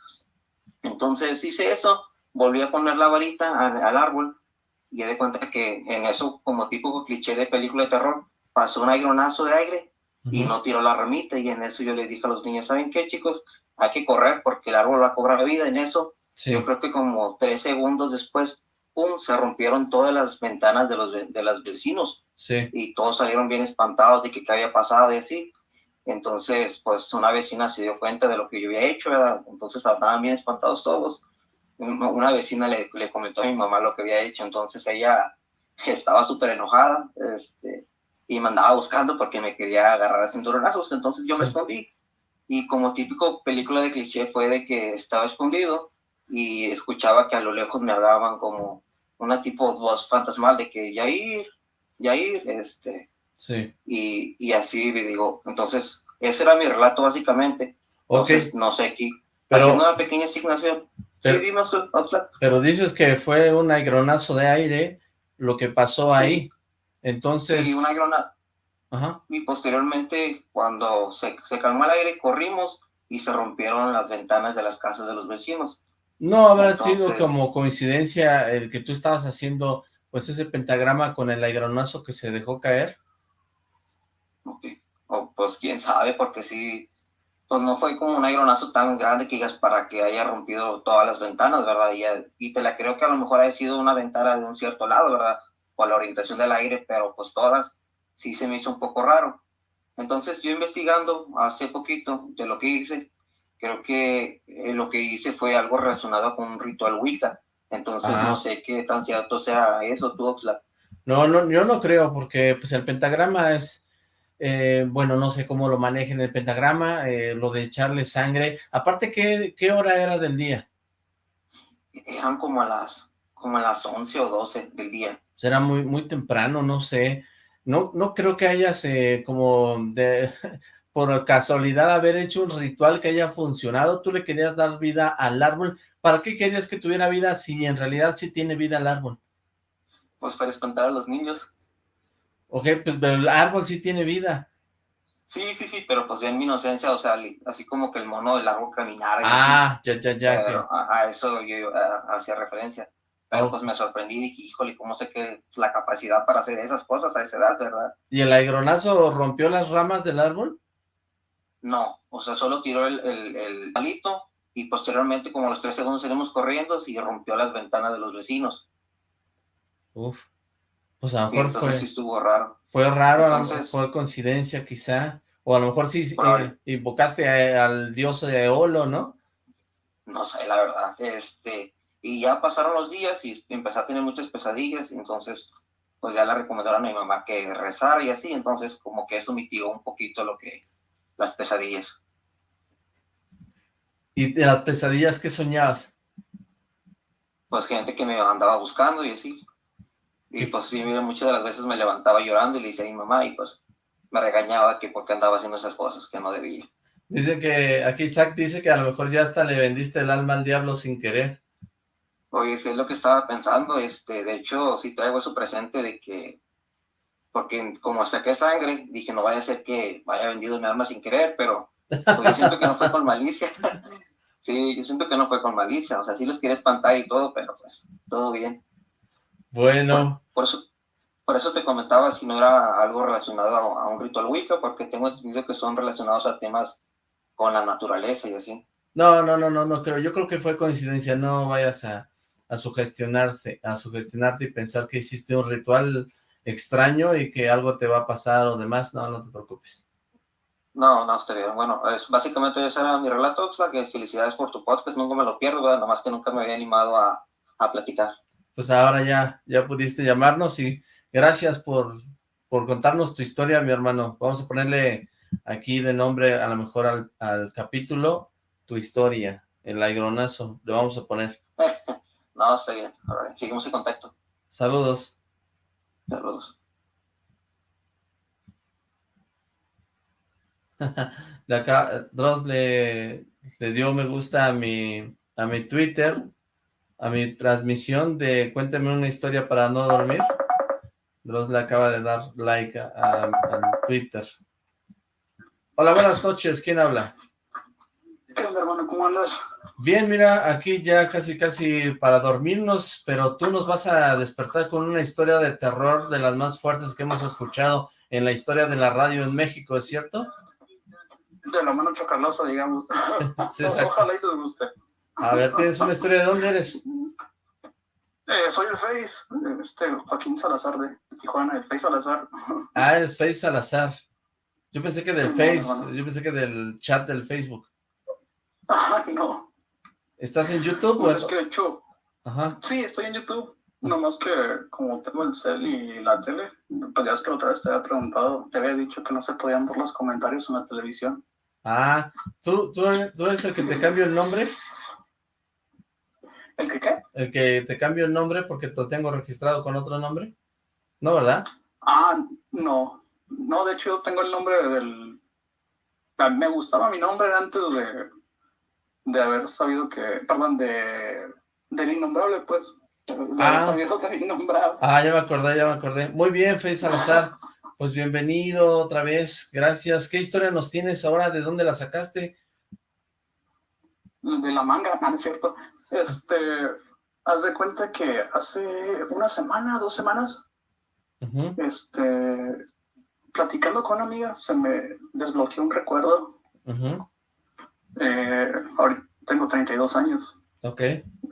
L: Entonces hice eso, volví a poner la varita al, al árbol y di cuenta que en eso, como tipo cliché de película de terror, pasó un aironazo de aire y no tiró la ramita y en eso yo les dije a los niños, ¿saben qué chicos? Hay que correr porque el árbol va a cobrar vida. En eso,
B: sí,
L: yo creo que como tres segundos después, ¡pum!, se rompieron todas las ventanas de los, de los vecinos
B: sí,
L: y todos salieron bien espantados de que qué había pasado y así. Entonces, pues una vecina se dio cuenta de lo que yo había hecho, ¿verdad? Entonces estaban bien espantados todos. Un- Una vecina le, le comentó a mi mamá lo que había hecho, entonces ella estaba súper enojada este, y me andaba buscando porque me quería agarrar a cinturonazos, entonces yo me escondí. Y como típico película de cliché fue de que estaba escondido y escuchaba que a lo lejos me hablaban como una tipo voz fantasmal de que Yair, Yair, este,
B: sí.
L: y, y así digo, entonces, ese era mi relato básicamente. Entonces, no sé, aquí,
B: Pero-
L: una pequeña asignación.
B: Pero-
L: sí, dime,
B: pero dices que fue un aigronazo de aire lo que pasó
L: Sí.
B: ahí. Entonces,
L: Sí, una granada.
B: ajá,
L: Y posteriormente, cuando se, se calmó el aire, corrimos y se rompieron las ventanas de las casas de los vecinos.
B: No habrá sido
L: Entonces-
B: como coincidencia el que tú estabas haciendo pues ese pentagrama con el aigronazo que se dejó caer.
L: Ok. O, pues quién sabe, porque sí, pues no fue como un aironazo tan grande que digas para que haya rompido todas las ventanas, ¿verdad? Y, y te la creo que a lo mejor haya sido una ventana de un cierto lado, ¿verdad? Por la orientación del aire, pero pues todas sí se me hizo un poco raro. Entonces yo investigando hace poquito de lo que hice, creo que eh, lo que hice fue algo relacionado con un ritual Wicca. Entonces no sé qué tan cierto sea eso, tú, Oxlack.
B: No, no, yo no creo, porque pues el pentagrama es, eh, bueno, no sé cómo lo manejen el pentagrama, eh, lo de echarle sangre. Aparte, ¿qué, ¿qué hora era del día?
L: Eran como a las, como a las 11 o 12 del día.
B: Pues era muy, muy temprano, no sé. No, no creo que hayas eh, como de, por casualidad haber hecho un ritual que haya funcionado. Tú le querías dar vida al árbol. ¿Para qué querías que tuviera vida si en realidad sí tiene vida el árbol?
L: Pues para espantar a los niños.
B: Ok, pues pero el árbol sí tiene vida.
L: Sí, sí, sí, pero pues en mi inocencia, o sea, así como que el mono del árbol caminara. y así,
B: Ah, ya, ya, ya.
L: pero a, a eso yo hacía referencia. Pero
B: Oh.
L: pues me sorprendí y dije, híjole, ¿cómo sé que la capacidad para hacer esas cosas a esa edad, verdad?
B: ¿Y el aigronazo rompió las ramas del árbol?
L: No, o sea, solo tiró el, el, el palito y posteriormente, como a los tres segundos salimos corriendo y rompió las ventanas de los vecinos.
B: Uf. Pues a lo mejor fue,
L: sí estuvo raro.
B: fue raro, a lo mejor fue coincidencia quizá. O a lo mejor sí eh, invocaste a- al dios de Eolo, ¿no?
L: No sé, la verdad. Este, y ya pasaron los días y empecé a tener muchas pesadillas, y entonces pues ya le recomendaron a mi mamá que rezara y así, entonces como que eso mitigó un poquito lo que, las pesadillas.
B: ¿Y de las pesadillas qué soñabas?
L: Pues gente que me andaba buscando y así. Y pues sí, mira, muchas de las veces me levantaba llorando y le decía a mi mamá y pues me regañaba que porque andaba haciendo esas cosas que no debía.
B: Dice que, aquí Isaac dice que a lo mejor ya hasta le vendiste el alma al diablo sin querer.
L: Oye, es lo que estaba pensando, este, de hecho, sí traigo eso presente de que, porque como saqué sangre, dije, no vaya a ser que vaya vendido mi alma sin querer, pero pues, yo siento que no fue con malicia. (laughs) sí, yo siento que no fue con malicia, o sea, sí les quería espantar y todo, pero pues, todo bien.
B: Bueno.
L: Por, eso, por eso te comentaba si no era algo relacionado a, a un ritual Wicca, porque tengo entendido que son relacionados a temas con la naturaleza y así.
B: No, no, no, no, no creo. Yo creo que fue coincidencia. No vayas a, a sugestionarse, a sugestionarte y pensar que hiciste un ritual extraño y que algo te va a pasar o demás. No, no te preocupes.
L: No, no, está bien. Bueno, es, básicamente ese era mi relato, Oxlack, que felicidades por tu podcast, nunca me lo pierdo, ¿verdad? Nomás que nunca me había animado a, a platicar.
B: Pues ahora ya, ya pudiste llamarnos y gracias por, por contarnos tu historia, mi hermano. Vamos a ponerle aquí de nombre a lo mejor al, al capítulo, tu historia, el aigronazo, le vamos a poner. (laughs)
L: no, está bien. Ahora, seguimos en contacto.
B: Saludos.
L: Saludos.
B: de acá, Dross le, le dio me gusta a mi, a mi Twitter, a mi transmisión de Cuéntame una historia para no dormir. Dross le acaba de dar like al Twitter. Hola, buenas noches, ¿quién habla?
F: ¿Qué onda, hermano? ¿Cómo andas?
B: Bien, mira, aquí ya casi casi para dormirnos, pero tú nos vas a despertar con una historia de terror de las más fuertes que hemos escuchado en la historia de la radio en México, ¿es cierto?
F: De la mano chocalosa, digamos. (laughs)
B: Sí.
F: Ojalá y les guste.
B: A ver, ¿tienes una historia de dónde eres?
F: Eh, soy el Face, este Joaquín Salazar de Tijuana, el Face Salazar. (laughs)
B: Ah, eres Face Salazar. Yo pensé que del
F: Sí,
B: Face, yo pensé que del chat del Facebook.
F: Ay, no.
B: ¿Estás en YouTube? o
F: es que de hecho,
B: Ajá.
F: sí, estoy en YouTube. Nomás que como tengo el cel y la tele, pues ya es que otra vez te había preguntado, te había dicho que no se podían ver los comentarios en la televisión.
B: Ah, ¿tú, tú, tú eres el que te cambio el nombre?
F: ¿El que qué?
B: ¿El que te cambio el nombre porque te lo tengo registrado con otro nombre? No, ¿verdad?
F: Ah, no. No, de hecho yo tengo el nombre del... Me gustaba mi nombre antes de, de haber sabido que... Perdón, de... Del innombrable, pues. De haber
B: Ah.
F: sabido del innombrable.
B: Ah, ya me acordé, ya me acordé. Muy bien, Face (laughs) Salazar. Pues bienvenido otra vez, gracias. ¿Qué historia nos tienes ahora? ¿De dónde la sacaste?
F: de la manga, (laughs) ¿no es cierto? Este, haz de cuenta que hace una semana, dos semanas, este, platicando con una amiga, se me desbloqueó un recuerdo.
B: Ujú,
F: Eh, ahorita tengo 32 años.
B: Ok.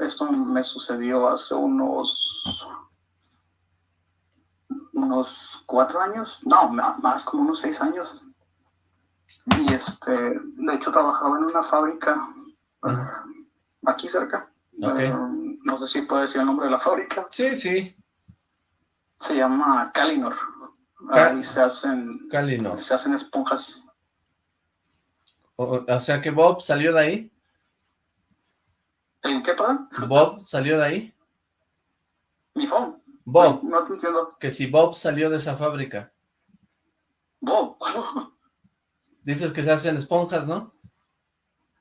F: Esto me sucedió hace unos unos cuatro años, no, más como unos seis años. Y este, de hecho trabajaba en una fábrica eh, aquí cerca.
B: Ok.
F: Eh, no sé si puedo decir el nombre de la fábrica.
B: Sí, sí.
F: Se llama Calinor.
B: Ca-
F: Ahí se hacen,
B: Calinor.
F: se hacen esponjas.
B: O, o sea que Bob salió de ahí.
F: ¿El qué, perdón?
B: Bob salió de ahí.
F: Mi phone.
B: Bob,
F: No, no te entiendo.
B: que si Bob salió de esa fábrica.
F: Bob.
B: Dices que se hacen esponjas, ¿no?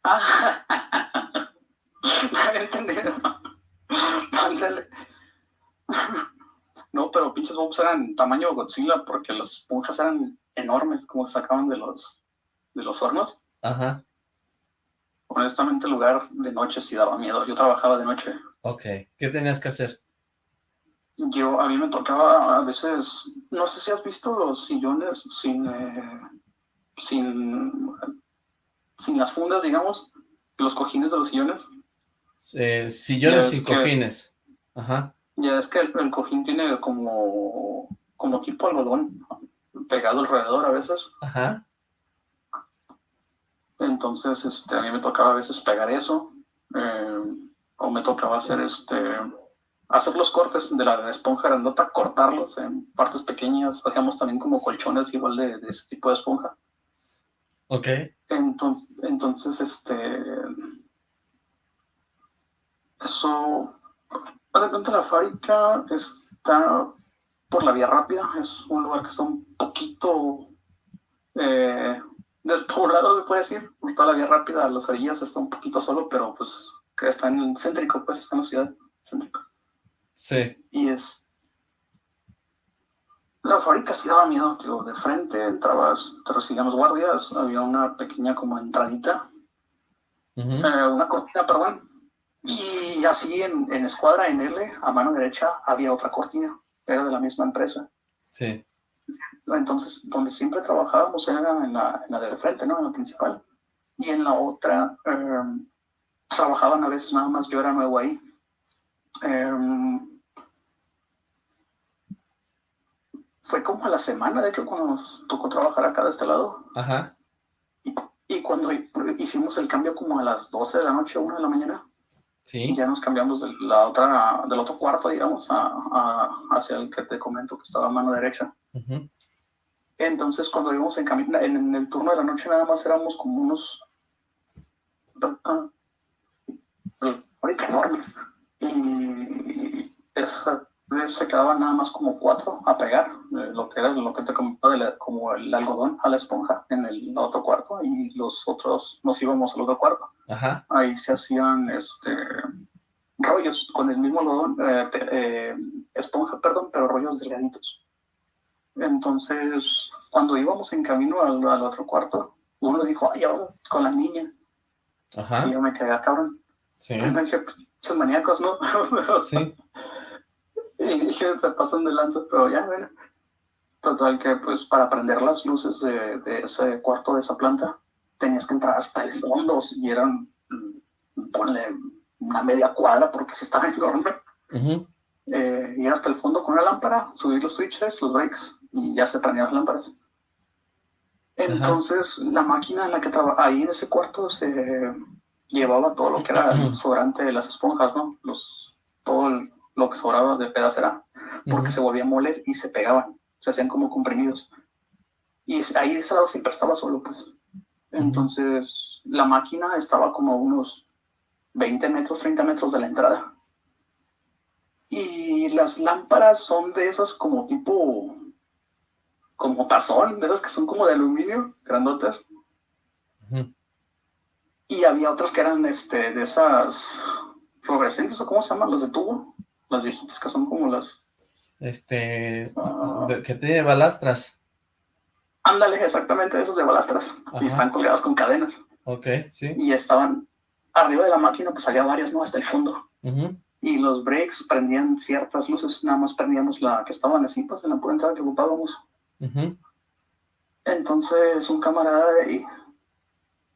F: Ah, (laughs) no había entendido. Ándale. No, pero pinches bobs eran tamaño Godzilla porque las esponjas eran enormes, como se sacaban de los, de los hornos.
B: Ajá.
F: Honestamente, el lugar de noche sí daba miedo. Yo trabajaba de noche.
B: Ok. ¿Qué tenías que hacer?
F: Yo, a mí me tocaba a veces, no sé si has visto los sillones sin, eh, sin, sin las fundas, digamos, los cojines de los sillones.
B: Eh, sillones sin
F: que-
B: cojines. Ajá.
F: Ya es que el, el cojín tiene como, como tipo algodón pegado alrededor a veces.
B: Ajá.
F: Entonces, este, a mí me tocaba a veces pegar eso. eh, o me tocaba hacer este hacer los cortes de la esponja grandota, cortarlos en partes pequeñas. Hacíamos también como colchones igual de, de ese tipo de esponja.
B: Ok.
F: Entonces, entonces este, Eso, haz de cuenta, la fábrica está por la vía rápida, es un lugar que está un poquito eh, despoblado, se puede decir, por toda la vía rápida, las orillas está un poquito solo, pero pues que está en el céntrico, pues está en la ciudad céntrica.
B: Sí.
F: Y es, la fábrica sí daba miedo, tío, de frente entrabas, te recibían los guardias, había una pequeña como entradita, eh, una cortina, perdón, y así en, en escuadra, en L, a mano derecha, había otra cortina, era de la misma empresa.
B: Sí.
F: Entonces, donde siempre trabajábamos era en la, en la de frente, ¿no? En la principal. Y en la otra, em, trabajaban a veces nada más, yo era nuevo ahí. Em, fue como a la semana, de hecho, cuando nos tocó trabajar acá de este lado.
B: Ajá.
F: Y cuando hicimos el cambio como a las 12 de la noche, 1 de la mañana,
B: Sí.
F: ya nos cambiamos de la otra, del otro cuarto, digamos, a, a- hacia el que te comento que estaba a mano derecha. Entonces, cuando íbamos en camino, en, en el turno de la noche nada más éramos como unos... enorme. Y esa vez se quedaban nada más como cuatro a pegar, eh, lo que era lo que te comentaba, de la- como el algodón a la esponja en el otro cuarto, y los otros nos íbamos al otro cuarto.
B: Ajá.
F: Ahí se hacían este, rollos con el mismo algodón, eh, eh, esponja, perdón, pero rollos delgaditos. Entonces, cuando íbamos en camino al, al otro cuarto, uno dijo, ay, vamos con la niña.
B: Ajá.
F: Y yo me quedé, "Ah, cabrón.
B: Sí.
F: Y (laughs) me dije, esos maníacos, ¿no? (laughs)
B: Sí.
F: y dije, se pasan de lanza, pero ya, bueno. Total que, pues, para prender las luces de, de ese cuarto, de esa planta, tenías que entrar hasta el fondo, y eran, mm, ponle, una media cuadra, porque se estaba (laughs) enorme.
B: Ujú.
F: Eh, ir hasta el fondo con una lámpara, subir los switches, los breaks, y ya se prendían las lámparas. Entonces, la máquina en la que trabajaba, ahí en ese cuarto, se llevaba todo lo que era sobrante de las esponjas, ¿no? Los, todo el- lo que sobraba de pedacera, porque se volvía a moler y se pegaban, se hacían como comprimidos. Y ahí de ese lado siempre estaba solo, pues. Entonces, la máquina estaba como a unos 20 metros, 30 metros de la entrada. Y las lámparas son de esas como tipo, como tazón, de esas que son como de aluminio, grandotas. Y había otras que eran este, de esas fluorescentes, o cómo se llaman, las de tubo, las viejitas que son como las...
B: Este,
F: Ah.
B: que tiene balastras.
F: Ándale, exactamente, esas de balastras.
B: Ajá.
F: Y están colgadas con cadenas.
B: Ok, sí.
F: Y estaban arriba de la máquina, pues había varias, ¿no? Hasta el fondo. Y los breaks prendían ciertas luces, nada más prendíamos la que estaban así, pues en la pura entrada que ocupábamos. Entonces un camarada de ahí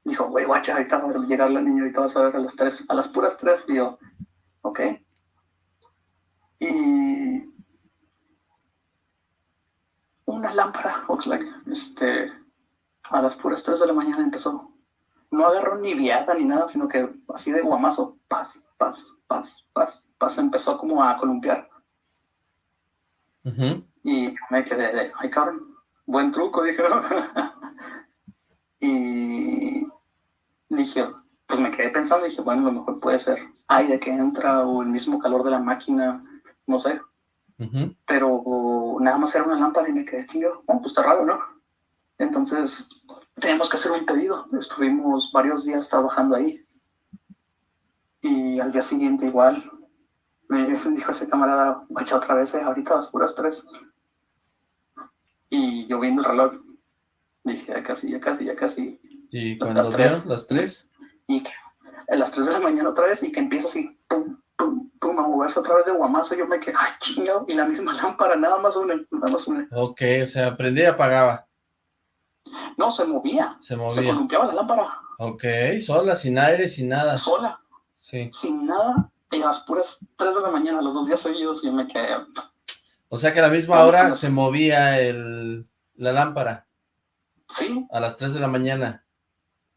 F: dijo, güey, guacha, ahorita va a llegar la niña, ahorita vas a ver a las tres, a las puras tres. Y yo, ok. Y una lámpara, Oxlack, este, a las puras tres de la mañana empezó. No agarró ni viada ni nada, sino que así de guamazo, paz, paz, paz, paz, paz, empezó como a columpiar. Y me quedé de, ay cabrón, buen truco, (laughs) dije. y dije, pues me quedé pensando, dije, bueno, a lo mejor puede ser aire que entra o el mismo calor de la máquina, no sé. Pero nada más era una lámpara y me quedé chingo, oh, pues está raro, ¿no? Entonces teníamos que hacer un pedido. Estuvimos varios días trabajando ahí. Y al día siguiente igual me dijo ese camarada, guacha otra vez, eh, ahorita a las puras tres. Y yo viendo el reloj, dije, ya casi, ya casi, ya casi.
B: Y cuando
F: Las tres.
B: las tres,
F: Y que a las 3 de la mañana otra vez y que empieza así, pum, pum, pum, a moverse otra vez de guamazo. Yo me quedé, ay, chingado. Y la misma (laughs) lámpara, nada más una, nada más una.
B: ok, o sea, prendía y apagaba,
F: No, se movía.
B: se
F: Se
B: movía.
F: columpiaba la lámpara
B: Ok, sola, sin aire, sin nada.
F: sola,
B: Sí.
F: sin nada. Y a las puras 3 de la mañana, los dos días seguidos, y yo me quedé,
B: O sea que a la misma hora
F: la-
B: se movía el, la lámpara,
F: sí,
B: a las 3 de la mañana.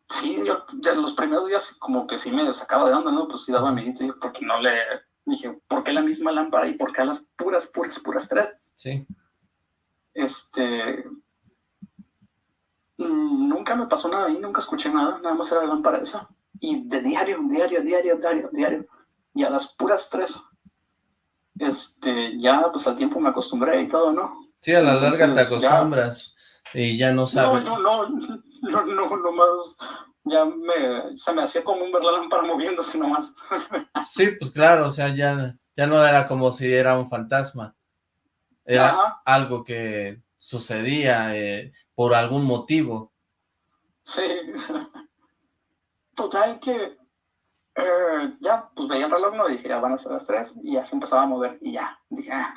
F: sí, yo ya los primeros días como que sí me sacaba de onda, ¿no? Pues sí daba miedo, yo, porque no le, dije, ¿por qué la misma lámpara y por qué a las puras, puras, puras 3?
B: Sí.
F: Este. mm, Nunca me pasó nada ahí, nunca escuché nada, nada más era la lámpara esa. Y de diario, diario, diario, diario, diario. Y a las puras tres, este, ya pues al tiempo me acostumbré y todo, ¿no?
B: Sí, a la larga te
F: Entonces, ya-
B: acostumbras y ya no
F: No,
B: sabes.
F: no, no, (laughs) no, no, nomás, ya me, se me hacía como un ver la lámpara moviéndose nomás. (laughs)
B: Sí, pues claro, o sea, ya, ya no era como si era un fantasma. Era
F: Ajá.
B: algo que sucedía eh, por algún motivo.
F: Sí. (laughs) Total que eh, ya, pues veía el reloj, ¿no? Dije, ya van a ser las tres, y ya se empezaba a mover, y ya, dije, ah,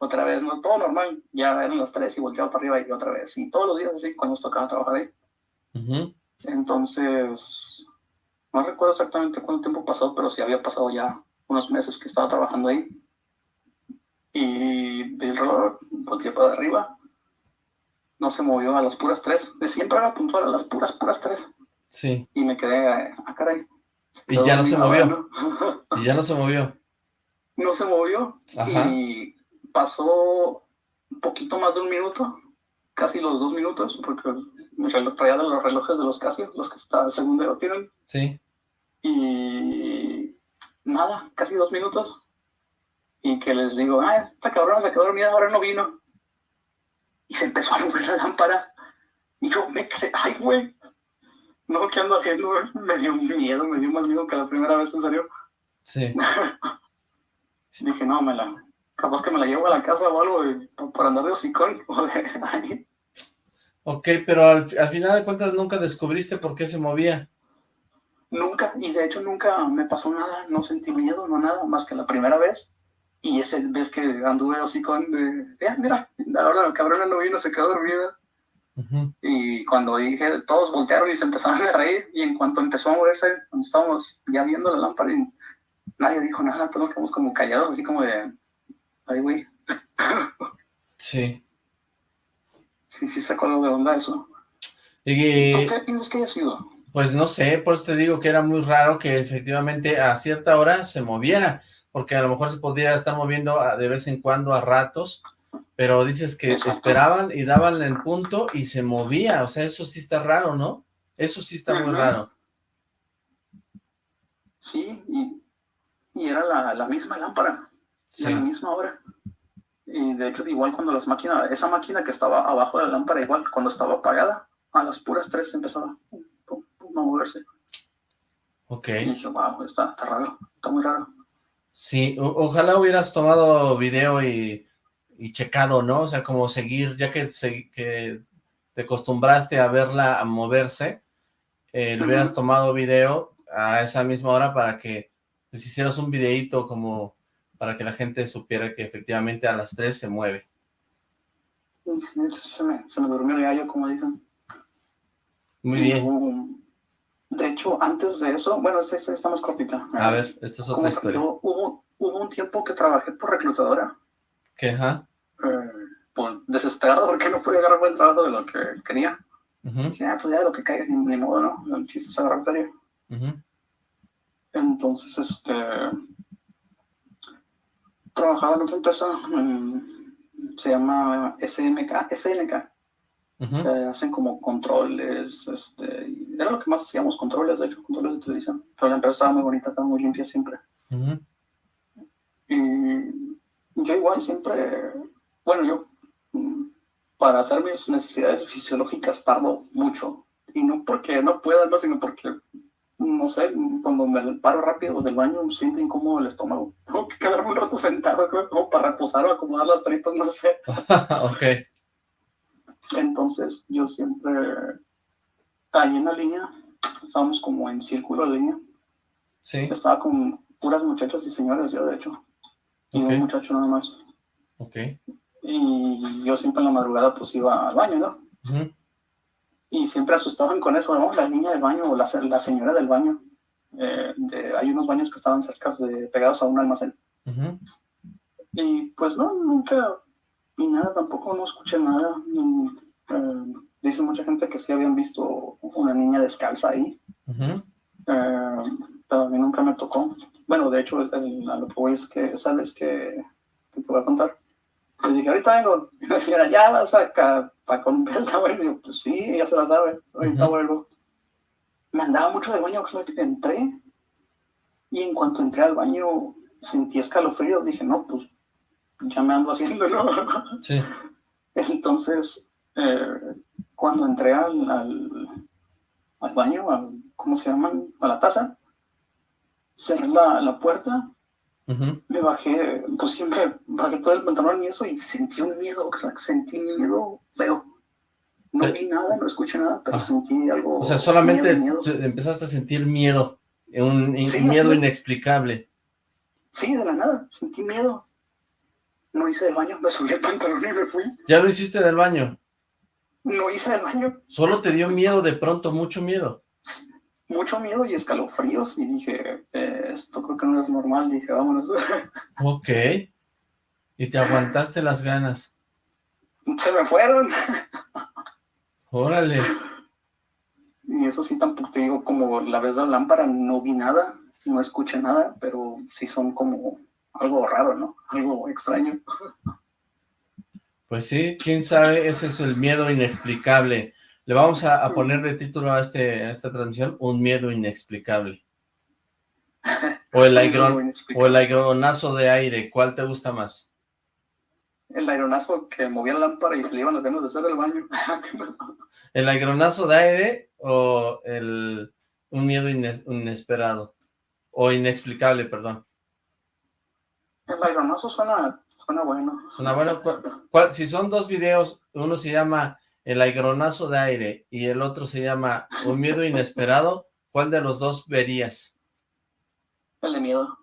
F: otra vez, ¿no? Todo normal, ya eran las tres, y volteaba para arriba, y otra vez, y todos los días así, cuando nos tocaba trabajar ahí.
B: Ujú.
F: Entonces, no recuerdo exactamente cuánto tiempo pasó, pero sí había pasado ya unos meses que estaba trabajando ahí. Y el reloj, volteé para arriba, no se movió a las puras tres, de siempre era puntual a las puras, puras tres.
B: Sí,
F: Y me quedé, ah, caray.
B: y ya no se movió, (laughs) y ya no se movió.
F: no se movió
B: Ajá.
F: y pasó un poquito más de un minuto, casi los dos minutos, porque mi reloj traía de los relojes de los Casio, los que está según dedo tienen,
B: Sí,
F: y nada, casi dos minutos. Y que les digo, ah, esta cabrona se quedó dormida, ahora no vino. Y se empezó a mover la lámpara. Y yo me quedé, ay, güey, no, ¿qué ando haciendo? (laughs) Me dio miedo, me dio más miedo que la primera vez, en serio.
B: sí. (laughs)
F: Dije, no, me la, capaz que me la llevo a la casa o algo y- por andar de hocicón. (laughs) o de ahí.
B: Ok, pero al, al final de cuentas nunca descubriste por qué se movía.
F: Nunca, y de hecho nunca me pasó nada, no sentí miedo, no nada, más que la primera vez. Y ese vez que anduve hocicón de, "Eh, mira, ahora la cabrona no vino, se quedó dormida. Y cuando dije, todos voltearon y se empezaron a reír. Y en cuanto empezó a moverse, estábamos ya viendo la lámpara, y nadie dijo nada, todos quedamos como callados, así como de, ay, güey,
B: Sí.
F: sí, sí sacó algo de onda eso.
B: Y,
F: ¿Tú qué piensas que haya sido?
B: Pues no sé, por eso te digo que era muy raro que efectivamente a cierta hora se moviera, porque a lo mejor se podría estar moviendo de vez en cuando a ratos, pero dices que
F: Exacto.
B: esperaban y daban el punto y se movía, o sea, eso sí está raro, ¿no? Eso sí está muy raro.
F: Sí, y, y era la, la misma lámpara, y a la
B: Sí,
F: misma hora. Y de hecho, igual cuando las máquinas, esa máquina que estaba abajo de la lámpara, igual cuando estaba apagada, a las puras tres empezaba pum, pum, pum, a moverse.
B: ok.
F: Y dije, wow, está, está raro, está muy raro.
B: Sí, o- ojalá hubieras tomado video y, y checado, ¿no? O sea, como seguir, ya que, se- que te acostumbraste a verla a moverse, eh, le hubieras tomado video a esa misma hora para que pues, hicieras un videíto como para que la gente supiera que efectivamente a las 3 se mueve.
F: Se me, se me durmió el gallo, como dicen.
B: Muy bien.
F: hubo- de hecho, antes de eso, bueno, esta historia está más cortita.
B: A ver, esta es otra historia.
F: hubo un tiempo que trabajé por reclutadora,
B: ¿Qué? Ajá.
F: eh, pues desesperado porque no podía agarrar buen trabajo de lo que quería.
B: ujú,
F: Dije, ah, pues ya de lo que caiga, ni, modo, ¿no? El chiste es agarrar feria.
B: ujú,
F: Entonces, este, trabajaba en otra empresa, se llama SMK, SNK, se hacen como controles, este, era lo que más hacíamos, controles, de hecho, controles de televisión. Pero la empresa estaba muy bonita, estaba muy limpia siempre. Y yo igual siempre, bueno, yo mm, para hacer mis necesidades fisiológicas tardo mucho. Y no porque no pueda, no, sino porque, no sé, cuando me paro rápido del baño siento incómodo el estómago. (laughs) Tengo que quedarme un rato sentado como para reposar o acomodar las tripas, no sé. (laughs)
B: ok.
F: Entonces yo siempre, ahí en la línea, estábamos como en círculo de línea.
B: Sí,
F: Estaba con puras muchachas y señores, yo de hecho. Y un muchacho nada más.
B: ok.
F: y yo siempre en la madrugada pues iba al baño, ¿no?
B: ujú,
F: Y siempre asustaban con eso, ¿no? La niña del baño o la, la señora del baño. Eh, de- hay unos baños que estaban cerca de, pegados a un almacén.
B: ujú.
F: Y pues no, nunca, ni nada, tampoco no escuché nada. ni, eh, dice mucha gente que sí habían visto una niña descalza ahí,
B: Ujú,
F: eh, pero a mí nunca me tocó. Bueno, de hecho, el- a lo que voy es que, ¿sabes que, que te voy a contar? Le dije, ahorita vengo. (laughs) Y la señora, ya vas a, ca- a con güey. Y yo, pues sí, ella se la sabe. Ahorita vuelvo. Me andaba mucho de baño, que entré Y en cuanto entré al baño, sentí escalofríos. Dije, no, pues ya me ando. (laughs)
B: Sí.
F: Entonces, eh, cuando entré al, al, al baño, al, ¿cómo se llaman? A la taza, cerré la, la puerta, me bajé, pues siempre bajé todo el pantalón y eso, y sentí un miedo, o sea, sentí miedo feo. No
B: Eh.
F: vi nada, no escuché nada, pero
B: Ah.
F: sentí algo.
B: O sea, solamente
F: miedo, miedo.
B: te- empezaste a sentir miedo, un, un
F: Sí,
B: miedo
F: así.
B: inexplicable.
F: Sí, de la nada, sentí miedo. No hice del baño, me subí el pantalón y me fui.
B: ¿Ya lo hiciste del baño?
F: No hice del baño,
B: Solo te dio miedo de pronto, mucho miedo.
F: Mucho miedo y escalofríos, y dije, eh, esto creo que no es normal, dije, vámonos. (laughs)
B: Ok. Y te aguantaste las ganas.
F: Se me fueron.
B: Órale.
F: Y eso sí, tampoco te digo, como la vez de la lámpara, no vi nada, no escuché nada, pero sí son como algo raro, ¿no? Algo extraño.
B: Pues sí, quién sabe, ese es el miedo inexplicable. Le vamos a, a poner de título a, este, a esta transmisión, un miedo inexplicable. O el, (laughs) aigron, o el aigronazo de aire, ¿cuál te gusta más?
F: El aeronazo que movía la lámpara y se le iban las ganas de hacer el baño. (laughs)
B: ¿El aigronazo de aire o el, un miedo ines- inesperado? O inexplicable, perdón.
F: el aeronazo suena, suena bueno.
B: Suena bueno. ¿Cuál- cuál- si son dos videos, uno se llama El aigronazo de aire y el otro se llama Un miedo inesperado, ¿cuál de los dos verías?
F: El de miedo.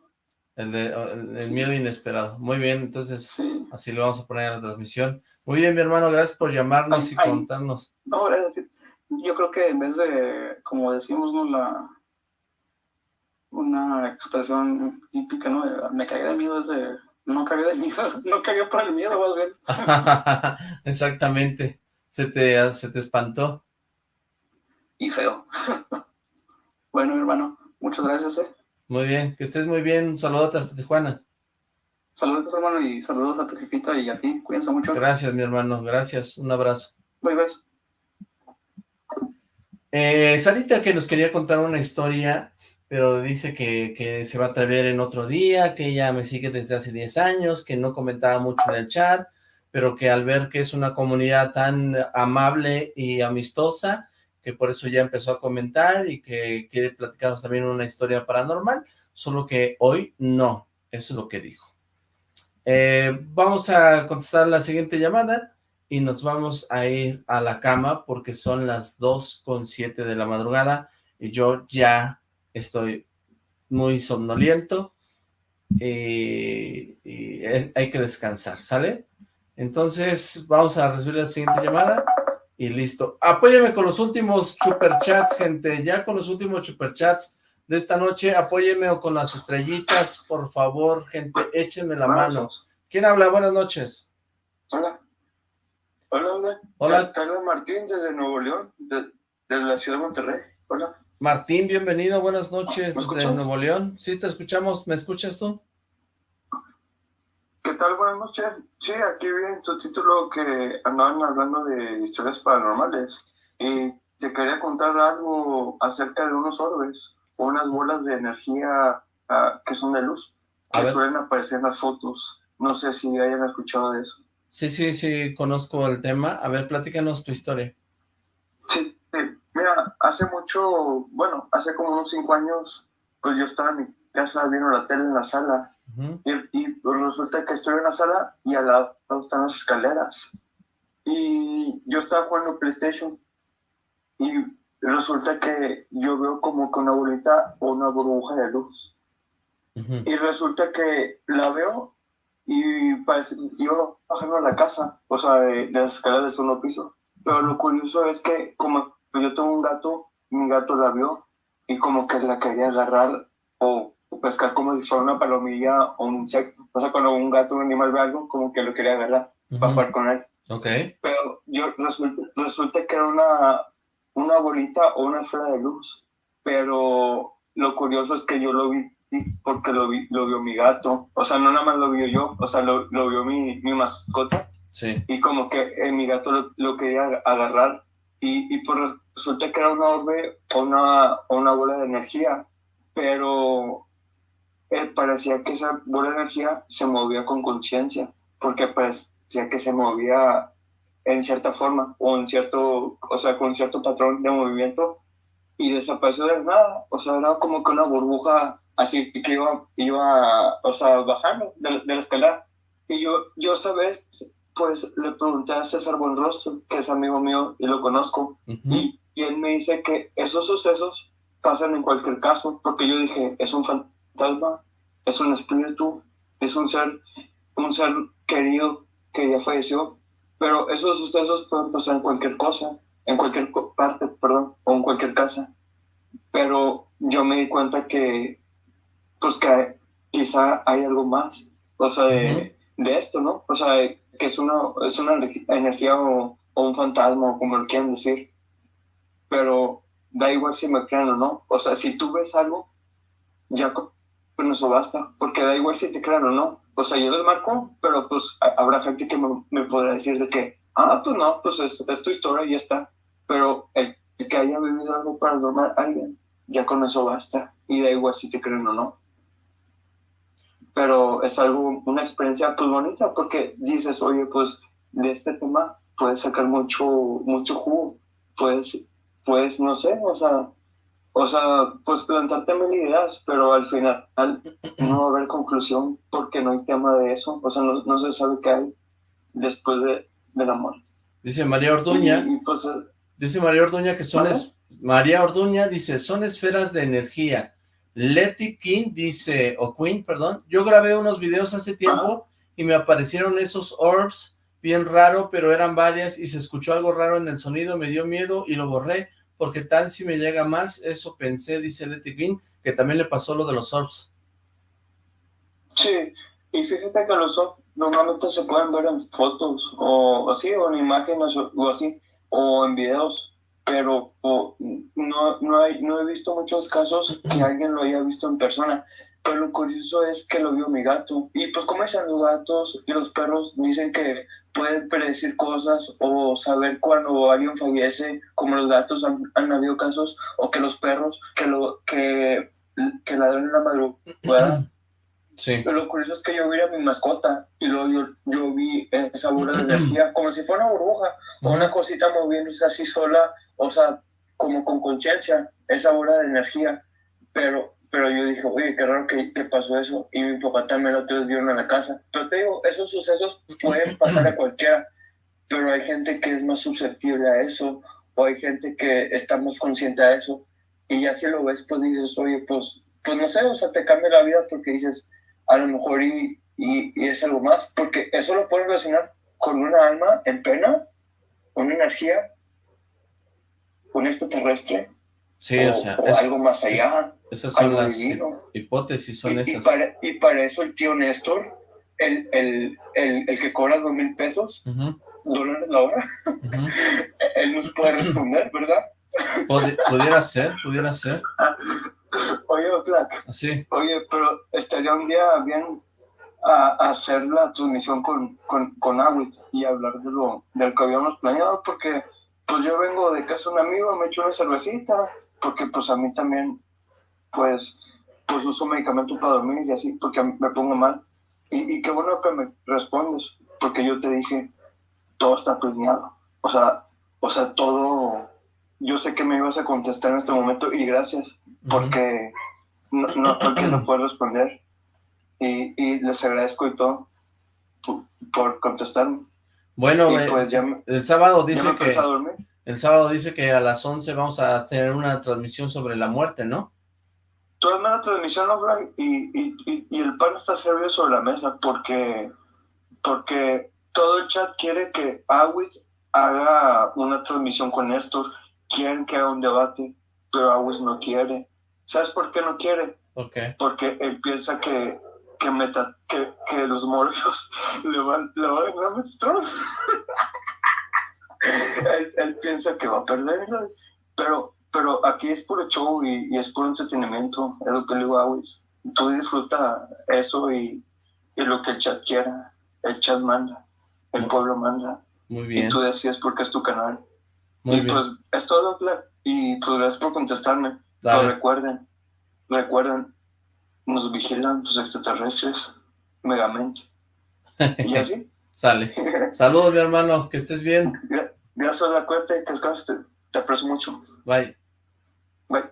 B: El, de, el, el miedo inesperado. Muy bien, entonces así lo vamos a poner en la transmisión. Muy bien, mi hermano, gracias por llamarnos y
F: Ay,
B: contarnos.
F: No, yo creo que en vez de, como decimos, ¿no? La, una expresión típica, ¿no? Me cagué de miedo es de, no cagué de miedo, (laughs) no cagué por el miedo, más bien. (laughs)
B: Exactamente. Se te, se te espantó.
F: Y feo. (laughs) bueno, hermano, muchas gracias, ¿eh?
B: Muy bien, que estés muy bien. Un saludote hasta Tijuana.
F: Saludos, hermano, y saludos a tu jefita y a ti. Cuídense mucho.
B: Gracias, mi hermano. Gracias. Un abrazo.
F: Bye, bye.
B: Eh, Sarita que nos quería contar una historia, pero dice que, que se va a atrever en otro día, que ella me sigue desde hace 10 años, que no comentaba mucho en el chat, pero que al ver que es una comunidad tan amable y amistosa, que por eso ya empezó a comentar y que quiere platicarnos también una historia paranormal, solo que hoy no, eso es lo que dijo. Eh, vamos a contestar la siguiente llamada y nos vamos a ir a la cama porque son las 2 con 7 de la madrugada y yo ya estoy muy somnoliento y, hay que descansar, ¿sale? Entonces vamos a recibir la siguiente llamada y listo. Apóyeme con los últimos superchats, gente, ya con los últimos superchats de esta noche, apóyeme o con las estrellitas, por favor, gente, échenme la mano. ¿Quién habla? Buenas noches.
D: Hola. Hola, hola.
B: Hola.
D: Habla Martín desde Nuevo León, de- desde la ciudad de Monterrey. Hola.
B: Martín, bienvenido, buenas noches
D: ¿Me
B: desde? Nuevo León. Sí, te escuchamos, ¿me escuchas tú?
D: ¿Qué tal? Buenas noches. Sí, aquí vi en tu título que andaban hablando de historias paranormales. Y te quería contar algo acerca de unos orbes, o unas bolas de energía ah, que son de luz,
B: A
D: que
B: ver.
D: suelen aparecer en las fotos. No sé si hayan escuchado de eso.
B: Sí, sí, sí, conozco el tema. A ver, platícanos tu historia.
D: Sí, sí. mira, hace mucho, bueno, hace como unos cinco años, pues yo estaba en mi casa viendo la tele en la sala
B: Ujú.
D: y, y, pues resulta que estoy en la sala y al lado están las escaleras. Y yo estaba jugando PlayStation y resulta que yo veo como que una bolita o una burbuja de luz. Y resulta que la veo y parece, iba bajando a la casa, o sea, de, de las escaleras de segundo piso. Pero lo curioso es que como yo tengo un gato, mi gato la vio y como que la quería agarrar o pescar como si fuera una palomilla o un insecto. O sea, cuando un gato un animal ve algo, como que lo quería agarrar para jugar con él.
B: Ok.
D: Pero yo resulta, resulta que era una, una bolita o una esfera de luz. Pero lo curioso es que yo lo vi porque lo, vi, lo vio mi gato. O sea, no nada más lo vio yo, o sea, lo, lo vio mi, mi mascota.
B: Sí.
D: Y como que eh, mi gato lo, lo quería ag- agarrar. Y, y pues resulta que era una orbe o una, una bola de energía. Pero eh, parecía que esa buena energía se movía con conciencia, porque parecía que se movía en cierta forma o en cierto, o sea, con cierto patrón de movimiento y desapareció de nada, o sea, era como que una burbuja así que iba, iba o sea, bajando de, de la escalera. Y yo, yo, ¿sabes? Pues le pregunté a César Buenrostro, que es amigo mío y lo conozco, y, y él me dice que esos sucesos pasan en cualquier caso, porque yo dije, es un fantasma, es un espíritu, es un ser, un ser querido que ya falleció, pero esos sucesos pueden pasar en cualquier cosa, en cualquier parte, perdón, o en cualquier casa. Pero yo me di cuenta que, pues que quizá hay algo más, o sea, de, de esto, ¿no? O sea, que es una, es una energía o, o un fantasma, o como lo quieran decir. Pero da igual si me creen o no. O sea, si tú ves algo, ya con eso basta, porque da igual si te crean o no. O sea, yo les marco, pero pues habrá gente que me, me podrá decir de que, ah, pues no, pues es, es tu historia y ya está. Pero el, que haya vivido algo paranormal alguien, ya con eso basta. Y da igual si te creen o no. Pero es algo, una experiencia pues bonita, porque dices, oye, pues de este tema puedes sacar mucho, mucho jugo. Puedes, pues, no sé, o sea, o sea, pues plantarte mil ideas, pero al final no va a haber conclusión porque no hay tema de eso, o sea, no, no se sabe qué hay después de, del amor.
B: Dice María Orduña,
D: Y, y, pues,
B: dice María Orduña que son, es, María Orduña dice, son esferas de energía. Letty King dice, o Queen, perdón, yo grabé unos videos hace tiempo y me aparecieron esos orbs, bien raro, pero eran varias y se escuchó algo raro en el sonido, me dio miedo y lo borré, porque tal si me llega más, eso pensé, dice Letty King, que también le pasó lo de los orbs.
D: Sí, y fíjate que los orbs normalmente se pueden ver en fotos o así, o en imágenes o, así, o en videos, pero no, no, hay, no he visto muchos casos que alguien lo haya visto en persona. Pero lo curioso es que lo vio mi gato. Y pues como dicen los gatos y los perros, dicen que pueden predecir cosas o saber cuando alguien fallece, como los gatos han, han habido casos, o que los perros que lo que, que ladran en la madrugada. (clears throat)
B: Sí.
D: Pero lo curioso es que yo vi a mi mascota y luego yo, yo vi esa bola de energía (clears throat) como si fuera una burbuja o una cosita moviéndose así sola, o sea, como con conciencia, esa bola de energía. Pero, pero yo dije, oye, qué raro que, que pasó eso. Y mi papá también lo otros vieron en la casa. Pero te digo, esos sucesos pueden pasar a cualquiera, pero hay gente que es más susceptible a eso, o hay gente que está más consciente a eso. Y ya si lo ves, pues dices, oye, pues, pues no sé, o sea, te cambia la vida porque dices, a lo mejor y, y, y, es algo más, porque eso lo puedes relacionar con una alma en pena, una energía, un extraterrestre,
B: Sí,
D: o,
B: o sea,
D: o
B: es-
D: algo más allá,
B: esas son las
D: divino.
B: hipótesis, son
D: Y, y
B: esas.
D: para, y para eso el tío Néstor, el, el, el, el que cobra dos mil pesos,
B: Ujú,
D: dólares la hora,
B: ujú. (laughs)
D: él nos puede responder, ¿verdad?
B: Pudi- pudiera ser, pudiera ser, (laughs)
D: Oye, Black. Oye, pero estaría un día bien a, a hacer la transmisión con, con, con y hablar de lo del que habíamos planeado, porque pues yo vengo de casa de un amigo, me echo una cervecita, porque pues a mí también, pues, pues uso medicamento para dormir y así, porque me pongo mal. Y, y qué bueno que me respondes, porque yo te dije, todo está planeado. O sea, o sea, todo, yo sé que me ibas a contestar en este momento y gracias, porque no, no cualquiera lo puede responder. Y, y les agradezco y todo por, por contestarme.
B: Bueno,
D: Y
B: eh,
D: pues ya me-
B: el sábado
D: ya
B: dice
D: me
B: que
D: a dormir.
B: El sábado dice que a las 11 vamos a tener una transmisión sobre la muerte, ¿no?
D: Hazme la transmisión offline y, y, y, y el pan está servido sobre la mesa porque, porque todo el chat quiere que Awis haga una transmisión con Néstor, quieren que haga un debate, pero Awis no quiere. ¿Sabes por qué no quiere?
B: ¿Por qué?
D: Porque él piensa que, que, meta, que, que los morbios (laughs) le van, le van a ganar. (laughs) él, él piensa que va a perder, pero, pero aquí es puro show y, y es puro entretenimiento, es lo que le digo a. Tú disfruta eso y, y lo que el chat quiera, el chat manda, el pueblo manda,
B: Muy
D: y
B: bien,
D: tú decides porque es tu canal.
B: muy
D: y
B: bien.
D: pues es todo, y pues gracias por contestarme.
B: Dale.
D: Pero recuerden, recuerden, nos vigilan los extraterrestres, megamente. (laughs) ¿Y así?
B: Sale. (laughs) Saludos, mi hermano, que estés bien.
D: Gracias a la cuenta, que te, te aprecio mucho.
B: Bye.
D: Bye.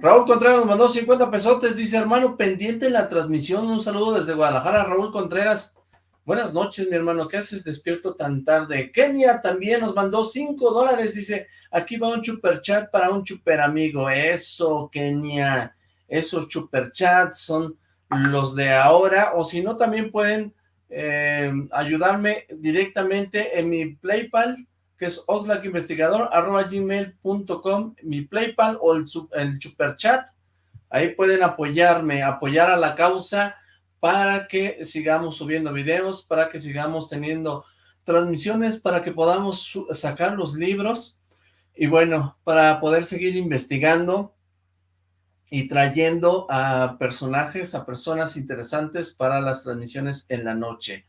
B: Raúl Contreras nos mandó 50 pesotes, dice, hermano, pendiente en la transmisión, un saludo desde Guadalajara, Raúl Contreras. Buenas noches, mi hermano, ¿qué haces despierto tan tarde? Kenia también nos mandó 5 dólares, dice, aquí va un super chat para un super amigo. Eso, Kenia, esos super chats son los de ahora, o si no, también pueden eh, ayudarme directamente en mi Paypal, que es oxlackinvestigador.gmail.com, mi Paypal o el, el Superchat. Ahí pueden apoyarme, apoyar a la causa para que sigamos subiendo videos, para que sigamos teniendo transmisiones, para que podamos sacar los libros y bueno, para poder seguir investigando y trayendo a personajes, a personas interesantes para las transmisiones en la noche.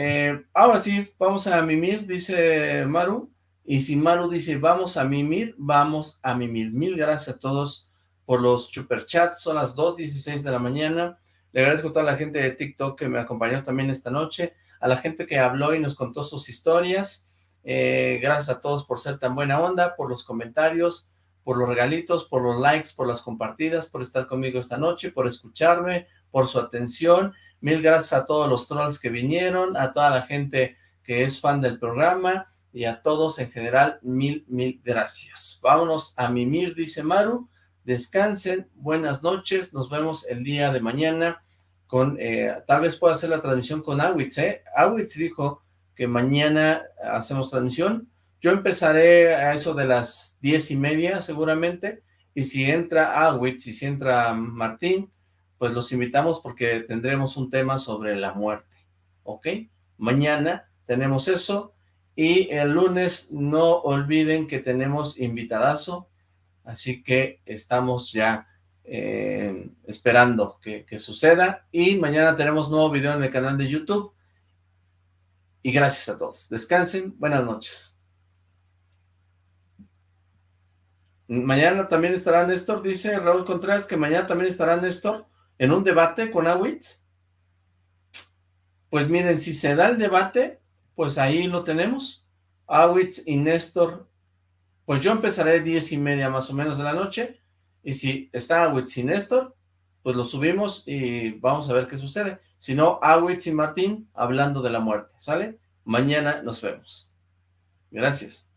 B: Eh, ahora sí, vamos a mimir, dice Maru, y si Maru dice vamos a mimir, vamos a mimir. Mil gracias a todos por los superchats, son las 2.16 de la mañana. Le agradezco a toda la gente de TikTok que me acompañó también esta noche, a la gente que habló y nos contó sus historias. Eh, gracias a todos por ser tan buena onda, por los comentarios, por los regalitos, por los likes, por las compartidas, por estar conmigo esta noche, por escucharme, por su atención Mil gracias a todos los trolls que vinieron, a toda la gente que es fan del programa y a todos en general, mil, mil gracias. Vámonos a mimir, dice Maru. Descansen, buenas noches, nos vemos el día de mañana con, eh, tal vez pueda hacer la transmisión con Awitz, ¿eh? Awitz dijo que mañana hacemos transmisión. Yo empezaré a eso de las diez y media seguramente, y si entra Awitz y si entra Martín, pues los invitamos porque tendremos un tema sobre la muerte, ¿ok? Mañana tenemos eso, y el lunes no olviden que tenemos invitadazo, así que estamos ya eh, esperando que, que suceda, y mañana tenemos nuevo video en el canal de YouTube, y gracias a todos. Descansen, buenas noches. Mañana también estará Néstor, dice Raúl Contreras, que mañana también estará Néstor en un debate con Awitz, pues miren, si se da el debate, pues ahí lo tenemos, Awitz y Néstor, pues yo empezaré diez y media más o menos de la noche, y si está Awitz y Néstor, pues lo subimos y vamos a ver qué sucede. Si no, Awitz y Martín hablando de la muerte, ¿sale? Mañana nos vemos. Gracias.